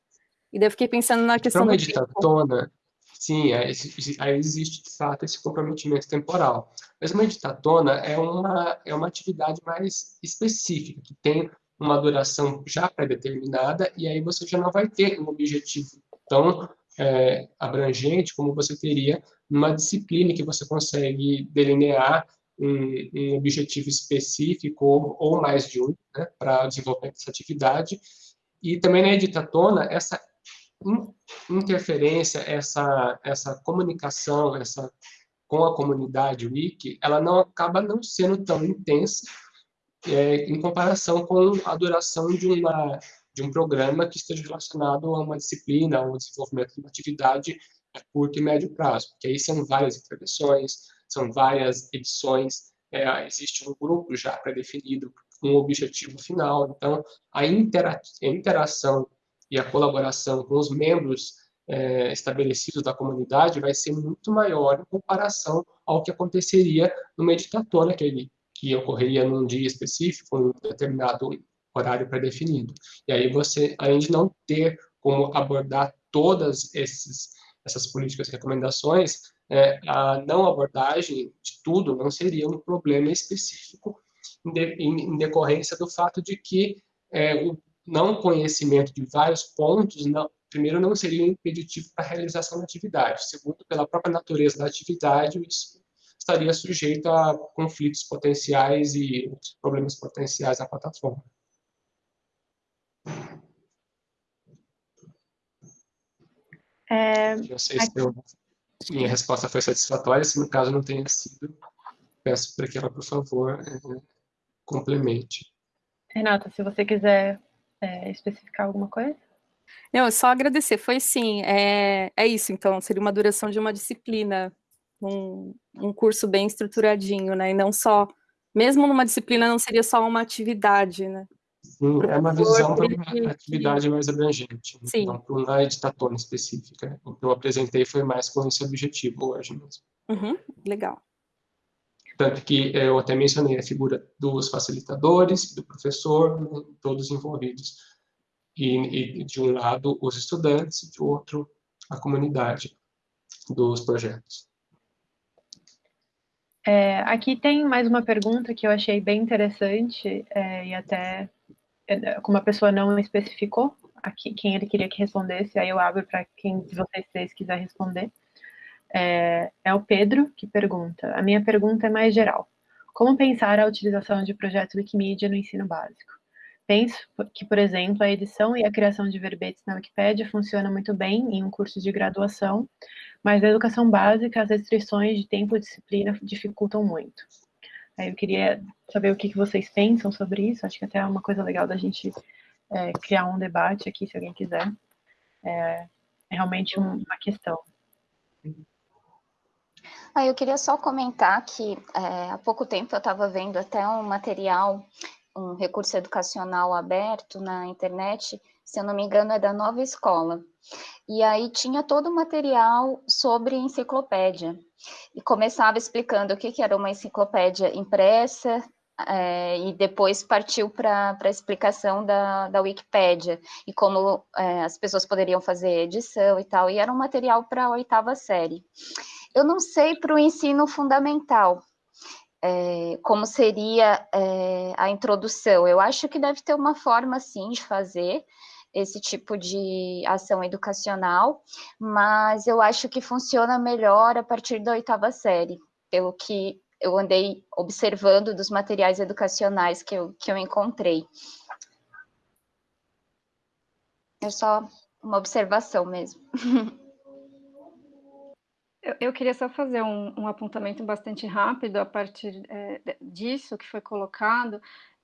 E daí eu fiquei pensando na questão. Para uma editatona, sim, aí, aí existe de fato esse comprometimento temporal. Mas uma editatona é uma, é uma atividade mais específica, que tem uma duração já pré-determinada, e aí você já não vai ter um objetivo tão é, abrangente como você teria numa disciplina que você consegue delinear um, um objetivo específico ou, ou, mais de um né, para o desenvolvimento dessa atividade. E também na editatona, essa interferência, essa, essa comunicação essa, com a comunidade wiki, ela não acaba não sendo tão intensa é, em comparação com a duração de uma de um programa que esteja relacionado a uma disciplina, ou desenvolvimento de uma atividade a curto e médio prazo, porque aí são várias intervenções, são várias edições, é, existe um grupo já pré-definido com um objetivo final, então a, intera a interação e a colaboração com os membros é, estabelecidos da comunidade vai ser muito maior em comparação ao que aconteceria numa editatona, que, ele, que ocorreria num dia específico, em um determinado horário pré-definido. E aí você, além de não ter como abordar todas esses, essas políticas e recomendações, é, a não abordagem de tudo não seria um problema específico em, de, em decorrência do fato de que é, o não conhecimento de vários pontos, não, primeiro, não seria impeditivo para a realização da atividade. Segundo, pela própria natureza da atividade, isso estaria sujeito a conflitos potenciais e problemas potenciais à plataforma. É, não sei se eu, minha resposta foi satisfatória, se no caso não tenha sido, peço para que ela, por favor, é, complemente. Renata, se você quiser é, especificar alguma coisa? Não, é só agradecer. Foi sim, é, é isso, então, seria uma duração de uma disciplina, um, um curso bem estruturadinho, né? E não só, mesmo numa disciplina, não seria só uma atividade, né? Sim, é uma visão para uma atividade mais abrangente, Sim. não para uma editatona específica. O que eu apresentei foi mais com esse objetivo hoje mesmo. Uhum, legal. Tanto que eu até mencionei a figura dos facilitadores, do professor, né, todos envolvidos. E, e, de um lado, os estudantes, de outro, a comunidade dos projetos. É, aqui tem mais uma pergunta que eu achei bem interessante é, e até como a pessoa não especificou aqui, quem ele queria que respondesse, aí eu abro para quem de vocês três quiser responder. É, é o Pedro que pergunta. A minha pergunta é mais geral. Como pensar a utilização de projetos Wikimedia no ensino básico? Penso que, por exemplo, a edição e a criação de verbetes na Wikipédia funciona muito bem em um curso de graduação, mas na educação básica as restrições de tempo e disciplina dificultam muito. Eu queria saber o que, que vocês pensam sobre isso, acho que até é uma coisa legal da gente é, criar um debate aqui, se alguém quiser. É, é realmente uma questão. Ah, eu queria só comentar que é, há pouco tempo eu estava vendo até um material um recurso educacional aberto na internet, se eu não me engano, é da Nova Escola. E aí tinha todo o material sobre enciclopédia. E começava explicando o que, que era uma enciclopédia impressa, é, e depois partiu para a explicação da, da Wikipédia, e como é, as pessoas poderiam fazer edição e tal, e era um material para a oitava série. Eu não sei para o ensino fundamental, é, como seria a introdução. Eu acho que deve ter uma forma, sim, de fazer esse tipo de ação educacional, mas eu acho que funciona melhor a partir da oitava série, pelo que eu andei observando dos materiais educacionais que eu, que eu encontrei. É só uma observação mesmo. Eu, queria só fazer um, um, apontamento bastante rápido a partir é, disso que foi colocado.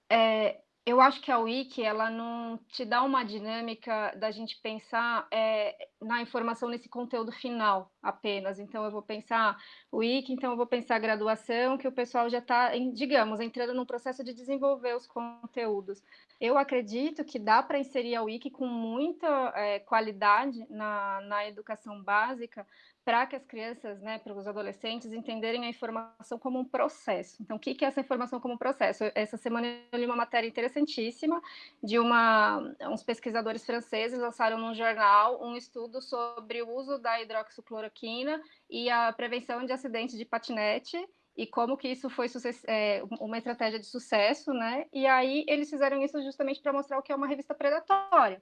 É, eu acho que a Wiki ela não te dá uma dinâmica da gente pensar é, na informação nesse conteúdo final apenas. Então, eu vou pensar Wiki, então eu vou pensar graduação, que o pessoal já está, digamos, entrando no processo de desenvolver os conteúdos. Eu acredito que dá para inserir a Wiki com muita é, qualidade na, na educação básica, para que as crianças, né, para os adolescentes entenderem a informação como um processo. Então, o que é essa informação como um processo? Essa semana eu li uma matéria interessantíssima de uma, uns pesquisadores franceses lançaram num jornal um estudo sobre o uso da hidroxicloroquina e a prevenção de acidentes de patinete e como que isso foi é, uma estratégia de sucesso, né? E aí eles fizeram isso justamente para mostrar o que é uma revista predatória.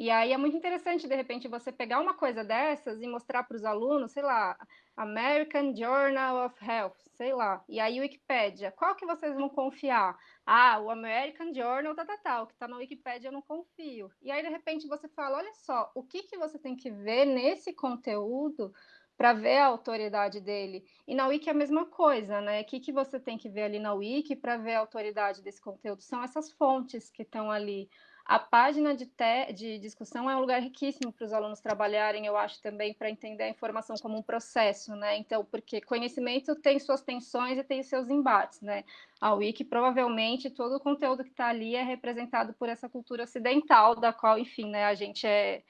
E aí é muito interessante, de repente, você pegar uma coisa dessas e mostrar para os alunos, sei lá, American Journal of Health, sei lá, e aí Wikipedia, qual que vocês vão confiar? Ah, o American Journal, tal, tal, tal, que está na Wikipedia eu não confio. E aí, de repente, você fala, olha só, o que, que você tem que ver nesse conteúdo para ver a autoridade dele. E na Wiki é a mesma coisa, né? O que, que você tem que ver ali na Wiki para ver a autoridade desse conteúdo? São essas fontes que estão ali. A página de, de discussão é um lugar riquíssimo para os alunos trabalharem, eu acho também, para entender a informação como um processo, né? Então, porque conhecimento tem suas tensões e tem seus embates, né? A Wiki, provavelmente, todo o conteúdo que está ali é representado por essa cultura ocidental, da qual, enfim, né, a gente é,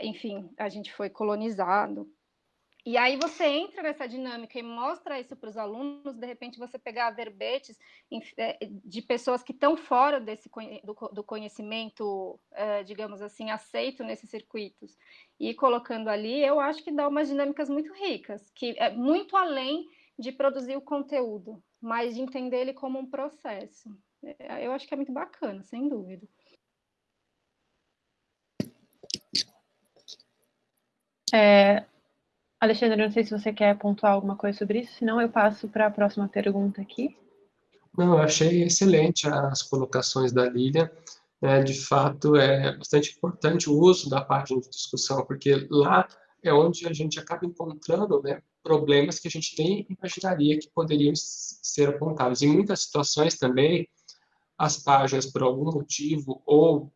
enfim, a gente foi colonizado, e aí você entra nessa dinâmica e mostra isso para os alunos, de repente você pegar verbetes é, de pessoas que estão fora desse, do, conhecimento, é, digamos assim, aceito nesses circuitos, e colocando ali, eu acho que dá umas dinâmicas muito ricas, que é muito além de produzir o conteúdo, mas de entender ele como um processo. É, eu acho que é muito bacana, sem dúvida. É, Alexandre, não sei se você quer pontuar alguma coisa sobre isso, senão eu passo para a próxima pergunta aqui. Não, eu achei excelente as colocações da Lília. É, de fato, é bastante importante o uso da página de discussão, porque lá é onde a gente acaba encontrando né, problemas que a gente nem imaginaria que poderiam ser apontados. Em muitas situações também, as páginas, por algum motivo, ou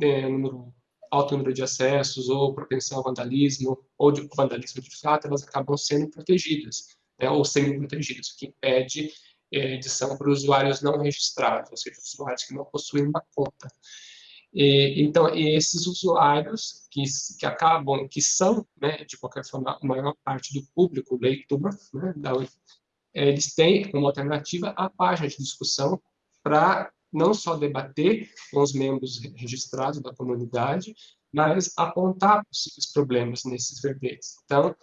é, número alto número de acessos, ou propensão ao vandalismo, ou de vandalismo de fato, elas acabam sendo protegidas, né, ou sendo protegidas, o que impede é, edição para usuários não registrados, ou seja, usuários que não possuem uma conta. E, então, esses usuários que, que acabam, que são, né, de qualquer forma, a maior parte do público leitor, né, da, eles têm como alternativa a página de discussão para não só debater com os membros registrados da comunidade, mas apontar possíveis problemas nesses verbetes. Então,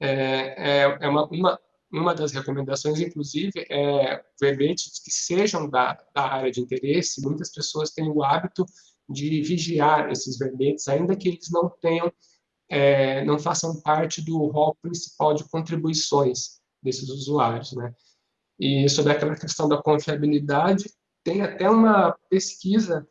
é, é, é uma, uma, uma das recomendações, inclusive, é verbetes que sejam da, da área de interesse. Muitas pessoas têm o hábito de vigiar esses verbetes, ainda que eles não tenham, é, não façam parte do rol principal de contribuições desses usuários, né? E sobre aquela questão da confiabilidade, tem até uma pesquisa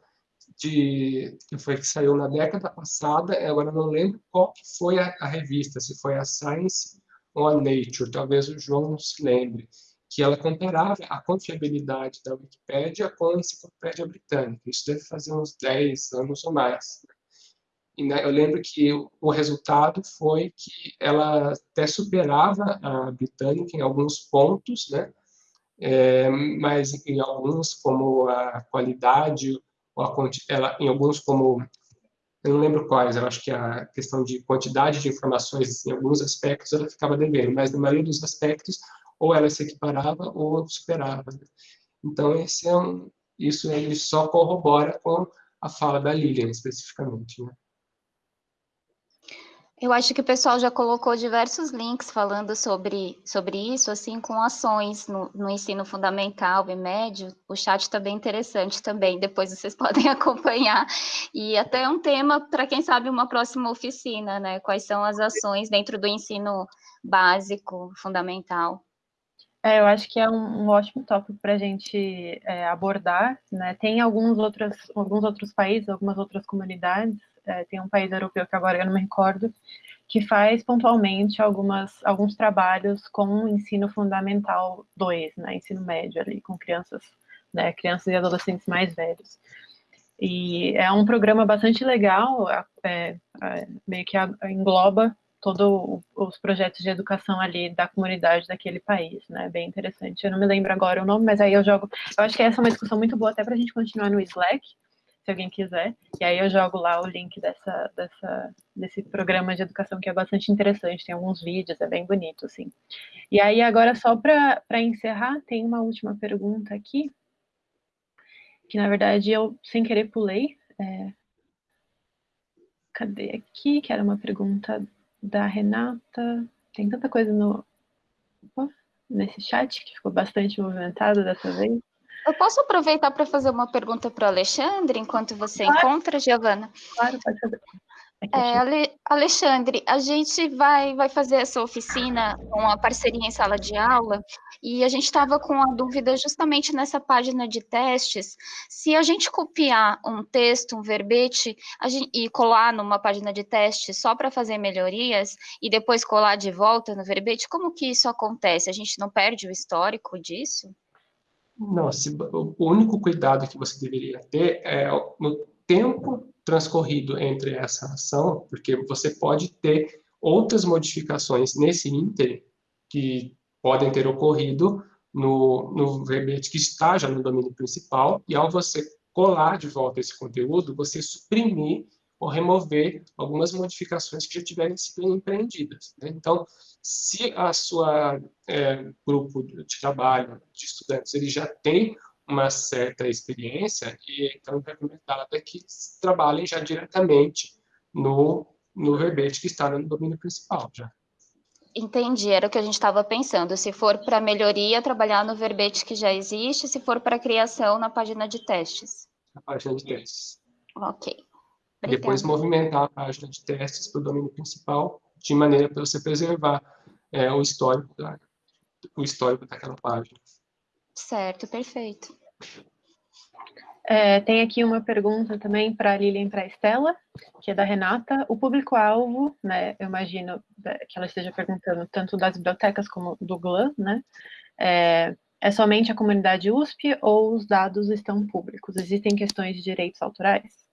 de, que foi que saiu na década passada, agora não lembro qual que foi a, a, revista, se foi a Science ou a Nature, talvez o João não se lembre, que ela comparava a confiabilidade da Wikipédia com a Enciclopédia Britânica. Isso deve fazer uns 10 anos ou mais. E, né, eu lembro que o resultado foi que ela até superava a Britânica em alguns pontos, né? É, mas em alguns, como a qualidade, a, ela, em alguns, como eu não lembro quais, eu acho que a questão de quantidade de informações, em alguns aspectos, ela ficava devendo, mas na maioria dos aspectos, ou ela se equiparava ou superava. Né? Então, esse é um, isso ele só corrobora com a fala da Lilian, especificamente. Né? Eu acho que o pessoal já colocou diversos links falando sobre, sobre isso, assim, com ações no, no ensino fundamental e médio. O chat está bem interessante também, depois vocês podem acompanhar. E até um tema para, quem sabe, uma próxima oficina, né? Quais são as ações dentro do ensino básico, fundamental. É, eu acho que é um, um ótimo tópico para a gente é, abordar. Né? Tem alguns outros, alguns outros países, algumas outras comunidades é, tem um país europeu que agora eu não me recordo, que faz pontualmente algumas, alguns trabalhos com o ensino fundamental 2, né, ensino médio ali, com crianças, né, crianças e adolescentes mais velhos. E é um programa bastante legal, é, é, meio que engloba todos os projetos de educação ali da comunidade daquele país, né? Bem interessante. Eu não me lembro agora o nome, mas aí eu jogo. Eu acho que essa é uma discussão muito boa até para a gente continuar no Slack, se alguém quiser. E aí eu jogo lá o link dessa, dessa, desse programa de educação que é bastante interessante, tem alguns vídeos, é bem bonito, assim. E aí agora, só para encerrar, tem uma última pergunta aqui, que na verdade eu, sem querer, pulei. É... Cadê aqui? Que era uma pergunta da Renata. Tem tanta coisa no... Opa, nesse chat que ficou bastante movimentado dessa vez. Eu posso aproveitar para fazer uma pergunta para o Alexandre, enquanto você claro. encontra, Giovana? Claro, pode fazer. É, Ale, Alexandre, a gente vai, vai fazer essa oficina com a parceria em sala de aula e a gente estava com a dúvida justamente nessa página de testes, se a gente copiar um texto, um verbete gente, e colar numa página de teste só para fazer melhorias e depois colar de volta no verbete, como que isso acontece? A gente não perde o histórico disso? Não, se, o único cuidado que você deveria ter é no tempo transcorrido entre essa ação, porque você pode ter outras modificações nesse ínter que podem ter ocorrido no, no verbete que está já no domínio principal, e ao você colar de volta esse conteúdo, você suprimir ou remover algumas modificações que já tiverem sido empreendidas. Né? Então, se a sua é, grupo de trabalho de estudantes ele já tem uma certa experiência, e então é recomendado é que trabalhem já diretamente no, no verbete que está no domínio principal já. Entendi, era o que a gente estava pensando. Se for para melhoria, trabalhar no verbete que já existe, se for para criação, na página de testes. Na página de testes. Ok. Obrigada. Depois movimentar a página de testes para o domínio principal, de maneira para você preservar é, o histórico da, o histórico daquela página. Certo, perfeito. É, tem aqui uma pergunta também para a Lilian e para a Estela, que é da Renata. O público-alvo, né, eu imagino que ela esteja perguntando tanto das bibliotecas como do GLAM, né, é, é somente a comunidade USP ou os dados estão públicos? Existem questões de direitos autorais?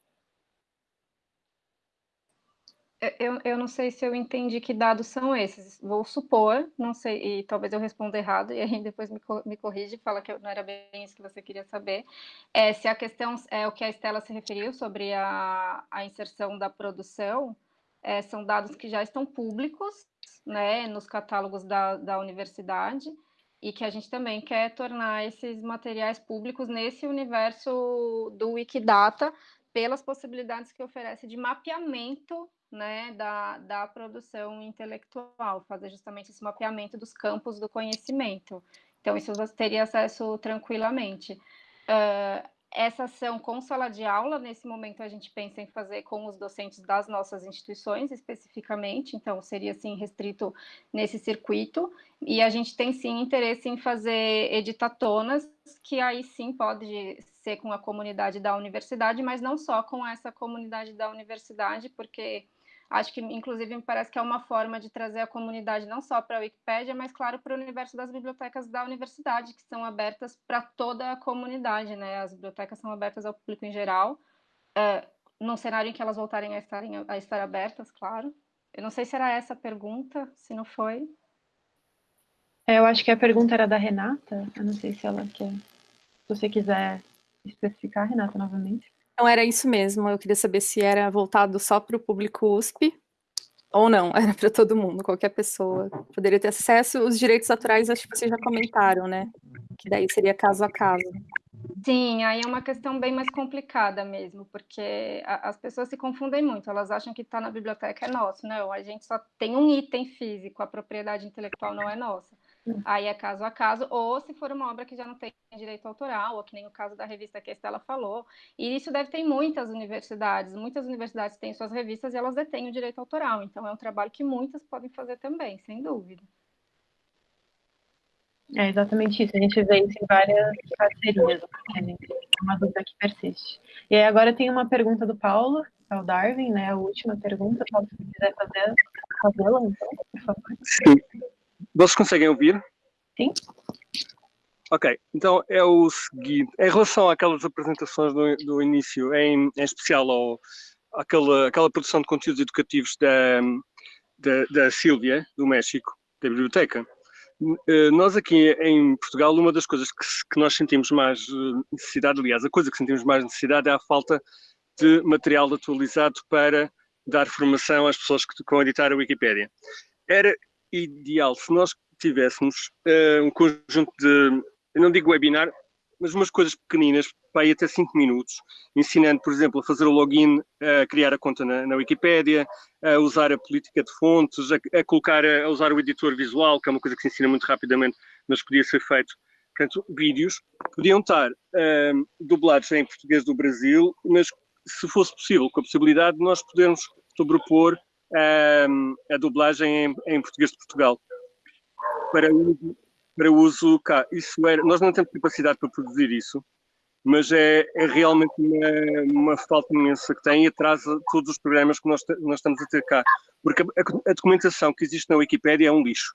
Eu, eu não sei se eu entendi que dados são esses. Vou supor, não sei, e talvez eu responda errado, e aí depois me, me corrige, fala que não era bem isso que você queria saber. É, se a questão é o que a Estela se referiu sobre a, a inserção da produção, é, são dados que já estão públicos, né, nos catálogos da, da universidade, e que a gente também quer tornar esses materiais públicos nesse universo do Wikidata, pelas possibilidades que oferece de mapeamento né, da, da produção intelectual, fazer justamente esse mapeamento dos campos do conhecimento. Então, isso você teria acesso tranquilamente. Uh, essa ação com sala de aula, nesse momento a gente pensa em fazer com os docentes das nossas instituições especificamente, então seria assim restrito nesse circuito, e a gente tem sim interesse em fazer editatonas, que aí sim pode ser com a comunidade da universidade, mas não só com essa comunidade da universidade, porque Acho que, inclusive, me parece que é uma forma de trazer a comunidade não só para a Wikipédia, mas, claro, para o universo das bibliotecas da universidade, que são abertas para toda a comunidade, né? As bibliotecas são abertas ao público em geral, é, num cenário em que elas voltarem a, estarem, a estar abertas, claro. Eu não sei se era essa a pergunta, se não foi. É, eu acho que a pergunta era da Renata, eu não sei se ela quer... Se você quiser especificar, Renata, novamente. Não, era isso mesmo. Eu queria saber se era voltado só para o público USP ou não, era para todo mundo, qualquer pessoa poderia ter acesso. Os direitos autorais, acho que vocês já comentaram, né? Que daí seria caso a caso. Sim, aí é uma questão bem mais complicada mesmo, porque a, as pessoas se confundem muito, elas acham que está na biblioteca é nosso, não, a gente só tem um item físico, a propriedade intelectual não é nossa. Aí é caso a caso, ou se for uma obra que já não tem direito autoral, ou que nem o caso da revista que a Estela falou. E isso deve ter em muitas universidades. Muitas universidades têm suas revistas e elas detêm o direito autoral. Então é um trabalho que muitas podem fazer também, sem dúvida. É exatamente isso. A gente vê isso em várias parcerias. É uma dúvida que persiste. E aí agora tem uma pergunta do Paulo, é o Darwin, né? A última pergunta. Paulo, se quiser fazer, fazê-la, então, por favor. Sim. Vocês conseguem ouvir? Sim. Ok, então é o seguinte, em relação àquelas apresentações do, do início, em, em especial ao, àquela, àquela produção de conteúdos educativos da, da, da Sílvia, do México, da biblioteca, eh, nós aqui em Portugal, uma das coisas que, que, nós sentimos mais eh, necessidade, aliás, a coisa que sentimos mais necessidade é a falta de material atualizado para dar formação às pessoas que vão editar a Wikipédia. Era ideal se nós tivéssemos uh, um conjunto de, eu não digo webinar, mas umas coisas pequeninas, para ir até 5 minutos, ensinando, por exemplo, a fazer o login, a criar a conta na, na Wikipédia, a usar a política de fontes, a, a, colocar, a usar o editor visual, que é uma coisa que se ensina muito rapidamente, mas podia ser feito. Portanto, vídeos podiam estar uh, dublados em português do Brasil, mas se fosse possível, com a possibilidade de nós podermos sobrepor a dublagem em, em, português de Portugal para uso, para uso cá. Isso era, nós não temos capacidade para produzir isso, mas é, é realmente uma, uma, falta imensa que tem e atrasa todos os programas que nós, nós estamos a ter cá. Porque a, a, documentação que existe na Wikipédia é um lixo.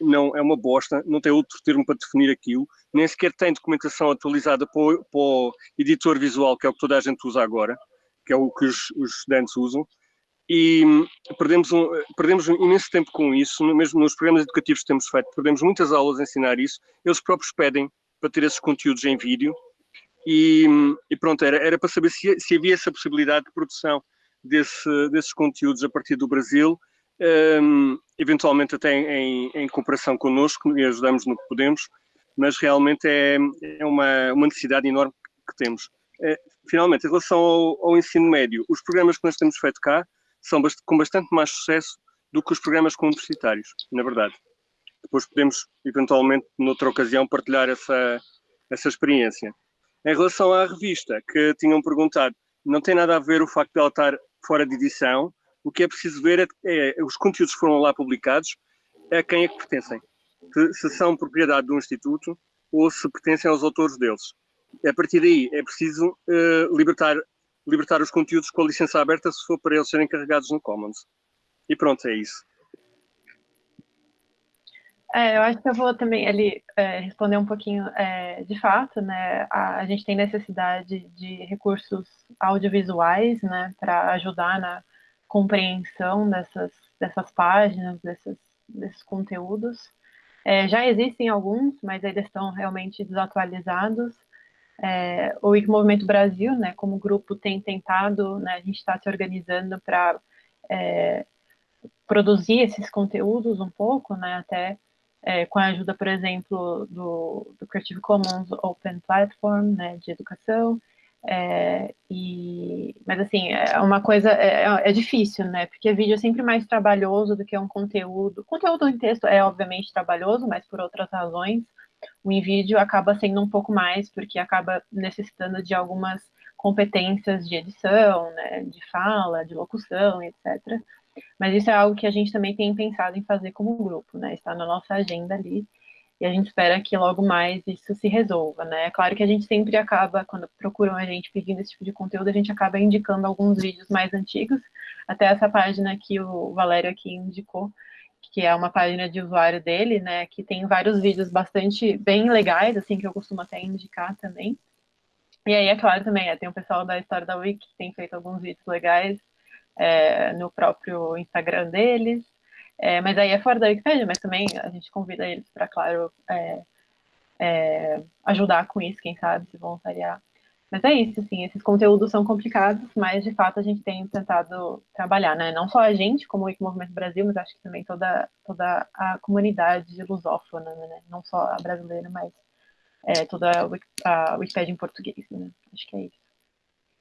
Não, é uma bosta, não tem outro termo para definir aquilo, nem sequer tem documentação atualizada para o, para o editor visual, que é o que toda a gente usa agora, que é o que os, os estudantes usam e perdemos um, perdemos um imenso tempo com isso, mesmo nos programas educativos que temos feito, perdemos muitas aulas a ensinar isso, eles próprios pedem para ter esses conteúdos em vídeo, e, e pronto, era, era para saber se, se, havia essa possibilidade de produção desse, desses conteúdos a partir do Brasil, um, eventualmente até em, em cooperação connosco, e ajudamos no que podemos, mas realmente é, é uma, uma necessidade enorme que temos. É, finalmente, em relação ao, ao ensino médio, os programas que nós temos feito cá, são com bastante mais sucesso do que os programas universitários, na verdade. Depois podemos, eventualmente, noutra ocasião, partilhar essa, essa experiência. Em relação à revista, que tinham perguntado, não tem nada a ver o facto de ela estar fora de edição, o que é preciso ver é, é os conteúdos que foram lá publicados, a quem é que pertencem. Se são propriedade do Instituto ou se pertencem aos autores deles. A partir daí é preciso uh, libertar libertar os conteúdos com a licença aberta se for para eles serem carregados no Commons. E pronto, é isso. É, eu acho que eu vou também ali é, responder um pouquinho é, de fato, né? A, a, gente tem necessidade de recursos audiovisuais, né, para ajudar na compreensão dessas, dessas páginas, desses, desses conteúdos. É, já existem alguns, mas eles estão realmente desatualizados. É, o Wiki Movimento Brasil, né, como grupo, tem tentado, né, a gente está se organizando para é, produzir esses conteúdos um pouco, né, até é, com a ajuda, por exemplo, do, do, Creative Commons Open Platform, né, de educação, é, e, mas assim, é uma coisa, é, é, é, difícil, né, porque vídeo é sempre mais trabalhoso do que um conteúdo, conteúdo em texto é obviamente trabalhoso, mas por outras razões, o InVídeo acaba sendo um pouco mais, porque acaba necessitando de algumas competências de edição, né, de fala, de locução, etc. Mas isso é algo que a gente também tem pensado em fazer como grupo, né? Está na nossa agenda ali. E a gente espera que logo mais isso se resolva, né? É claro que a gente sempre acaba, quando procuram a gente pedindo esse tipo de conteúdo, a gente acaba indicando alguns vídeos mais antigos, até essa página que o Valério aqui indicou, que é uma página de usuário dele, né? Que tem vários vídeos bastante bem legais, assim, que eu costumo até indicar também. E aí, é claro, também, é, tem o pessoal da História da Wiki que tem feito alguns vídeos legais é, no próprio Instagram deles. É, mas aí é fora da Wikipedia, mas também a gente convida eles para, claro, é, é, ajudar com isso, quem sabe, se voluntariar. Mas é isso, assim, esses conteúdos são complicados, mas de fato a gente tem tentado trabalhar, né? Não só a gente, como o Wiki Movimento Brasil, mas acho que também toda, toda a comunidade lusófona, né? Não só a brasileira, mas é, toda a Wikipedia em português, né? Acho que é isso.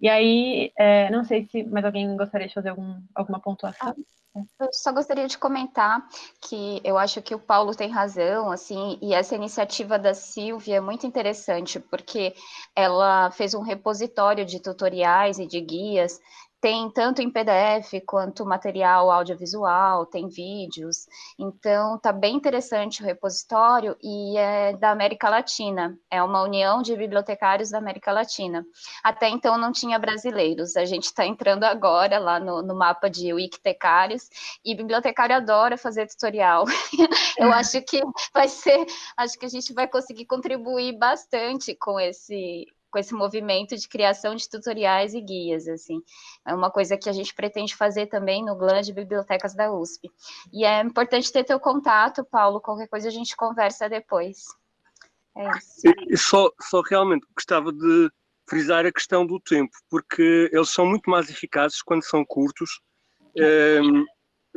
E aí, é, não sei se mais alguém gostaria de fazer algum, alguma pontuação. Ah, eu só gostaria de comentar que eu acho que o Paulo tem razão, assim, e essa iniciativa da Silvia é muito interessante, porque ela fez um repositório de tutoriais e de guias tem tanto em PDF quanto material audiovisual, tem vídeos. Então, tá bem interessante o repositório e é da América Latina. É uma união de bibliotecários da América Latina. Até então não tinha brasileiros. A gente está entrando agora lá no, no mapa de wikitecários e bibliotecário adora fazer tutorial. Eu acho que vai ser, acho que a gente vai conseguir contribuir bastante com esse com esse movimento de criação de tutoriais e guias, assim. É uma coisa que a gente pretende fazer também no GLAN de Bibliotecas da USP. E é importante ter teu contato, Paulo, qualquer coisa a gente conversa depois. É isso. E só, só realmente gostava de frisar a questão do tempo, porque eles são muito mais eficazes quando são curtos, um, ehm,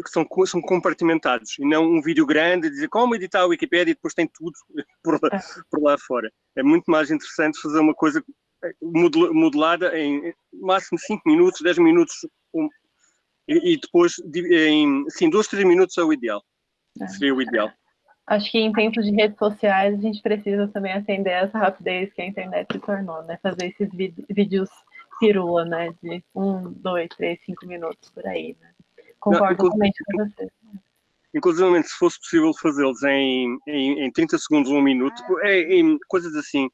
que são, são compartimentados, e não um vídeo grande, dizer como editar a Wikipedia e depois tem tudo por lá, é. por lá fora. É muito mais interessante fazer uma coisa eh, modelada em máximo 5 minutos, 10 minutos, um, e, e, depois em sim, 2, 3 minutos é o ideal. É. Seria o ideal. Acho que em tempos de redes sociais a gente precisa também atender essa rapidez que a internet se tornou, né? Fazer esses vídeos pirula, né? De um, dois, três, cinco minutos por aí, né? Concordo totalmente com você. Inclusive, se fosse possível fazê-los em, em, em 30 segundos, um minuto, é, em coisas assim,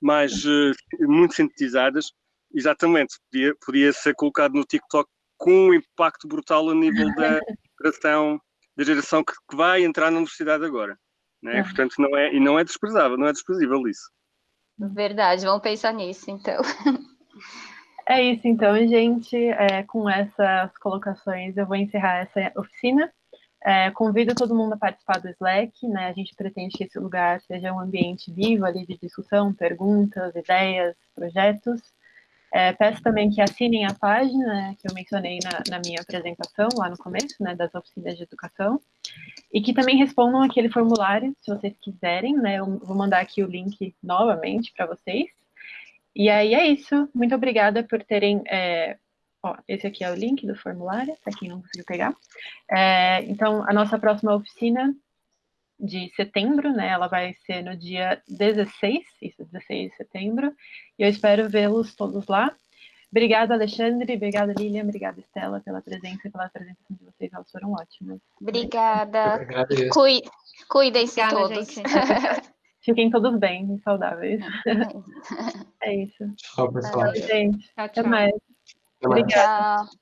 mais uh, muito sintetizadas, exatamente, podia, podia ser colocado no TikTok com um impacto brutal a nível da geração, da geração que, que, vai entrar na universidade agora. Né? É. Portanto, não é, e não é desprezável, não é desprezível isso. Verdade, vamos pensar nisso, então. É isso, então, gente. É, com essas colocações, eu vou encerrar essa oficina. É, convido todo mundo a participar do Slack, né? A gente pretende que esse lugar seja um ambiente vivo ali de discussão, perguntas, ideias, projetos. É, peço também que assinem a página né, que eu mencionei na, na, minha apresentação, lá no começo, né, das oficinas de educação, e que também respondam aquele formulário, se vocês quiserem, né, eu vou mandar aqui o link novamente para vocês. E aí é isso. Muito obrigada por terem. É, ó, esse aqui é o link do formulário, para quem não conseguiu pegar. É, então, a nossa próxima oficina de setembro, né? Ela vai ser no dia 16, isso, 16 de setembro. E eu espero vê-los todos lá. Obrigada, Alexandre. Obrigada, Lilian. Obrigada, Estela, pela presença e pela apresentação de vocês. Elas foram ótimas. Obrigada. Cuidem-se todos. Fiquem todos bem e saudáveis. É isso. Tchau, pessoal. gente. Tchau, tchau. Até mais. Até mais. Tchau.